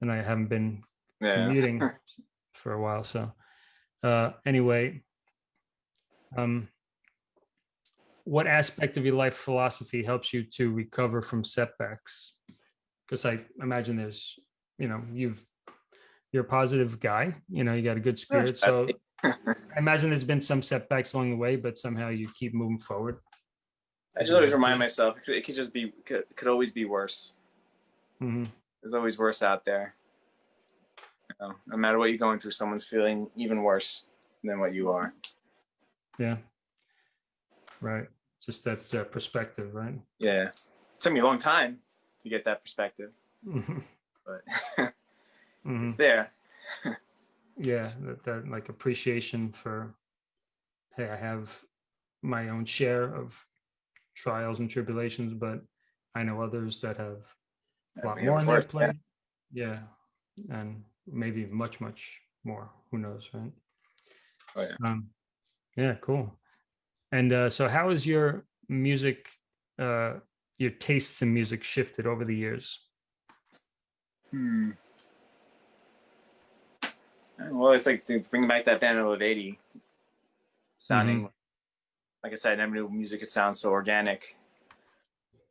and I haven't been Yeah. commuting *laughs* for a while. So uh, anyway, um, what aspect of your life philosophy helps you to recover from setbacks? Because I imagine there's, you know, you've you're a positive guy. You know, you got a good spirit. So I imagine there's been some setbacks along the way, but somehow you keep moving forward. I just always remind myself it could, it could just be could, could always be worse. hmm There's always worse out there. You know, no matter what you're going through, someone's feeling even worse than what you are. Yeah. Right. Just that uh, perspective, right? Yeah. It took me a long time to get that perspective, Mhm. but *laughs* Mhm. it's there. *laughs* yeah that, that like appreciation for hey i have my own share of trials and tribulations but i know others that have a lot Yeah, more of on their course, yeah. plate yeah. and maybe much much more who knows right Oh, yeah. um yeah cool and uh so how has your music uh your tastes in music shifted over the years Hmm. Well, it's like to bring back that band of 80 sounding, like I said, I never knew music could sound so organic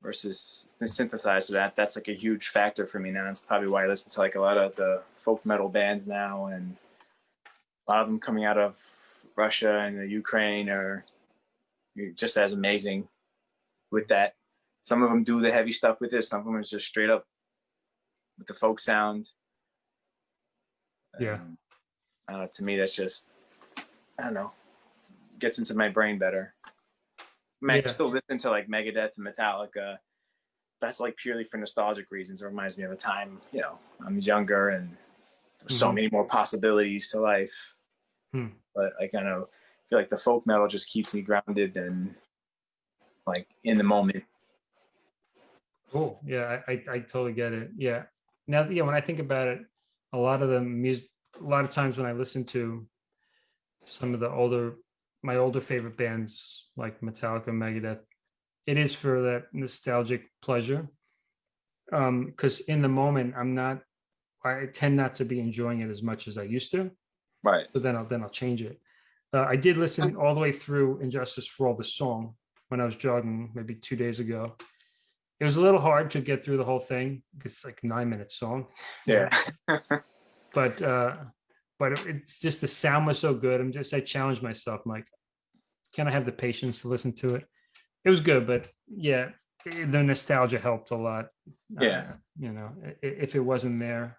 versus the synthesizer. That that's like a huge factor for me now. It's probably why I listen to like a lot of the folk metal bands now, and a lot of them coming out of Russia and the Ukraine just as amazing with that some of them do the heavy stuff with it. Some of them is just straight up with the folk sound. Yeah. Um, I to me, that's just, I don't know, gets into my brain better. I mean, I can still listen to like Megadeth and Metallica. That's like purely for nostalgic reasons. It reminds me of a time, you know, I'm younger and there's so Mhm. many more possibilities to life. Hmm. But I kind of feel like the folk metal just keeps me grounded and like in the moment. Cool. Yeah, I, I, I totally get it. Yeah. Now, yeah, when I think about it, a lot of the music, a lot of times when I listen to some of the older, my older favorite bands like Metallica, Megadeth, it is for that nostalgic pleasure. Um, because in the moment, I'm not, I tend not to be enjoying it as much as I used to. Right. but then I'll then I'll change it. Uh, I did listen all the way through And Justice for All the song when I was jogging maybe two days ago. It was a little hard to get through the whole thing. It's like nine minute song, Yeah. *laughs* but uh, but it's just the sound was so good. I'm just I challenged myself. I'm like, can I have the patience to listen to it? It was good, but yeah, the nostalgia helped a lot. Yeah. Uh, you know, i- i- if it wasn't there,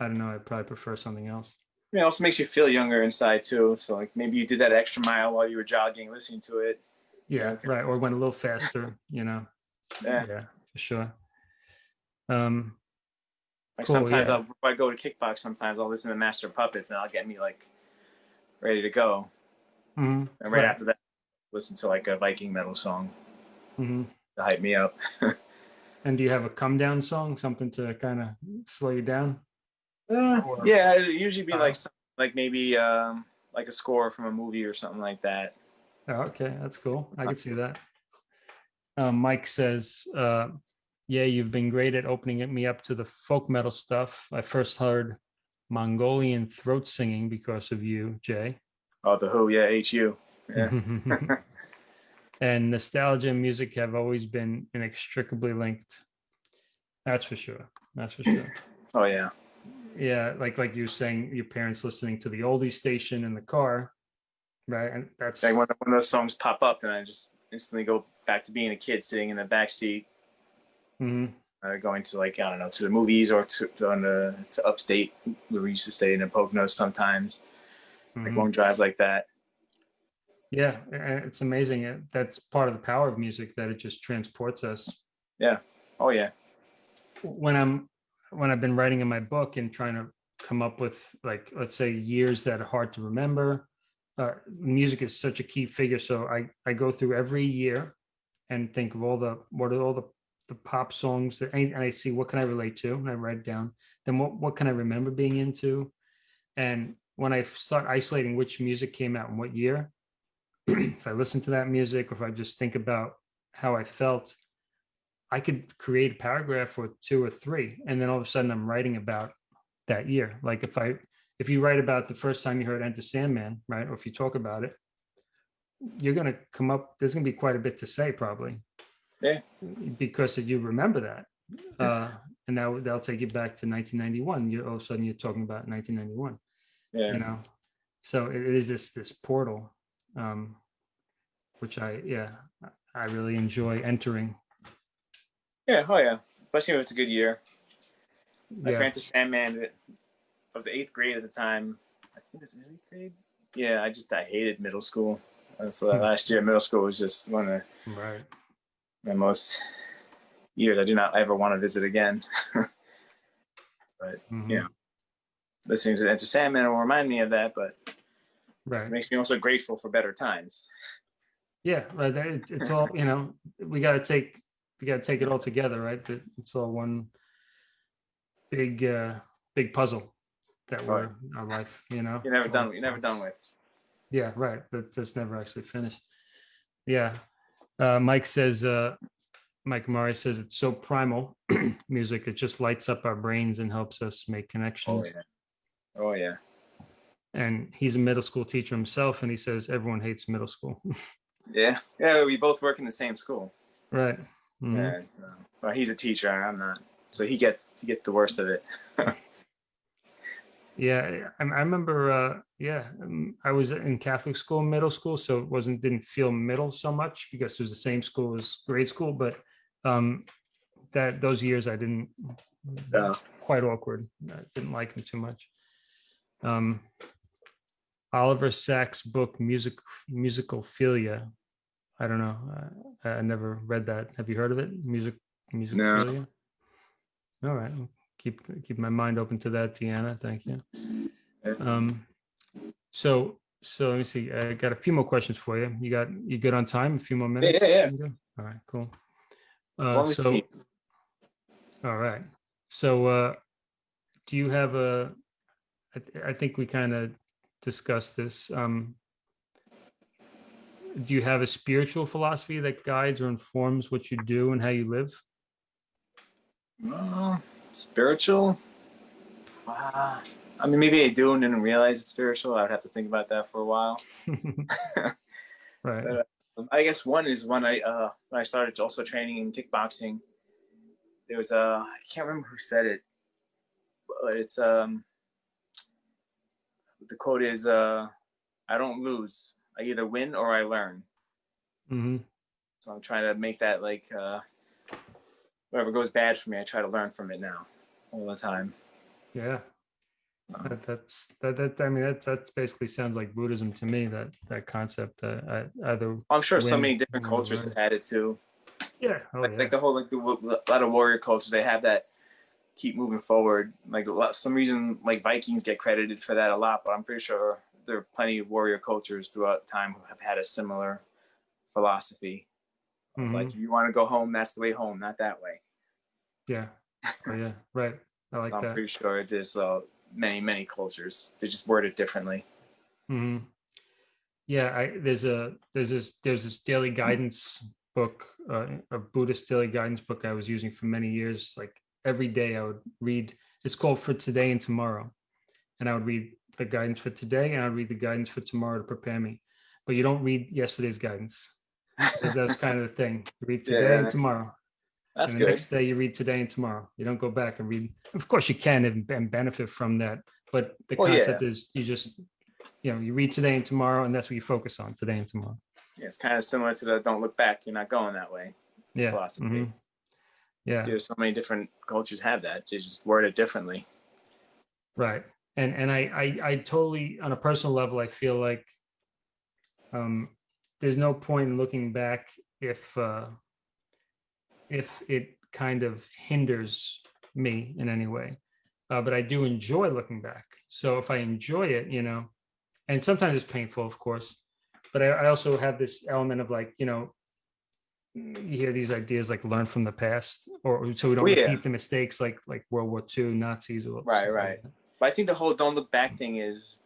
I don't know. I'd probably prefer something else. It also makes you feel younger inside too. So like maybe you did that extra mile while you were jogging, listening to it. Yeah, right. Or went a little faster, you know. Yeah. Yeah, for sure. Um, Like Cool, sometimes yeah. I'll, I go to kickbox, sometimes I'll listen to Master Puppets and I'll get me like ready to go. mhm, And right, Right. after that, listen to like a Viking metal song mhm. to hype me up. *laughs* And do you have a come down song, something to kind of slow you down? Uh, yeah, it'd usually be Uh, like some, like maybe um like a score from a movie or something like that. Oh, okay, that's cool. I could see that. Um, Mike says, uh, "Yeah, you've been great at opening me up to the folk metal stuff. I first heard Mongolian throat singing because of you, Jay." Oh, the HU, yeah, HU. Yeah. *laughs* and nostalgia and music have always been inextricably linked. That's for sure. That's for sure. *laughs* Oh yeah, yeah like like you were saying your parents listening to the oldie station in the car right and that's like when, when those songs pop up, then I just instantly go back to being a kid sitting in the back seat, Mhm. uh, going to like I don't know to the movies or to to, on the, to upstate where we used to stay in the Poconos sometimes, like Mhm. long drives like that. yeah it's amazing that's part of the power of music that it just transports us Yeah. Oh yeah, when i'm when i've been writing in my book and trying to come up with like let's say years that are hard to remember uh, music is such a key figure. So i i go through every year and think of all the what are all the the pop songs that and i see what can i relate to and i write down. Then what, what can i remember being into? And when i start isolating which music came out in what year *clears throat* if i listen to that music or if i just think about how i felt I could create a paragraph or two or three, and then all of a sudden I'm writing about that year. Like if I if you write about the first time you heard Enter Sandman, right, or if you talk about it, you're gonna come up. There's gonna be quite a bit to say probably. Yeah. Because if you remember that, uh, and that would- that'll take you back to 1991. You all of a sudden you're talking about 1991 yeah. you know so it is this this portal um which i yeah i really enjoy entering Yeah, oh yeah. Especially if it's a good year. Like yeah Enter Sandman, I was eighth grade at the time. I think it was eighth grade. Yeah, I just I hated middle school. So that last year, middle school was just one of right my most years I do not ever want to visit again. *laughs* mhm, Yeah. Listening to Enter Sandman will remind me of that, but it right makes me also grateful for better times. yeah right it's, it's all you know we got to take we got to take it all together right that it's all one big uh big puzzle that we're our life you know You're never done. You're never done with. Yeah, right. That, that's never actually finished. Yeah. Uh, Mike says, uh, Mike Murray says it's so primal *clears throat* music. It just lights up our brains and helps us make connections. Oh yeah. Oh yeah. And he's a middle school teacher himself. And he says everyone hates middle school. *laughs* Yeah. Yeah. We both work in the same school. right. Mhm. Yeah. So, well, he's a teacher. I'm not. So he gets he gets the worst of it. *laughs* Yeah. I, I remember, uh, yeah, um, I was in Catholic school, middle school. So it wasn't, didn't feel middle so much because it was the same school as grade school. But Um, that those years I didn't Yeah. quite awkward. I didn't like him too much. Um, Oliver Sacks' book Music Musicophilia. I don't know. I, I never read that. Have you heard of it? Music Musicophilia. All right. Keep keep my mind open to that, Deanna. Thank you. Um, so so let me see. I got a few more questions for you. You got you good on time? A few more minutes? yeah, yeah. Good? All right, cool. Uh, so all right. So uh do you have a I think we kind of discussed this. Um do you have a spiritual philosophy that guides or informs what you do and how you live? Uh, spiritual? Uh, I mean, maybe I do and didn't realize it's spiritual. I would have to think about that for a while. *laughs* *laughs* right. But, Um, I guess one is when I uh, when I started also training in kickboxing. There was a I can't remember who said it, but it's um the quote is uh I don't lose. I either win or I learn. hmm So I'm trying to make that like uh whatever goes bad for me, I try to learn from it now all the time. Yeah. Um, That, that's that, that I mean that's that's basically sounds like Buddhism to me that that concept uh, I- either I'm sure so many different cultures have had it too. yeah oh, like, yeah. like the whole like the a lot of warrior culture, they have that keep moving forward. Like a lot, some reason like Vikings get credited for that a lot, but I'm pretty sure there are plenty of warrior cultures throughout time who have had a similar philosophy. Mhm. Like if you want to go home, that's the way home, not that way. yeah oh, yeah *laughs* right I like that. I'm that pretty sure there's uh, many many cultures. They just word it differently. hmm Yeah, I there's a there's this there's this daily guidance book, uh, a Buddhist daily guidance book I was using for many years. Like every day I would read. It's called For Today and Tomorrow, and I would read the guidance for today and I'd read the guidance for tomorrow to prepare me. But you don't read yesterday's guidance. That- That's *laughs* kind of the thing. You read today Yeah. and tomorrow. That's and the good. next day you read today and tomorrow. You don't go back and read. Of course, you can and, and benefit from that, but the Well, yeah. concept is you just, you know, you read today and tomorrow, and that's what you focus on today and tomorrow. Yeah, it's kind of similar to the don't look back. You're not going that way. Yeah. Philosophy. mhm. Yeah. There's so many different cultures have that. They just word it differently. Right. And and I, I I totally on a personal level I feel like um there's no point in looking back if uh if it kind of hinders me in any way. Uh, but I do enjoy looking back. So if I enjoy it, you know, and sometimes it's painful, of course, but I, I also have this element of like, you know, you hear these ideas like learn from the past or so we don't Oh, yeah. repeat the mistakes like like World War II, Nazis or Right, like right. that. But I think the whole don't look back thing is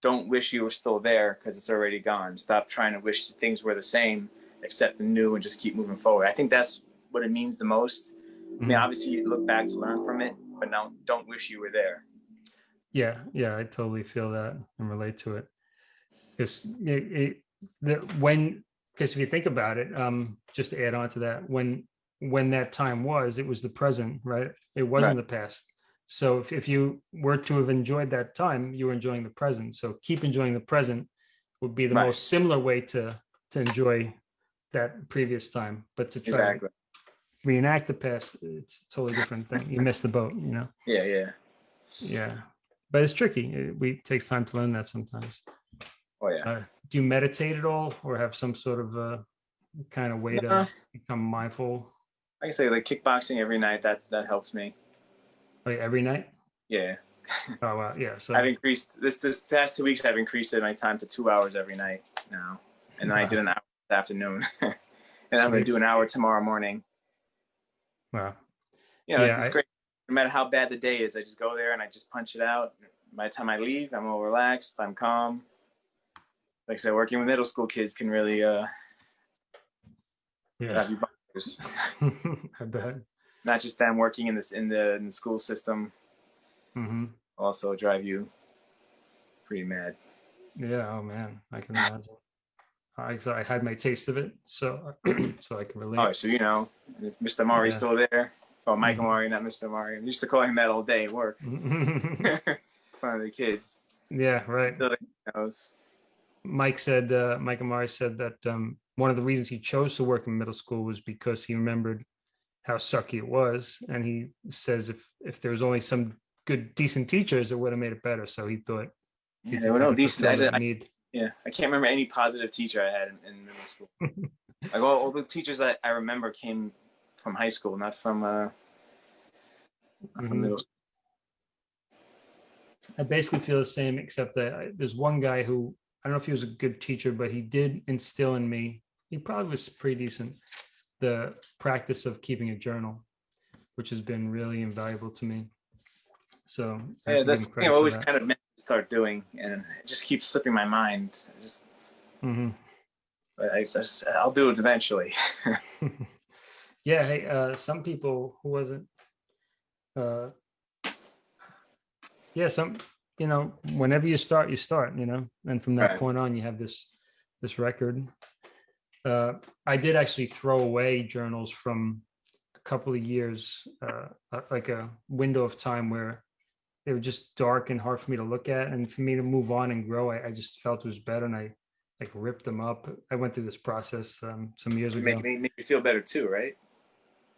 don't wish you were still there because it's already gone. Stop trying to wish things were the same, accept the new, and just keep moving forward. I think that's what it means the most. I mean, Mhm. obviously, you look back to learn from it, but now don't wish you were there. Yeah, yeah, I totally feel that and relate to it. Because it, it the when because if you think about it, um, just to add on to that, when when that time was, it was the present, right? It wasn't the past. So if, if you were to have enjoyed that time, you were enjoying the present. So keep enjoying the present would be the Right. most similar way to to enjoy that previous time. But to try Exactly. to reenact the past, it's a totally different thing. You miss the boat, you know. *laughs* Yeah, yeah. Yeah, but it's tricky. It, we it takes time to learn that sometimes. Oh yeah. Uh, do you meditate at all, or have some sort of uh, kind of way to become mindful? I say, like kickboxing every night. That that helps me. Like every night? Yeah. Oh wow, yeah. So I've increased this this past two weeks. I've increased my time to two hours every night now, and then I did an hour this afternoon, *laughs* and I'm gonna do an hour tomorrow morning. wow. You know, Yeah, it's, great. No matter how bad the day is, I just go there and I just punch it out. By the time I leave, I'm all relaxed. I'm calm. Like I said, working with middle school kids can really uh, Yeah, drive you bonkers. *laughs* I bet. Not just them working in this in the in the school system, hmm also drive you pretty mad. Yeah. Oh man, I can imagine. I I had my taste of it, so *clears throat* so I can relate. Oh, so you know, if Mr. Mari's Yeah. still there. Oh, Mike Mhm. Amari, not Mr. Amari. I used to call him that all day at work. *laughs* in front of the kids. yeah. Right. So. Mike said, uh, Mike Amari said that um, one of the reasons he chose to work in middle school was because he remembered how sucky it was. And he says if if there was only some good decent teachers, it would have made it better. So he thought Yeah, there were no decent. I, I, yeah, I can't remember any positive teacher I had in, in middle school. *laughs* like all, all the teachers that I remember came from high school, not from uh, not from Mhm. middle. school. I basically feel the same, except that I- there's one guy who, I don't know if he was a good teacher, but he did instill in me, he probably was pretty decent, the practice of keeping a journal, which has been really invaluable to me. So. Yeah, that's him you credit know, for always that. kind of meant to start doing, and it just keeps slipping my mind. I just, Mhm. but I just, I'll do it eventually. *laughs* *laughs* Yeah, hey, uh, some people who wasn't, uh, yeah, some, you know, whenever you start, you start, you know, and from that Right. point on, you have this, this record. Uh, I did actually throw away journals from a couple of years, uh, uh, like a window of time where they were just dark and hard for me to look at, and for me to move on and grow, I, I just felt it was better, and I like ripped them up. I went through this process um, some years ago. make, make, me feel better too, right?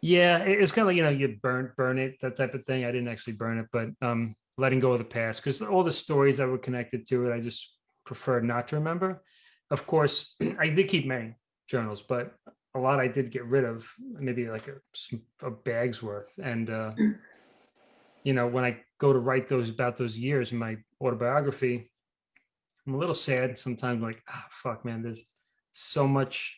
Yeah, it- it's kind of like, you know, you burn, burn it, that type of thing. I didn't actually burn it, but um, letting go of the past, because all the stories that were connected to it, I just prefer not to remember. Of course, *clears throat* I did keep many journals, but a lot I did get rid of, maybe like a bag's worth. And, uh, you know, when I go to write those about those years in my autobiography, I'm a little sad sometimes, like, ah, fuck, man, there's so much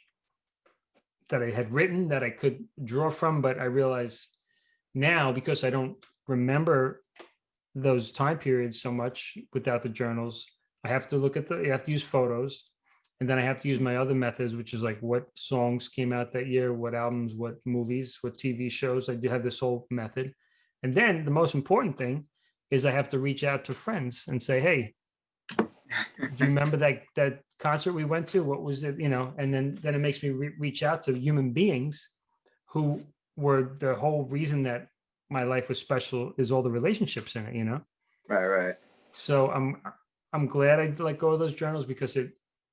that I had written that I could draw from, but I realize now because I don't remember those time periods so much without the journals, I have to look at the, I have to use photos. And then I have to use my other methods, which is like what songs came out that year, what albums, what movies, what TV shows. I do have this whole method. And then the most important thing is I have to reach out to friends and say, hey, do you remember that that concert we went to? What was it? You know, and then then it makes me re- reach out to human beings who were the whole reason that my life was special is all the relationships in it, you know. Right, right. So I'm I'm glad I let go of those journals because it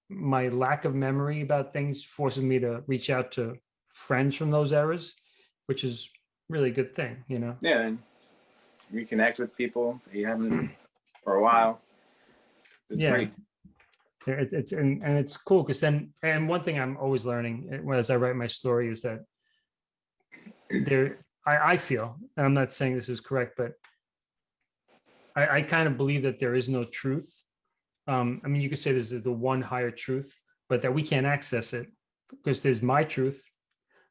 my lack of memory about things forces me to reach out to friends from those eras, which is really a good thing, you know. Yeah, and reconnect with people that you haven't for a while. It's Yeah. great. Yeah, It's, it's and, and it's cool because then and one thing I'm always learning uh, as I write my story is that there I, I feel and I'm not saying this is correct, but I, I kind of believe that there is no truth. Um, I mean, you could say this is the one higher truth, but that we can't access it because there's my truth,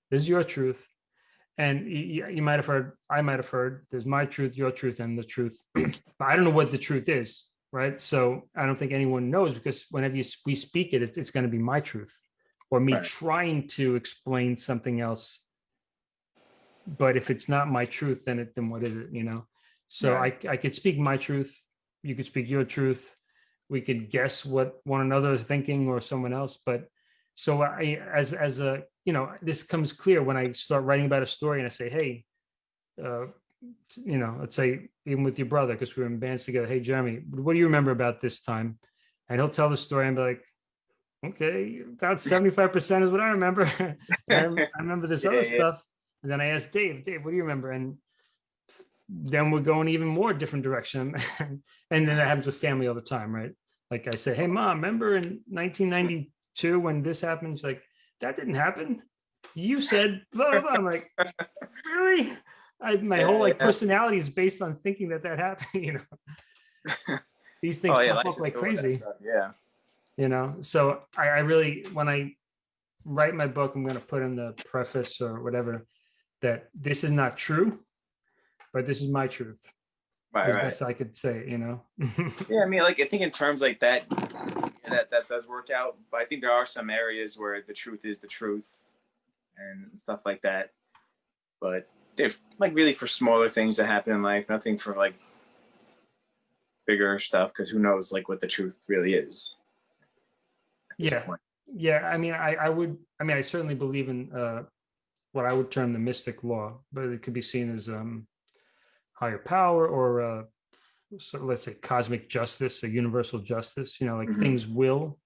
there's your truth, and you, you might have heard, I might have heard, there's my truth, your truth, and the truth. *clears throat* but I don't know what the truth is, right? So I don't think anyone knows because whenever you, we speak it, it's, it's going to be my truth or me Right. trying to explain something else. But if it's not my truth, then it then what is it? You know. So Right. I I could speak my truth, you could speak your truth. We could guess what one another is thinking or someone else, but so I as as a you know this comes clear when I start writing about a story and I say, hey, uh, you know, let's say even with your brother because we were in bands together. Hey, Jeremy, what do you remember about this time? And he'll tell the story and be like, okay, about *laughs* seventy five percent is what I remember. *laughs* I remember this Yeah, other yeah. stuff. And then I asked Dave, Dave, what do you remember? And then we're going even more different direction. *laughs* and then that happens with family all the time, right? Like I say, hey mom, remember in 1992 when this happened? She's like, that didn't happen. You said blah blah. blah. I'm like, *laughs* really? I, my whole like Yeah. personality is based on thinking that that happened. *laughs* You know, these things Oh yeah, pop life up like full of that crazy Yeah. you know so I, I really when i write my book i'm going to put in the preface or whatever that this is not true but this is my truth Right, as right. best i could say you know *laughs* Yeah, I mean, like I think in terms like that, yeah, that that does work out. But I think there are some areas where the truth is the truth, and stuff like that. But they're like really for smaller things that happen in life, nothing for like bigger stuff. Because who knows, like what the truth really is. Yeah. point. yeah i mean i i would i mean i certainly believe in uh what i would term the mystic law but it could be seen as um higher power or uh so let's say cosmic justice or universal justice you know like Mhm. things will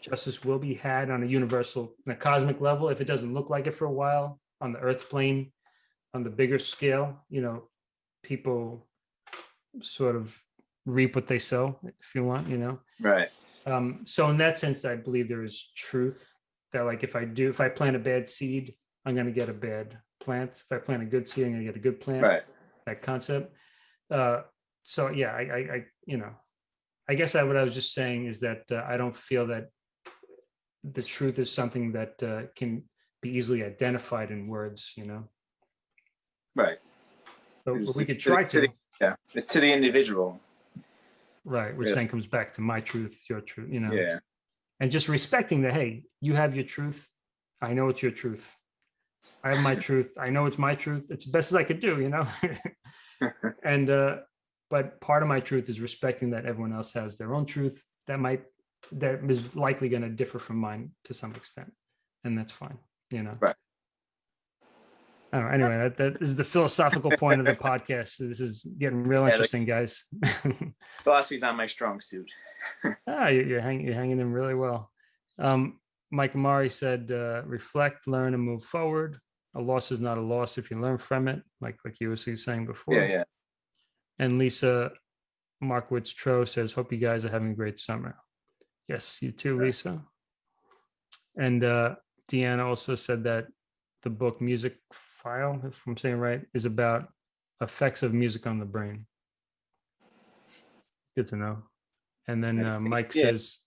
justice will be had on a universal on a cosmic level if it doesn't look like it for a while on the earth plane, on the bigger scale, you know, people sort of reap what they sow, if you want, you know. Right. Um, so in that sense, I believe there is truth that like if I do, if I plant a bad seed, I'm gonna get a bad plant. If I plant a good seed, I'm gonna get a good plant. Right. That concept. Uh, so yeah, I, I, I, you know, I guess I, what I was just saying is that uh, I don't feel that the truth is something that uh, can be easily identified in words, you know. Right. But, but we could try to the- to, Yeah. It's to the individual. right? Which Yeah. then comes back to my truth, your truth, you know. Yeah. and just respecting that hey you have your truth i know it's your truth i have my truth i know it's my truth it's the best as i could do you know *laughs* and uh but part of my truth is respecting that everyone else has their own truth that might that is likely going to differ from mine to some extent and that's fine you know Right. I don't know, anyway, that, that is the philosophical point of the podcast. This is getting real like- interesting, guys. *laughs* Philosophy's not my strong suit. *laughs* Ah, you- you're hanging, you're hanging in really well. Um, Mike Amari said, uh, reflect, learn, and move forward. A loss is not a loss if you learn from it, like like you were saying before. Yeah, yeah. And Lisa Markowitz Tro says, hope you guys are having a great summer. Yes, you too, Yeah. Lisa. And uh, Deanna also said that the book Music File, if I'm saying right, is about effects of music on the brain. Good to know. And then uh, Mike yeah. says,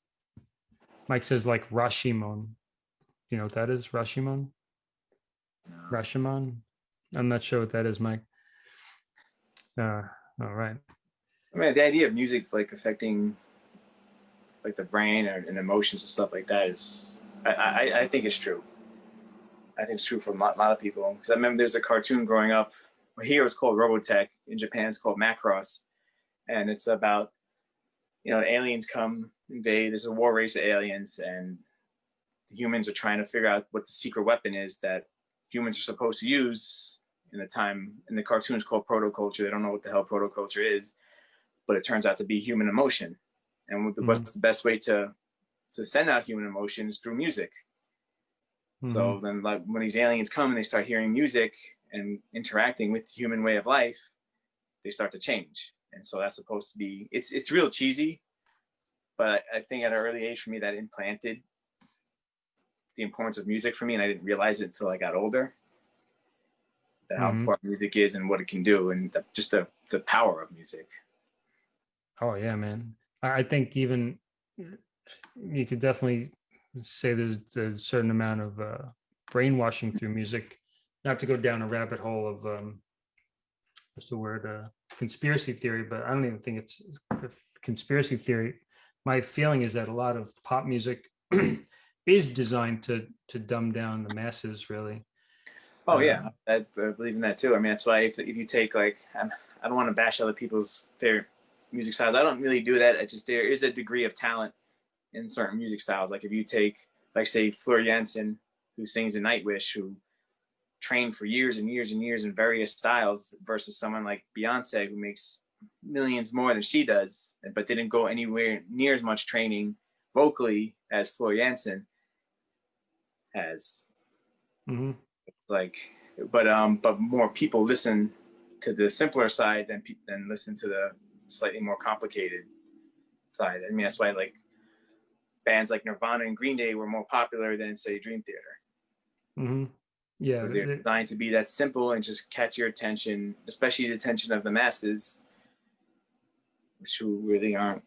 Mike says like Rashimon. You know what that is? Rashimon? No. Rashomon? I'm not sure what that is, Mike. Uh, all right. I mean, the idea of music like affecting like the brain and emotions and stuff like that is, I, I, I think it's true. I think it's true for a lot, lot of people. Because I remember there's a cartoon growing up. Well, here it's called Robotech. In Japan, it's called Macross, and it's about you know aliens come invade. There's a war race of aliens, and humans are trying to figure out what the secret weapon is that humans are supposed to use. In the time in the cartoon, it's called protoculture. They don't know what the hell protoculture is, but it turns out to be human emotion. And what the, mm-hmm. what's the best way to to send out human emotion is through music. So mm-hmm. then, like when these aliens come and they start hearing music and interacting with the human way of life, they start to change. And so that's supposed to be it's it's real cheesy, but I, think at an early age for me that implanted the importance of music for me, and I didn't realize it until I got older. That how Mhm. important music is and what it can do, and the, just the the power of music. Oh yeah, man. I I think even you could definitely say there's a certain amount of uh, brainwashing through music. Not to go down a rabbit hole of um, what's the word uh, conspiracy theory, but I don't even think it's the conspiracy theory. My feeling is that a lot of pop music *clears throat* is designed to to dumb down the masses, really. Oh yeah, uh, I, I believe in that too. I mean, that's why if, if you take like, I'm, I don't want to bash other people's favorite music styles. I don't really do that. I just there is a degree of talent in certain music styles. Like if you take, like say, Floor Jansen, who sings in Nightwish, who trained for years and years and years in various styles, versus someone like Beyonce, who makes millions more than she does, but didn't go anywhere near as much training vocally as Floor Jansen has Mhm. like but um but more people listen to the simpler side than than listen to the slightly more complicated side i mean that's why like bands like nirvana and green day were more popular than say dream theater Mhm. Yeah, they're designed to be that simple and just catch your attention especially the attention of the masses who really aren't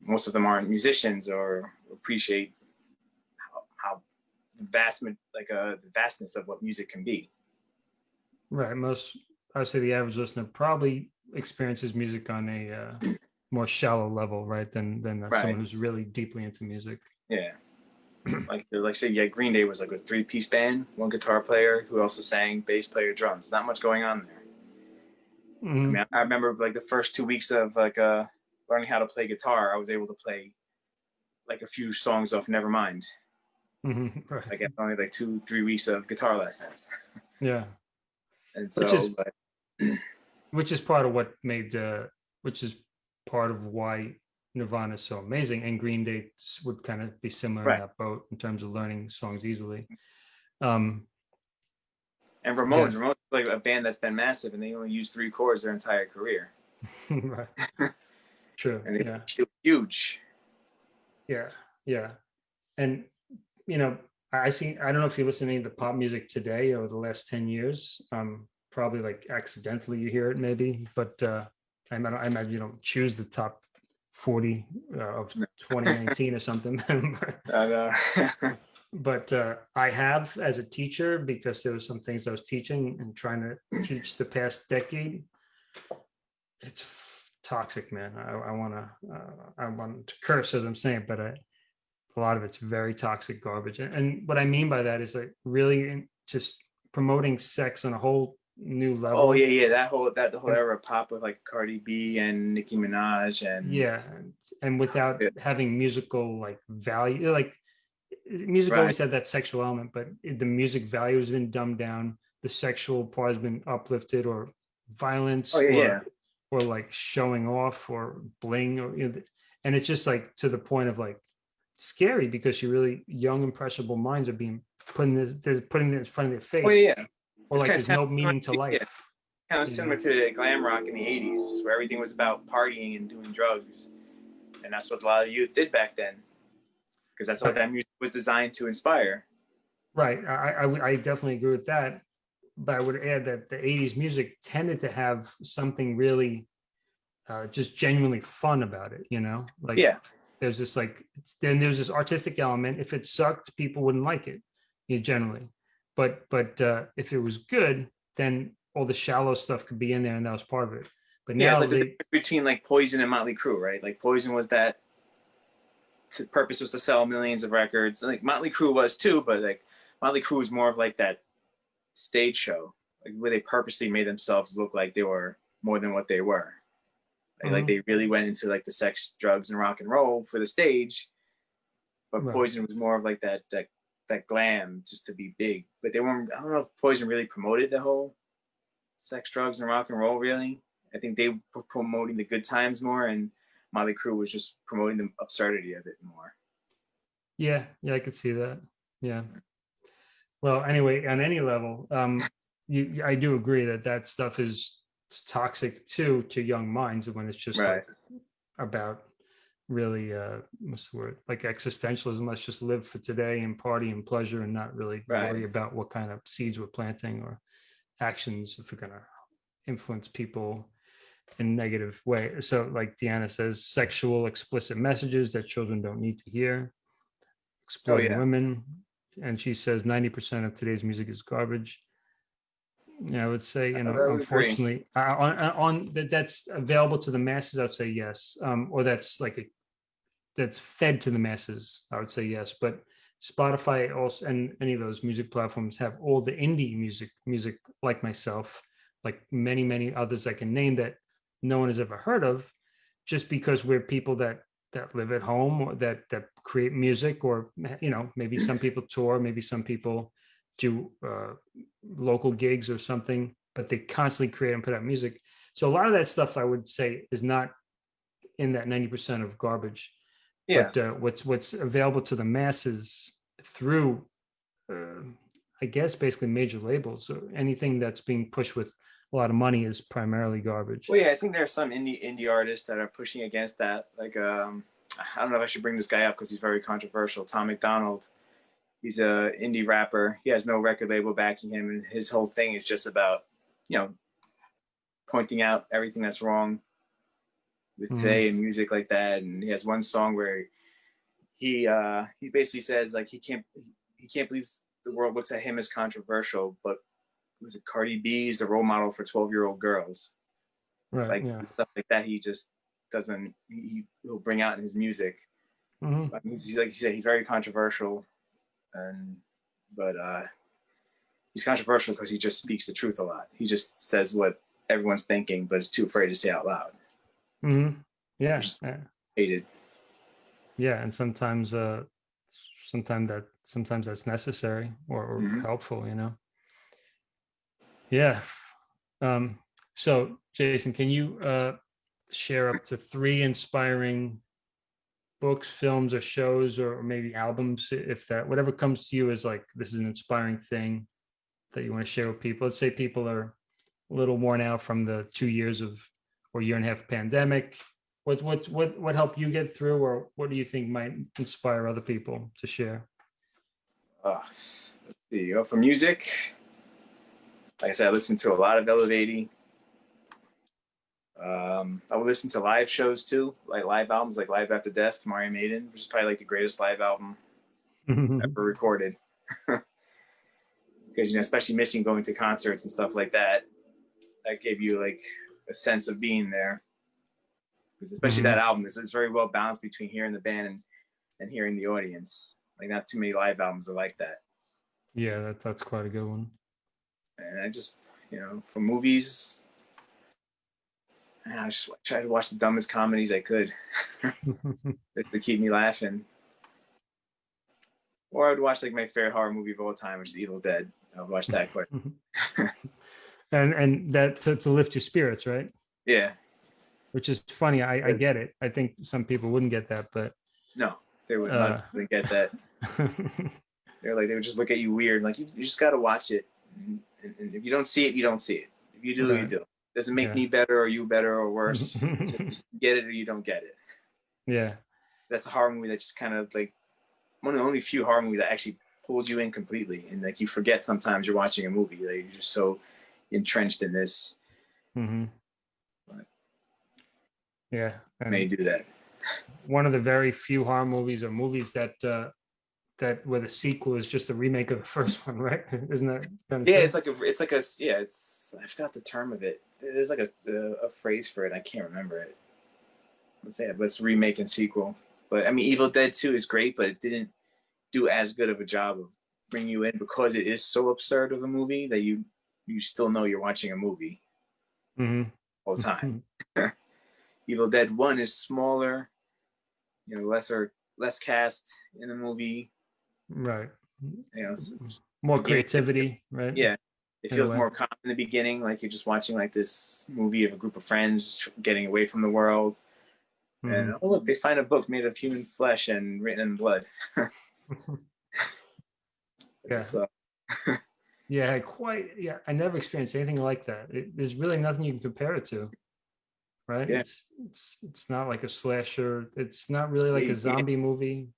most of them aren't musicians or appreciate how, how vast like uh the vastness of what music can be Right. Most, I would say the average listener probably experiences music on a uh, more shallow level, right? Than than uh, someone who's really deeply into music. Yeah. *clears throat* like like say yeah, Green Day was like a three piece band, one guitar player who also sang bass player drums. Not much going on there. I Mhm. mean, I, I remember like the first two weeks of like uh learning how to play guitar, I was able to play like a few songs off Nevermind. Mhm. *laughs* Right. Like after only like two, three weeks of guitar lessons. *laughs* Yeah. And so Which is- but, *clears throat* Which is part of what made, uh, which is part of why Nirvana is so amazing, and Green Day would kind of be similar Right. in that boat in terms of learning songs easily. Um, And Ramones, Ramones is like a band that's been massive, and they only use three chords their entire career. *laughs* right. *laughs* True. And they Yeah. huge. Yeah. Yeah. And you know, I see. I don't know if you're listening to pop music today over the last ten years. Um, probably like accidentally you hear it, maybe. But uh, I I imagine you don't choose the top forty uh, of 2019 or something. *laughs* I know. But uh, I have as a teacher because there were some things I was teaching and trying to teach the past decade. It's toxic, man. I, I want to uh, I want to curse as I'm saying, but I, a lot of it's very toxic garbage. And, and what I mean by that is like really just promoting sex on a whole new level. oh yeah, yeah. That whole that the whole era pop with like Cardi B and Nicki Minaj and yeah and, and without Yeah. having musical like value like music Right. always had that sexual element but the music value has been dumbed down. The sexual part has been uplifted or violence Oh, yeah, or, or like showing off or bling or you know, and it's just like to the point of like scary because you really young impressionable minds are being putting this they're putting it in front of their oh, face Oh yeah, or It's like there's no meaning to to- yeah. life Kind of similar to glam rock in the '80s, where everything was about partying and doing drugs, and that's what a lot of youth did back then, because that's what that music was designed to inspire. Right. I, I, I definitely agree with that. But I would add that the 80s music tended to have something really uh, just genuinely fun about it, you know? Like Yeah, there's this like it's, then there's this artistic element. If it sucked, people wouldn't like it, you know, generally. But but uh, if it was good, then all the shallow stuff could be in there and that was part of it. But yeah. now It's like the they, difference between like Poison and Motley Crue, right? Like Poison was that to, purpose was to sell millions of records. and, Like Motley Crue was too, but like Motley Crue was more of like that stage show, like where they purposely made themselves look like they were more than what they were. Like, like Mhm. they really went into like the sex, drugs, and rock and roll for the stage. But Right. Poison was more of like that that that glam just to be big. But they weren't. I don't know if Poison really promoted the whole sex, drugs, and rock and roll. Really, I think they were promoting the good times more, and Motley Crue was just promoting the absurdity of it more. Yeah, yeah, I could see that. Yeah. Well, anyway, on any level, um, you, I do agree that that stuff is toxic too to young minds when it's just like about really uh what's the word like existentialism let's just live for today and party and pleasure and not really Right. worry about what kind of seeds we're planting or actions if we're going to influence people in negative way. So like deanna says sexual explicit messages that children don't need to hear exploiting yeah. women. And she says 90% of today's music is garbage. Yeah i would say you know unfortunately uh, on, on on that that's available to the masses i'd say yes. Um or that's like a that's fed to the masses i would say yes. But spotify also and any of those music platforms have all the indie music music like myself like many many others i can name that no one has ever heard of just because we're people that that live at home or that that create music or you know maybe some people *laughs* tour maybe some people do uh, local gigs or something but they constantly create and put out music. So a lot of that stuff i would say is not in that 90% of garbage. Yeah, but uh, what's what's available to the masses through uh, i guess basically major labels or anything that's being pushed with a lot of money is primarily garbage Well, yeah, I think there are some indie indie artists that are pushing against that. Like, um, I don't know if I should bring this guy up because he's very controversial. Tom MacDonald, he's a indie rapper. He has no record label backing him, and his whole thing is just about, you know, pointing out everything that's wrong with Mhm. today and music like that. And he has one song where he uh, he basically says like he can't he can't believe the world looks at him as controversial, but was it Cardi B is the role model for twelve year old girls? Right like yeah. stuff like that he just doesn't he he'll bring out in his music. I mean, he's, he's like you said he's very controversial and but uh he's controversial because he just speaks the truth a lot. He just says what everyone's thinking but is too afraid to say out loud. Mhm. yeah yeah. hated. Yeah and sometimes uh sometimes that sometimes that's necessary or, or Mhm. helpful you know yeah um so jason can you uh share up to three inspiring books films or shows or maybe albums if that whatever comes to you is like this is an inspiring thing that you want to share with people? Let's say people are a little worn out from the two years of or year and a half pandemic. What what what what helped you get through, or what do you think might inspire other people to share? Uh, let's see. Go for music. Like I said, I listen to a lot of Eluveitie. Um, I would listen to live shows too, like live albums, like Live After Death from Iron Maiden, which is probably like the greatest live album *laughs* ever recorded. *laughs* Because you know, especially missing going to concerts and stuff like that, that gave you like a sense of being there. Because especially Mhm. that album is it's very well balanced between hearing the band and, and hearing the audience. Like not too many live albums are like that. yeah, that, that's quite a good one. And I just, you know, for movies, I just try to watch the dumbest comedies I could *laughs* to keep me laughing. Or I would watch like my favorite horror movie of all time, which is Evil Dead. I would watch that quite. *laughs* and and that to, to lift your spirits, right? Yeah, Which is funny. I, I get it. I think some people wouldn't get that, but no, they would Uh. not really get that. *laughs* They're like they would just look at you weird. Like you, you just got to watch it, and, and- if you don't see it, you don't see it. If you do, you do. Doesn't make Yeah. me better or you better or worse. So *laughs* just get it or you don't get it. yeah. that's the horror movie that just kind of like one of the only few horror movies that actually pulls you in completely and like you forget sometimes you're watching a movie like you're just so entrenched in this hmm But- Yeah. and they And do that *laughs* one of the very few horror movies or movies that uh that where the sequel is just a remake of the *laughs* first one, right? *laughs* Isn't that kind of yeah it's like a it's like a yeah it's i forgot the term of it there's like a, a, a phrase for it i can't remember it let's say it but it's remake and sequel but i mean evil dead 2 is great but it didn't do as good of a job of bringing you in because it is so absurd of a movie that you you still know you're watching a movie Mhm. all the *laughs* time Evil Dead One is smaller, you know, lesser less cast in the movie. Right. You know, More creativity, right? yeah, it In feels more calm in the beginning, like you're just watching like this movie of a group of friends just getting away from the world. And mm-hmm. oh look, they find a book made of human flesh and written in blood. *laughs* Yeah. So *laughs* Yeah, quite. Yeah, I never experienced anything like that. It, there's really nothing you can compare it to, right? Yeah. It's it's it's not like a slasher. It's not really like a zombie movie,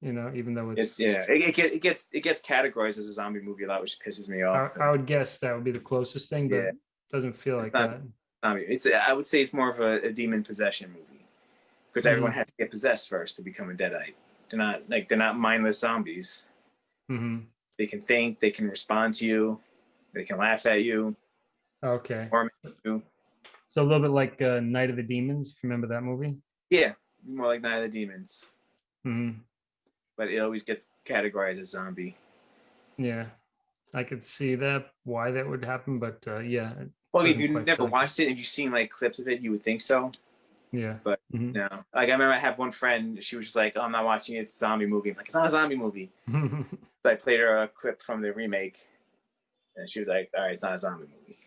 you know. Even though it's, it's yeah, it, it, get, it gets it gets categorized as a zombie movie a lot, which pisses me off. I would guess that would be the closest thing, but Yeah. it doesn't feel like not- that. zombie. It's I would say it's more of a, a demon possession movie because everyone Mhm. has to get possessed first to become a deadite. They're not like they're not mindless zombies. hmm They can think, they can respond to you, they can laugh at you. Okay. Or you. So a little bit like uh, Night of the Demons. if you Remember that movie? Yeah, more like Night of the Demons, hmm but it always gets categorized as zombie. Yeah, I could see that why that would happen, but uh, yeah, Well, if you never like- watched it and you've seen like clips of it, you would think so. yeah. But- Mhm. No, like I remember I had one friend. She was just like, "Oh, I'm not watching it. It's a zombie movie." I'm like, "It's not a zombie movie." *laughs* So I played her a clip from the remake, and she was like, "All right, it's not a zombie movie."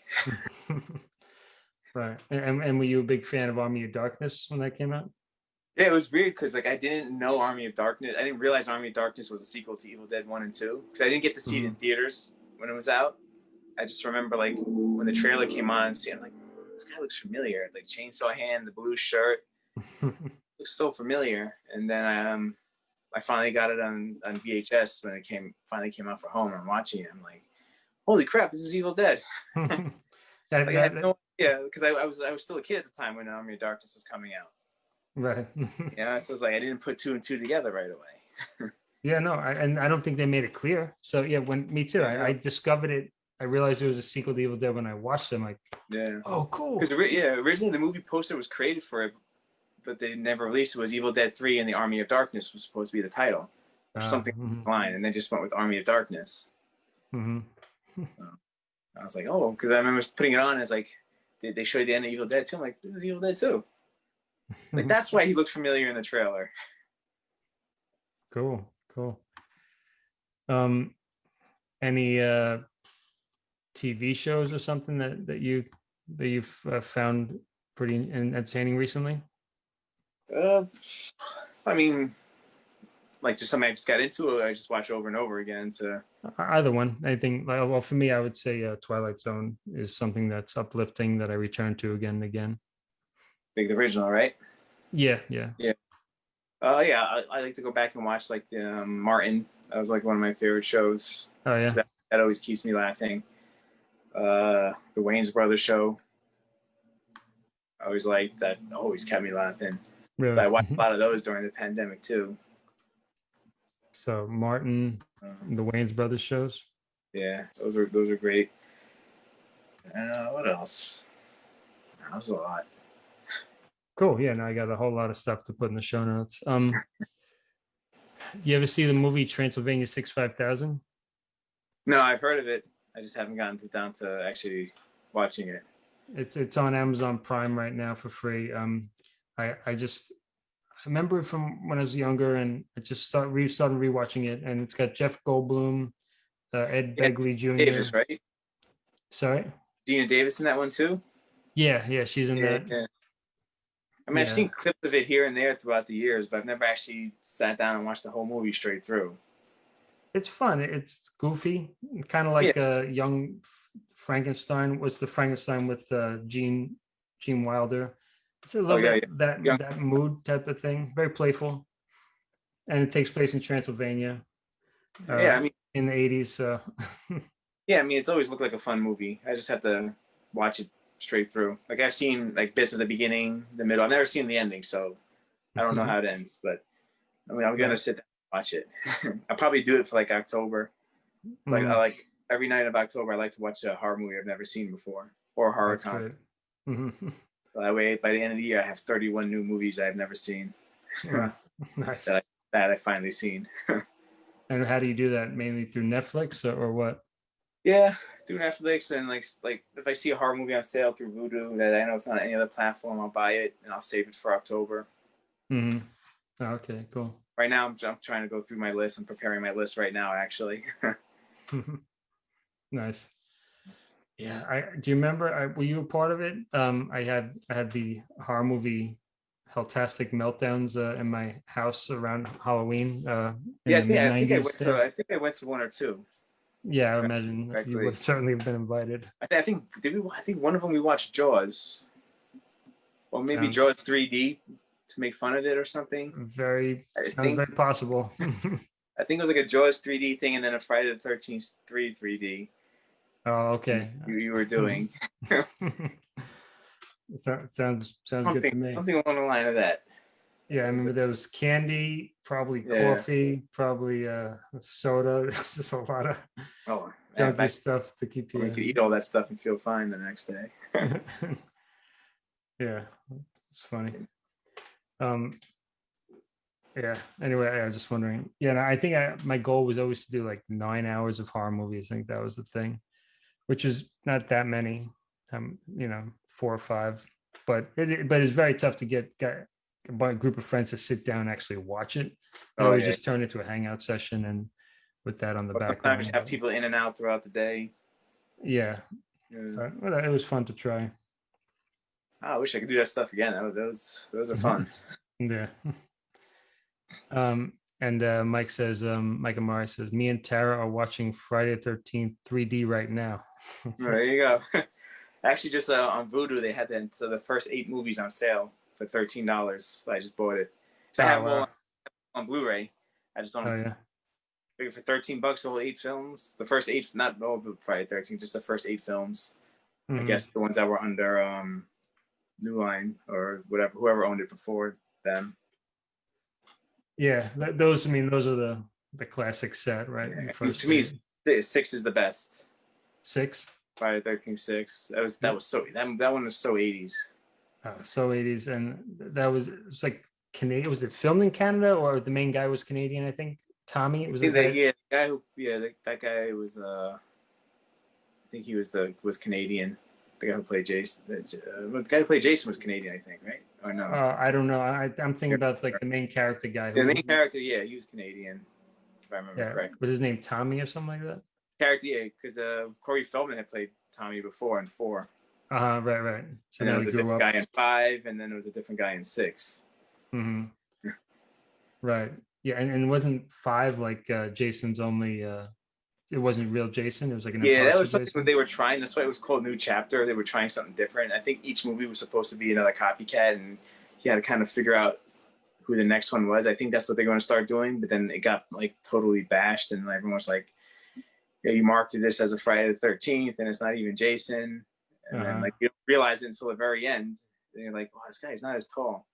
*laughs* right. And and were you a big fan of Army of Darkness when that came out? Yeah, it was weird because like I didn't know Army of Darkness. I didn't realize Army of Darkness was a sequel to Evil Dead One and Two because I didn't get to see it in theaters when it was out. I just remember like when the trailer came on, seeing like this guy looks familiar, like chainsaw hand, the blue shirt *laughs* looks so familiar. And then I, um, I finally got it on on VHS when it came finally came out for home. and I'm watching it. I'm like, holy crap, this is Evil Dead. That- *laughs* *laughs* Like, I had no idea because I, I was I was still a kid at the time when Army of Darkness was coming out. Right. *laughs* yeah. so it's like I didn't put two and two together right away. yeah, no, I, and I don't think they made it clear. So yeah, when me too, Yeah. I, I discovered it. I realized it was a sequel to Evil Dead when I watched them. Like, Yeah. oh, cool. Because yeah, originally the movie poster was created for it, but they never released it. Was Evil Dead Three and the Army of Darkness was supposed to be the title, or Uh, something mhm, line, and they just went with Army of Darkness. mhm. I was like, oh, because I remember putting it on as like they, they showed the end of Evil Dead 2. I'm like, this is Evil Dead 2. Like that's why he looked familiar in the trailer. *laughs* Cool, cool. Um, any uh, TV shows or something that that you that you've uh, found pretty entertaining recently? Uh, I mean, like just something I just got into, or I just watch over and over again to. Either one. anything. like, well, for me, I would say uh, Twilight Zone is something that's uplifting that I return to again and again. Big original, right? Yeah, yeah. Yeah. Uh, yeah, I, I like to go back and watch like um, Martin. That was like one of my favorite shows. Oh, yeah. That always keeps me laughing. Uh, the Wayans Brothers show. I always liked that. Always kept me laughing. Really. I watched a lot of those during the pandemic too. So Martin, Um, the Wayans Brothers shows. yeah, those are those are great. Uh, what else? That was a lot. Cool. Yeah, now I got a whole lot of stuff to put in the show notes. Um, *laughs* you ever see the movie Transylvania Six Five Thousand? No, I've heard of it. I just haven't gotten to, down to actually watching it. It's it's on Amazon Prime right now for free. Um, I I just I remember it from when I was younger, and I just start re started rewatching it, and it's got Jeff Goldblum, uh, Ed Yeah, Begley Jr. Davis, right? Sorry. Geena Davis in that one too. Yeah, yeah, she's in Yeah, that. yeah. I mean, I've seen clips of it here and there throughout the years, but I've never actually sat down and watched the whole movie straight through. It's fun. It's goofy, kind of like a young Frankenstein. What's the Frankenstein with uh, Gene Gene Wilder? It's a little Oh, yeah, bit that Young- that mood type of thing. Very playful, and it takes place in Transylvania. uh, yeah, I mean, in the eighties. So *laughs* yeah, I mean, it's always looked like a fun movie. I just have to watch it straight through. Like I've seen like bits of the beginning, the middle. I've never seen the ending, so I don't know how it ends. But I mean, I'm gonna sit down and watch it. *laughs* I'll probably do it for like October. It's like Mm, I like every night of October. I like to watch a horror movie I've never seen before or a horror that's con. great. Mhm. That way, by the end of the year, I have 31 new movies I've never seen Yeah, *laughs* *laughs* nice. That that I finally seen. And how do you do that? Mainly through Netflix or, or what? Yeah, through Netflix and like like if I see a horror movie on sale through Vudu that I know it's on any other platform, I'll buy it and I'll save it for October. hmm Okay, cool. Right now, I'm, I'm trying to go through my list. I'm preparing my list right now, actually. *laughs* *laughs* nice. Yeah, I do you remember I were you a part of it? Um I had I had the horror movie Helltastic meltdowns uh, in my house around Halloween. Uh in yeah, I think, I think I went to. I think I went to one or two. Yeah, I imagine you would certainly have been invited. I, th- I think did we? I think one of them we watched Jaws, or maybe Sounds- Jaws 3D to make fun of it or something. Very I think very possible. *laughs* I think it was like a Jaws 3D thing and then a Friday the 13th 3 3D oh, okay. you, you were doing. *laughs* So- sounds sounds good to me. something along the line of that. Yeah, I remember there was candy, probably Yeah. coffee, probably uh soda. *laughs* It's just a lot of Oh, junky stuff to keep you. you. could eat all that stuff and feel fine the next day. *laughs* yeah, it's funny. Um, yeah. Anyway, I was just wondering. Yeah, I think I, my goal was always to do like nine hours of horror movies. I think that was the thing, which is not that many. Um, you know, four or five, but it, but it's very tough to get get a group of friends to sit down and actually watch it. I Oh, always yeah. just turn it into a hangout session and with that on the But background. Have people in and out throughout the day. Yeah, but, well, it was fun to try. I wish I could do that stuff again. That was, those those are fun. Yeah. *laughs* Um, and uh, Mike says, um, Mike Amari says, me and Tara are watching Friday the 13th 3D right now. *laughs* there you go. *laughs* Actually, just uh, on Vudu, they had the, so the first eight movies on sale for thirteen dollars. I just bought it. So I Oh, have wow. one on Blu-ray. I just don't Oh, yeah. figure for thirteen bucks all eight films. The first eight, not all of Friday thirteen, just the first eight films. I Mhm. guess the ones that were under um, New Line or whatever, whoever owned it before them. Yeah. those, I mean, those are the, the classic set, right? Yeah, to me. Six- Six is the best. six. Friday Thirteen Six. That was that was so that that one was so eighties. Oh, so it is, And that was, it was like Canadian. Was it filmed in Canada or the main guy was Canadian? I think Tommy was Yeah, it? the, that? yeah, the guy who yeah that, that guy was uh, I think he was the was Canadian. The guy who played Jason. The, uh, the guy who played Jason was Canadian, I think, right? Or no? Uh, I don't know. I, I'm thinking about like the main character guy. the main character, yeah, he was Canadian, if I remember Yeah. correct. Was his name Tommy or something like that? Character, yeah, because uh, Corey Feldman had played Tommy before in four. Uh, right, right. So and now it was a different up. guy in five, and then there was a different guy in six. hmm Right. Yeah, and, and it wasn't five like uh, Jason's only. uh It wasn't real Jason. It was like an Yeah, that was something Jason? that they were trying. That's why it was called New Chapter. They were trying something different. I think each movie was supposed to be another copycat, and he had to kind of figure out who the next one was. I think that's what they're going to start doing. But then it got like totally bashed, and everyone was like, "Yeah, you marked this as a Friday the Thirteenth, and it's not even Jason." And Uh-huh. like you don't realize it until the very end. And you're like, "Wow, this guy's not as tall.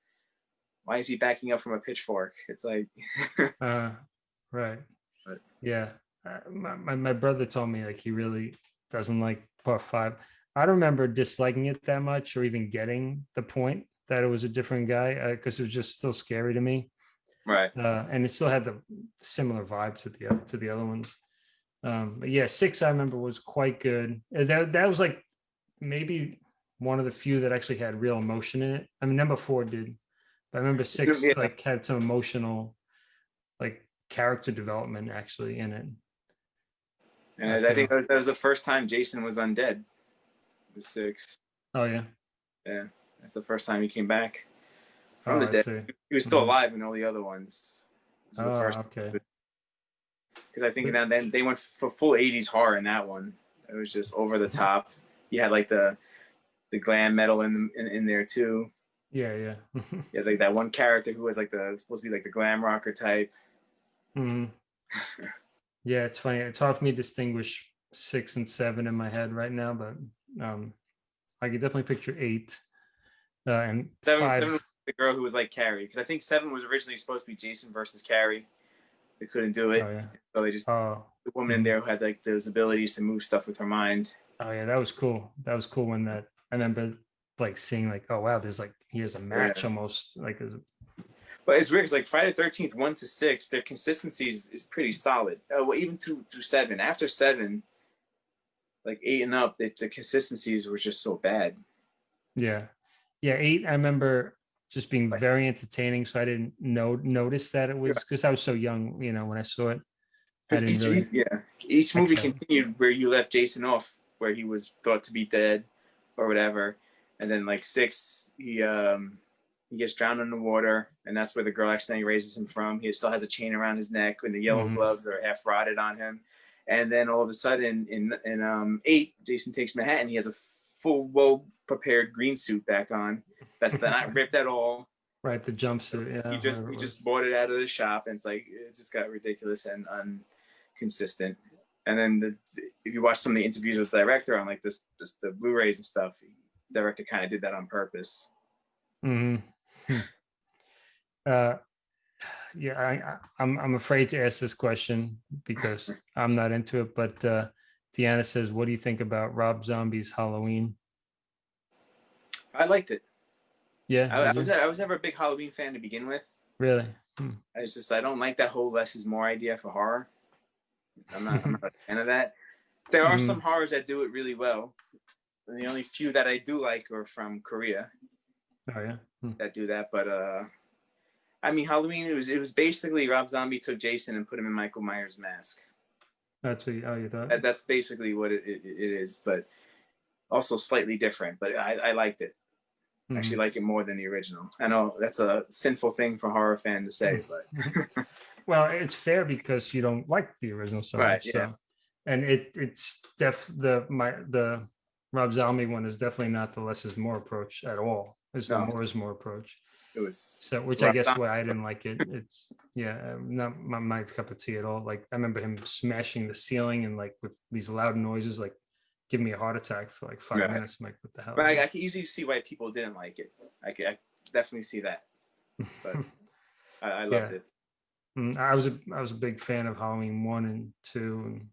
Why is he backing up from a pitchfork?" It's like, *laughs* Uh, right. But- Yeah. Uh, my, my, my brother told me like he really doesn't like part five. I don't remember disliking it that much or even getting the point that it was a different guy because it was just still scary to me. right. Uh, and it still had the similar vibe to the to the other ones. Um, but yeah, six I remember was quite good. Uh, That that was like maybe one of the few that actually had real emotion in it. I mean, number four did, but I remember six Yeah. like had some emotional, like character development actually in it. And I I, think that was, that was the first time Jason was undead. It was six. Oh yeah, Yeah, that's the first time he came back oh, from the dead. He was still Mhm. alive in all the other ones. Oh, okay. because I think then then they went for full '80s horror in that one. It was just over the top. You had like the the glam metal in in, in there too. Yeah, yeah. *laughs* yeah, like that one character who was like the supposed to be like the glam rocker type. Mhm. *laughs* Yeah, it's funny. It's hard for me to distinguish six and seven in my head right now, but um, I could definitely picture eight. Uh, and Seven, seven was the girl who was like Carrie because I think seven was originally supposed to be Jason versus Carrie. They couldn't do it, Oh yeah. so they just Oh, the woman in there who had like those abilities to move stuff with her mind. oh yeah. That was cool. That was cool when that. I remember like seeing like, oh wow, there's like here's a match almost like there's But it's weird because like Friday Thirteenth one to six, their consistency is, is pretty solid. Uh, well, even through through seven. After seven, like eight and up, the, the consistencies were just so bad. yeah, yeah. Eight. I remember just being Right. very entertaining, so I didn't know notice that it was because I was so young. You know, when I saw it, I each, really. yeah, each movie seven. continued where you left Jason off, where he was thought to be dead or whatever, and then like six, he um he gets drowned in the water, and that's where the girl accidentally raises him from. He still has a chain around his neck and the yellow Mhm. gloves that are half rotted on him. And then all of a sudden, in in um eight, Jason takes Manhattan. He has a full, well prepared green suit back on. That's not ripped at all. *laughs* Right, the jumpsuit. Yeah, he just he just bought it out of the shop, and it's like it just got ridiculous and inconsistent. And then the, if you watch some of the interviews with the director on like this, this the Blu-rays and stuff, the director kind of did that on purpose. Mhm. Hmm. Uh, yeah, I, I, I'm I'm afraid to ask this question because I'm not into it. But uh, Deanna says, "What do you think about Rob Zombie's Halloween?" I liked it. Yeah, I, I was? I was never a big Halloween fan to begin with. really. Hmm. I was just I don't like that whole less is more idea for horror. I'm not, I'm not a fan of that. There are Mhm. some horrors that do it really well. And the only few that I do like are from Korea. Oh yeah. Hmm. that do that. But uh, I mean, Halloween it was it was basically Rob Zombie took Jason and put him in Michael Myers' mask. That's what. You, oh, you thought? That, that's basically what it, it, it is, but also slightly different. But I, I liked it. I Mhm. Actually, like it more than the original. I know that's a sinful thing for a horror fan to say, but *laughs* Well, it's fair because you don't like the original so Right, much. yeah. So, and it it's def the my the Rob Zombie one is definitely not the less is more approach at all. It's the more is more approach. it was So, which I guess Zombie- why I didn't like it. It's yeah, um, not my, my cup of tea at all. Like I remember him smashing the ceiling and like with these loud noises, like give me a heart attack for like five Right. minutes. I'm like, what the hell? But I, can easily see why people didn't like it. I can I definitely see that. But *laughs* I, I loved Yeah. it. Mm, I was a I was a big fan of Halloween one and two and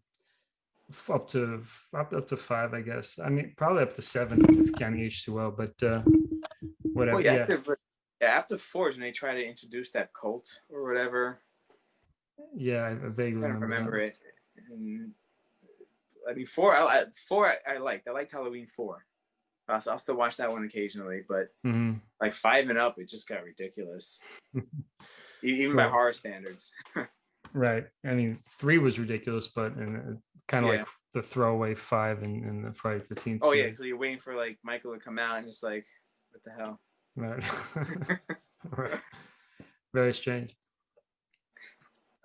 up to up up to five, I guess. I mean, probably up to seven if counting H two O, but uh, whatever. Well, yeah, yeah, After, yeah, after four is when they try to introduce that cult or whatever. yeah, I vaguely I remember. remember it. And, I mean, four. I, four. I, I liked. I liked Halloween four. Uh, so I'll still watch that one occasionally, but Mhm. like five and up, it just got ridiculous. *laughs* E- Even by horror standards. *laughs* Right. I mean, three was ridiculous, but and kind of Yeah. like the throwaway five in, in the Friday Thirteenth. Oh yeah, so you're waiting for like Michael to come out, and it's like, what the hell? Right. right. *laughs* Very strange.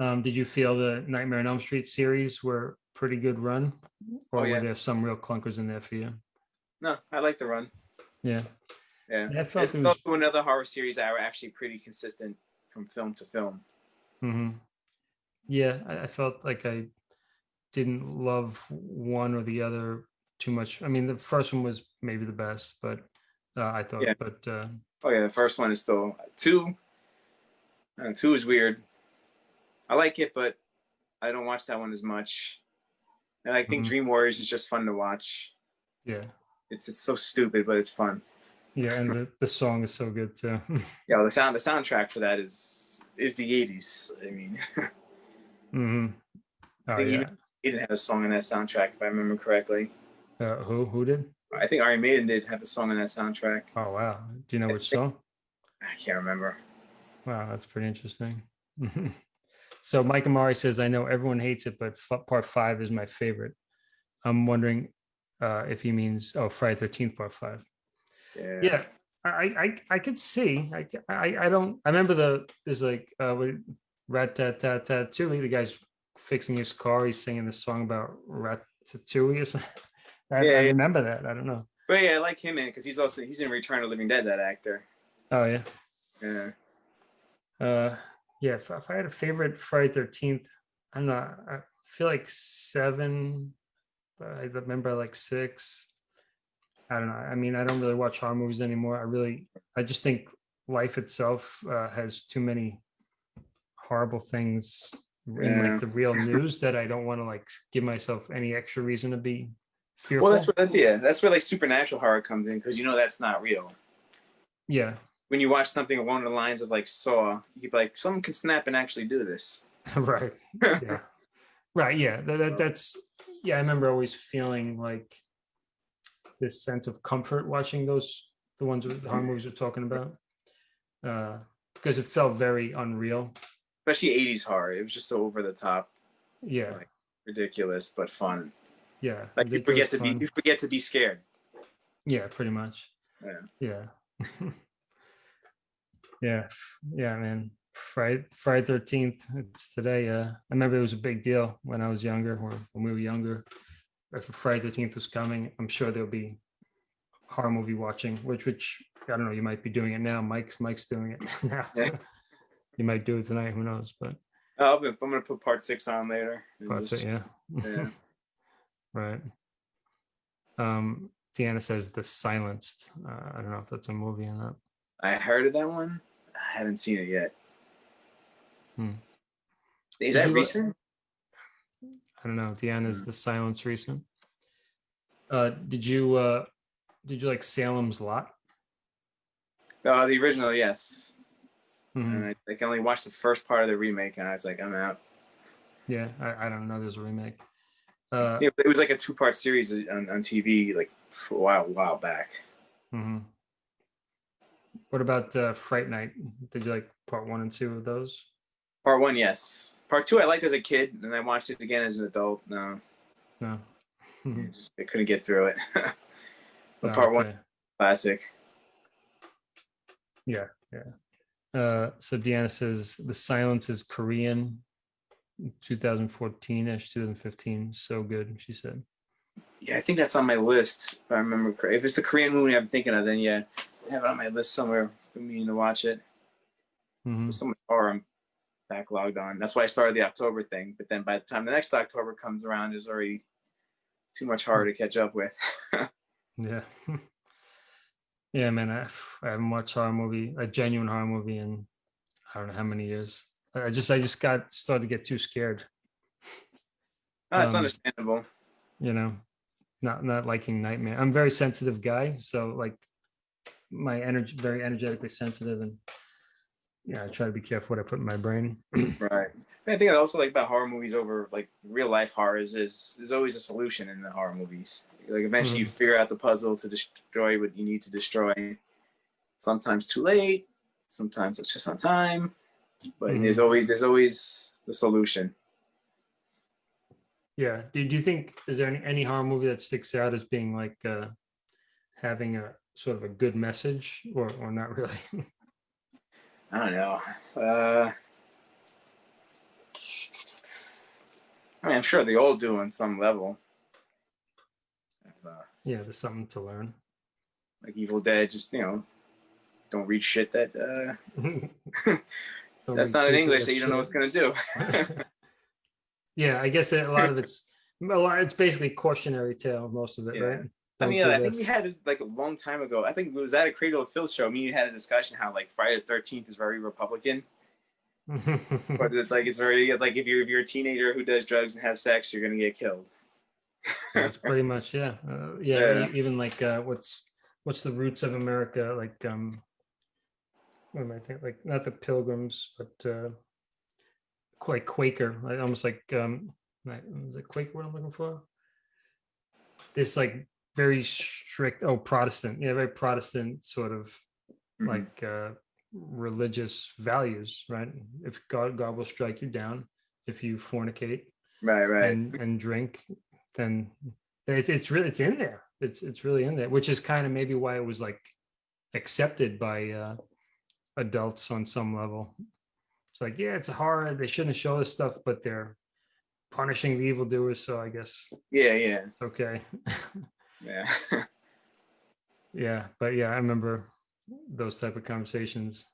Um, did you feel the Nightmare on Elm Street series were pretty good run? Or Oh, yeah. were there some real clunkers in there for you? No, I like the run. Yeah. Yeah. Yeah, I felt It's it was, also another horror series that were actually pretty consistent from film to film. Mhm. yeah, I, I felt like I didn't love one or the other too much. I mean, the first one was maybe the best, but uh, I thought, Yeah. but uh, Oh yeah, the first one is still two. Uh, two is weird. I like it, but I don't watch that one as much. And I think Mhm. Dream Warriors is just fun to watch. yeah, It's it's so stupid, but it's fun. yeah, and the, the song is so good too. *laughs* Yeah, the sound the soundtrack for that is is the '80s. I mean, *laughs* hmm Oh think yeah. didn't have a song on that soundtrack if I remember correctly. Uh, who who did? I think Iron Maiden did have a song on that soundtrack. Oh wow. Do you know which song? I can't remember. Wow, that's pretty interesting. *laughs* so Mike Amari says, I know everyone hates it, but part five is my favorite. I'm wondering uh, if he means oh Friday Thirteenth Part Five. Yeah. Yeah, I I I could see. I, I I don't. I remember the there's like uh rat tat tat tat. The guy's fixing his car. He's singing this song about ratatouille or something. *laughs* I, Yeah, I yeah. remember that. I don't know. But yeah, I like him in because he's also he's in Return of the Living Dead. That actor. Oh yeah. Yeah. Uh, yeah. If, if I had a favorite Friday Thirteenth, I'm not. Know, I feel like seven. But I remember like six. I don't know. I mean, I don't really watch horror movies anymore. I really, I just think life itself uh, has too many horrible things in Yeah. like the real news that I don't want to like give myself any extra reason to be fearful. Well, that's what that's, yeah, that's where like supernatural horror comes in because you know that's not real. yeah, When you watch something along the lines of like Saw, you'd be like, someone can snap and actually do this. *laughs* right. Yeah, *laughs* right. Yeah, that, that, that's yeah. I remember always feeling like this sense of comfort watching those the ones that the horror movies we're talking about uh, because it felt very unreal. Especially 80s horror. It was just so over the top, Yeah, Right. ridiculous, but fun. yeah. Like you forget to be you forget to be scared. Yeah, pretty much. Yeah. Yeah. *laughs* yeah. Yeah, man. Friday Friday thirteenth. It's today. Uh I remember it was a big deal when I was younger or when we were younger. If Friday thirteenth was coming, I'm sure there'll be horror movie watching, which which I don't know, you might be doing it now. Mike's Mike's doing it *laughs* now. Yeah. you might do it tonight, who knows? But Oh, I'm I'm gonna put part six on later. just- it, yeah. yeah. *laughs* right. Um Deanna says the silenced. Uh, I don't know if that's a movie or not. I heard of that one. I haven't seen it yet. Hmm. Is Did that recent? I don't know. Deanna's is the silence recent. Uh, did you uh, did you like Salem's Lot? Oh, the original, yes. Mhm. And I, I can only watch the first part of the remake, and I was like, I'm out. Yeah, I, I don't know. There's a remake. Uh, Yeah, it was like a two-part series on, on TV, like a while, while back. mhm. What about uh, Fright Night? Did you like part one and two of those? Part one, yes. Part two, I liked as a kid, and I watched it again as an adult. No, No. *laughs* I *laughs* just I couldn't get through it. *laughs* but Oh, part one, classic. Yeah, yeah. Uh, so Deanna says the silence is Korean, 2014ish, 2015. So good, she said. Yeah, I think that's on my list. If I remember. If it's the Korean movie I'm thinking of, then yeah, have it on my list somewhere. for me to watch it. Mhm. There's so much horror I'm backlogged on. That's why I started the October thing. But then by the time the next October comes around, there's already too much horror to catch up with. *laughs* Yeah. *laughs* yeah, man. I, I haven't watched horror movie, a genuine horror movie in I don't know how many years. I just I just got started to get too scared, Oh, it's Um, understandable. you know, not not liking nightmare. I'm a very sensitive guy, so like my energy very energetically sensitive and yeah, I try to be careful what I put in my brain. *clears throat* Right. I think I also like about horror movies over like real life horrors is there's always a solution in the horror movies. Like eventually you figure out the puzzle to destroy what you need to destroy. Sometimes too late, sometimes it's just on time. But Mhm. there's always there's always the solution. Yeah. Do, do you think is there any, any horror movie that sticks out as being like uh having a sort of a good message or or not really? *laughs* I don't know. Uh I mean, I'm sure they all do on some level. Uh, Yeah, there's something to learn. like Evil Dead, just you know, don't read shit that uh, *laughs* *laughs* that's not in English that you don't know what's gonna do. yeah, I guess a lot of it's a lot. It's basically cautionary tale. Most of it, Yeah. right? I mean, I think we had it like a long time ago. I think it was at a Cradle of Filth show. Me and you had a discussion how like Friday the Thirteenth is very Republican, *laughs* but it's like it's very like if you're if you're a teenager who does drugs and has sex, you're gonna get killed. That's *laughs* pretty much yeah. Uh, yeah, Yeah. even like uh, what's what's the roots of America? Like um, what am I thinking? Like not the Pilgrims, but uh, quite Quaker, like almost like um, like, is it Quaker? What I'm looking for? This like very strict. Oh, Protestant. Yeah, very Protestant sort of Mhm. like uh, religious values, right? If God God will strike you down if you fornicate Right, right. and and drink, then it's it's really it's in there. It's it's really in there, which is kind of maybe why it was like accepted by uh, adults on some level. It's like yeah, it's a horror. They shouldn't show this stuff, but they're punishing the evildoers, so I guess yeah, yeah, it's okay. *laughs* yeah. yeah, but yeah, I remember those type of conversations.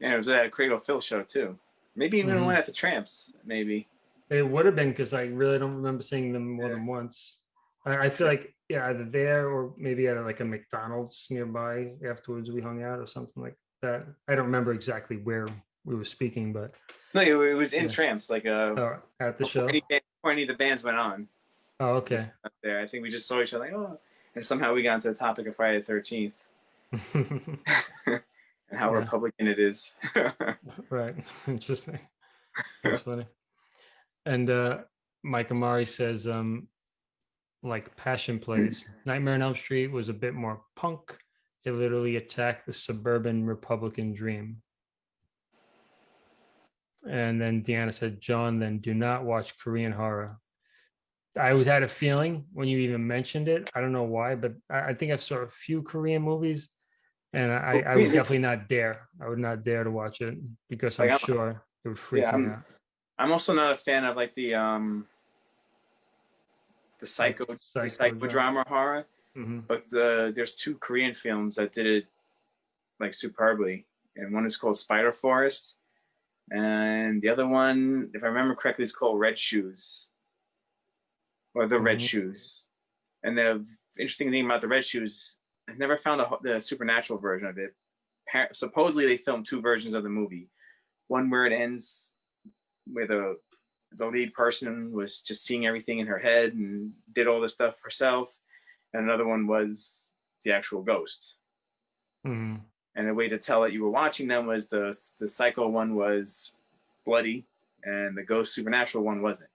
yeah, it was at a Cradle Filth show too. Maybe even Mhm. one at the Tramps. Maybe. It would have been because I really don't remember seeing them more Yeah. than once. I, I feel like yeah, either there or maybe at a, like a McDonald's nearby. Afterwards, we hung out or something like that. I don't remember exactly where we were speaking, but No, it, it was in Yeah. Tramps, like uh, oh, at the show. any, before any of the bands went on Oh, okay. up there. I think we just saw each other like, oh, and somehow we got into the topic of Friday the Thirteenth *laughs* and how Yeah. Republican it is. *laughs* right. *laughs* Interesting. That's funny. And uh Mike Amari says, um, like passion plays, *clears throat* Nightmare on Elm Street was a bit more punk. It literally attacked the suburban Republican dream. And then Deanna said, John, then do not watch Korean horror. I always had a feeling when you even mentioned it. I don't know why, but I, I think I've saw a few Korean movies and I, I would definitely not dare. I would not dare to watch it because I'm Like, I'm- sure it would freak Yeah, me I'm- out. I'm also not a fan of like the um the psycho the psycho psychodrama horror, Mhm. but uh, there's two Korean films that did it like superbly, and one is called Spider Forest, and the other one, if I remember correctly, is called Red Shoes, or the Red Mhm. Shoes. And the interesting thing about the Red Shoes, I've never found a, the supernatural version of it. Supposedly, they filmed two versions of the movie, one where it ends where the the lead person was just seeing everything in her head and did all this stuff herself, and another one was the actual ghost. Mhm. And the way to tell that you were watching them was the the psycho one was bloody, and the ghost supernatural one wasn't.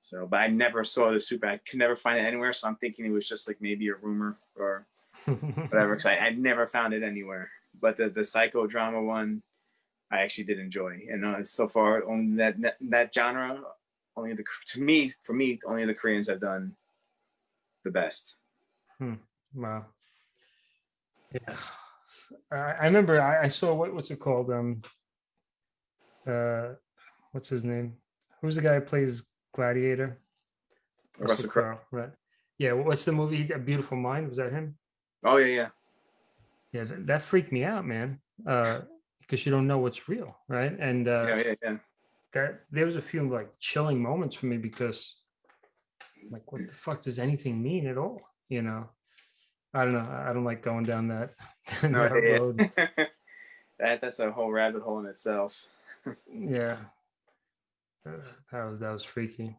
So, but I never saw the super. I could never find it anywhere. So I'm thinking it was just like maybe a rumor or *laughs* whatever. Because I, I never found it anywhere. But the the psychodrama one, I actually did enjoy. And uh, so far, only that, that that genre, only the to me for me, only the Koreans have done the best. Wow. Yeah. I, I remember I, I saw what what's it called? Um uh what's his name? Who's the guy who plays Gladiator? Russell Crowe. Right. Yeah, what's the movie? A Beautiful Mind? Was that him? Oh yeah, yeah. Yeah, that, that freaked me out, man. Uh because you don't know what's real, right? And uh yeah, yeah, yeah. that there was a few like chilling moments for me because like what the fuck does anything mean at all you know i don't know i don't like going down that, *laughs* No, that yeah. road *laughs* that that's a whole rabbit hole in itself. *laughs* yeah that was that was freaky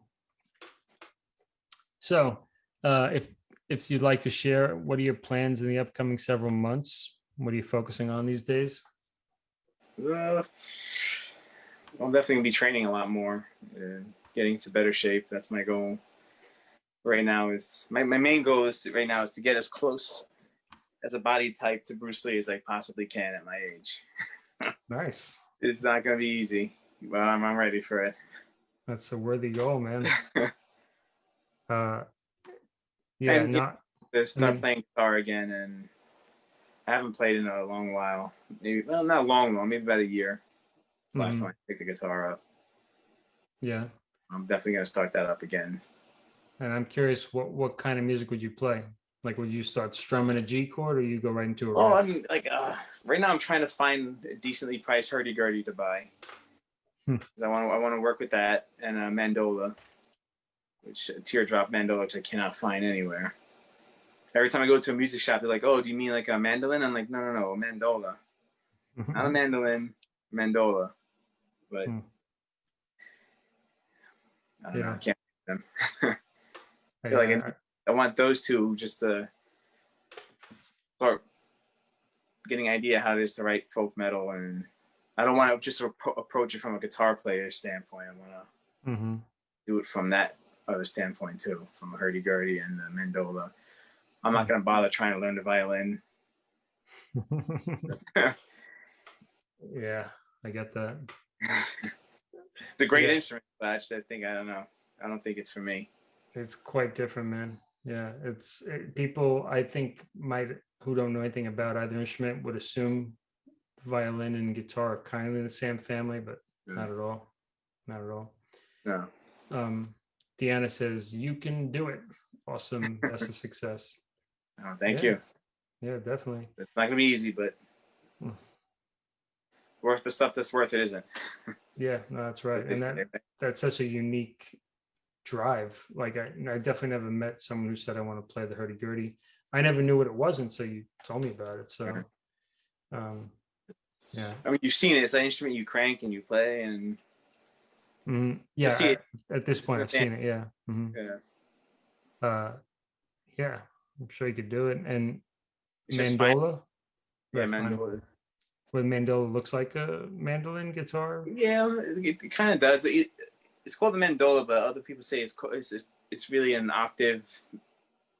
so uh if if you'd like to share what are your plans in the upcoming several months what are you focusing on these days Uh, I'm definitely gonna be training a lot more, getting to better shape. That's my goal. Right now is my, my main goal is to, right now is to get as close as a body type to Bruce Lee as I possibly can at my age. *laughs* nice It's not gonna be easy, but I'm, I'm ready for it. That's a worthy goal man *laughs* uh yeah And not To start Mm. playing guitar again, and I haven't played in a long while. Maybe well, not long, long, maybe about a year. The Last Mhm. time I picked the guitar up. Yeah. I'm definitely gonna start that up again. And I'm curious, what, what kind of music would you play? Like, would you start strumming a G chord or you go right into a Oh, riff? I'm like uh, right now. I'm trying to find a decently priced hurdy gurdy to buy. Hmm. I want to. I want to work with that and a mandola, which a teardrop mandola, which I cannot find anywhere. Every time I go to a music shop, they're like, "Oh, do you mean like a mandolin?" I'm like, "No, no, no, a mandola, not a mandolin, mandola." But Hmm. I don't know. I can't. them. *laughs* I, feel like uh, I want those two just to start getting idea how it is to write folk metal, and I don't want to just approach it from a guitar player standpoint. I want to mhm. do it from that other standpoint too, from a hurdy gurdy and the mandola. I'm not gonna bother trying to learn the violin. *laughs* *laughs* yeah, I get that. It's a great Yeah. instrument, but I just I think I don't know. I don't think it's for me. It's quite different, man. Yeah, it's it, people I think might who don't know anything about either instrument would assume violin and guitar are kind of in the same family, but not at all. Not at all. Yeah. Um, Deanna says you can do it. Awesome, *laughs* best of success. Oh, thank Yeah. you. Yeah, definitely. It's not gonna be easy, but Hmm. worth the stuff that's worth it isn't. *laughs* Yeah, no, that's right. And that that's such a unique drive. Like I, I definitely never met someone who said I want to play the hurdy gurdy. I never knew what it was until you told me about it. So, um, Yeah. I mean, you've seen it. It's an instrument you crank and you play, and mhm, yeah. see it. At this point, I've seen it. Yeah. mhm. yeah, Uh, yeah, I'm sure you could do it. And it's mandola. Yeah, mandola. What mandola looks like a mandolin guitar. Yeah, it, it kind of does, but it, it's called the mandola. But other people say it's co- it's it's, really an octave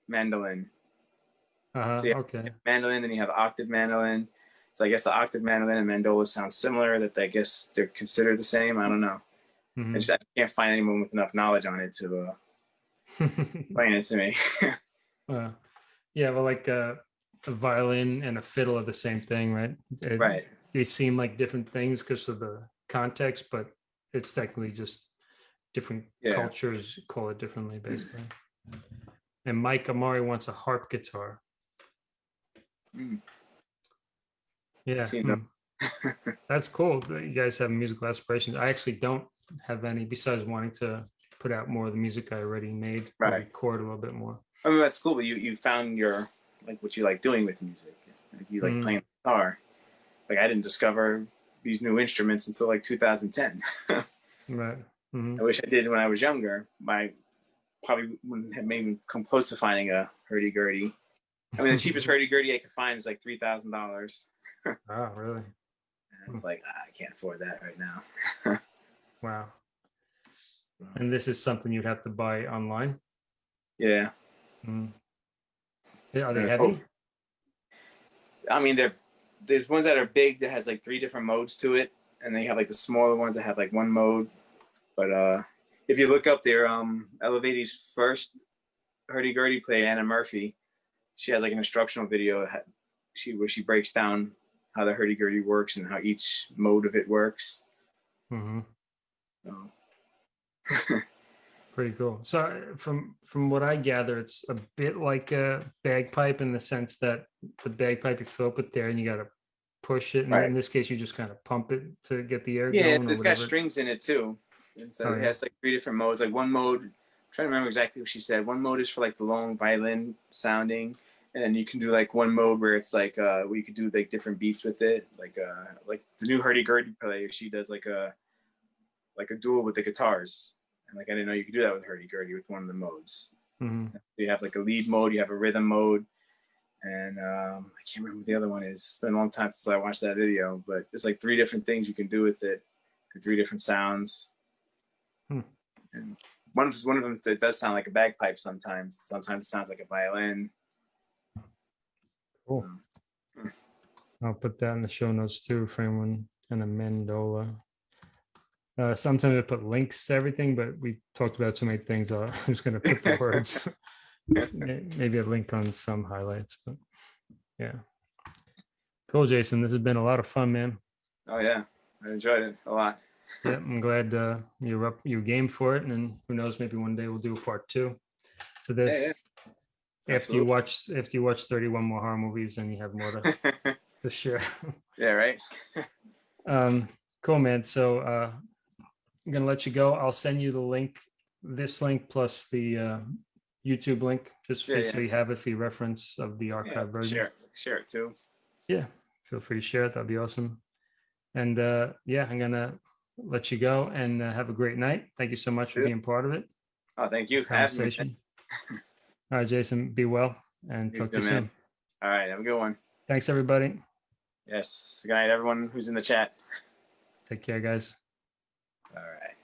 mandolin. Uh-huh, So, yeah. Okay. Mandolin, then you have octave mandolin. So I guess the octave mandolin and mandola sound similar. That I guess they're considered the same. I don't know. Mhm. I just I can't find anyone with enough knowledge on it to uh, *laughs* explain it to me. *laughs* Uh, yeah, well, like uh, a violin and a fiddle are the same thing, right? It- right. They seem like different things because of the context, but it's technically just different Yeah. cultures call it differently, basically. And Mike Amari wants a harp guitar. Mm. Yeah, Seen them. hmm. that's cool. that You guys have musical aspirations. I actually don't have any besides wanting to put out more of the music I already made, Right. record a little bit more. I mean, that's cool, but you, you found your, like, what you like doing with music. Like, you like Mm. playing guitar. Like, I didn't discover these new instruments until like 2010. *laughs* Right. Mhm. I wish I did when I was younger. My probably wouldn't have made me come close to finding a hurdy gurdy. I mean, the cheapest *laughs* hurdy gurdy I could find is like $3,000. Oh, really? And it's like, ah, I can't afford that right now. *laughs* Wow. And this is something you'd have to buy online? Yeah. Mm. Yeah, Are they heavy? I mean, there, there's ones that are big that has like three different modes to it, and then you have like the smaller ones that have like one mode. But uh, if you look up there, um, Eluveitie's first hurdy gurdy play, Anna Murphy, she has like an instructional video. She where she breaks down how the hurdy gurdy works and how each mode of it works. Mm -hmm. So, *laughs* Pretty cool. So from from what I gather, it's a bit like a bagpipe in the sense that the bagpipe you fill up with there and you got to push it. And Right. in this case, you just kind of pump it to get the air yeah, going. it's, it's got strings in it too. It's, uh, Oh, It yeah. has like three different modes. Like one mode, I'm trying to remember exactly what she said. One mode is for like the long violin sounding, and then you can do like one mode where it's like uh where you could do like different beats with it. Like uh like the new hurdy gurdy player, she does like a like a duel with the guitars. And like I didn't know you could do that with hurdy gurdy with one of the modes. Mhm. You have like a lead mode, you have a rhythm mode, and um, I can't remember what the other one is. It's been a long time since I watched that video, but it's like three different things you can do with it, three different sounds. Hmm. And one of one of them it does sound like a bagpipe sometimes. Sometimes it sounds like a violin. Cool. I'll put that in the show notes too for anyone and a mandola. Uh, sometimes I put links to everything, but we talked about so many things. Uh, *laughs* I'm just going to put the *laughs* words. Maybe a link on some highlights, but yeah. Cool, Jason. This has been a lot of fun, man. Oh yeah, I enjoyed it a lot. *laughs* Yeah, I'm glad uh, you're up, you game for it, and then who knows, maybe one day we'll do a part two to this. yeah. After you watch, after you watch 31 more horror movies, and you have more to, *laughs* to share. yeah, right. *laughs* Um, cool, man. So uh, I'm gonna let you go. I'll send you the link, this link plus the uh, YouTube link, just Yeah, so yeah. you have it for your reference of the Yeah, archive version. share, share it too. Yeah, feel free to share it. That'd be awesome. And uh, yeah, I'm gonna let you go and uh, have a great night. Thank you so much for Yeah. being part of it. Oh, thank you. for having me. Conversation. *laughs* All right, Jason, be well and talk to you soon. All right, have a good one. Thanks, everybody. Yes. Good night, everyone who's in the chat. Take care, guys. All right.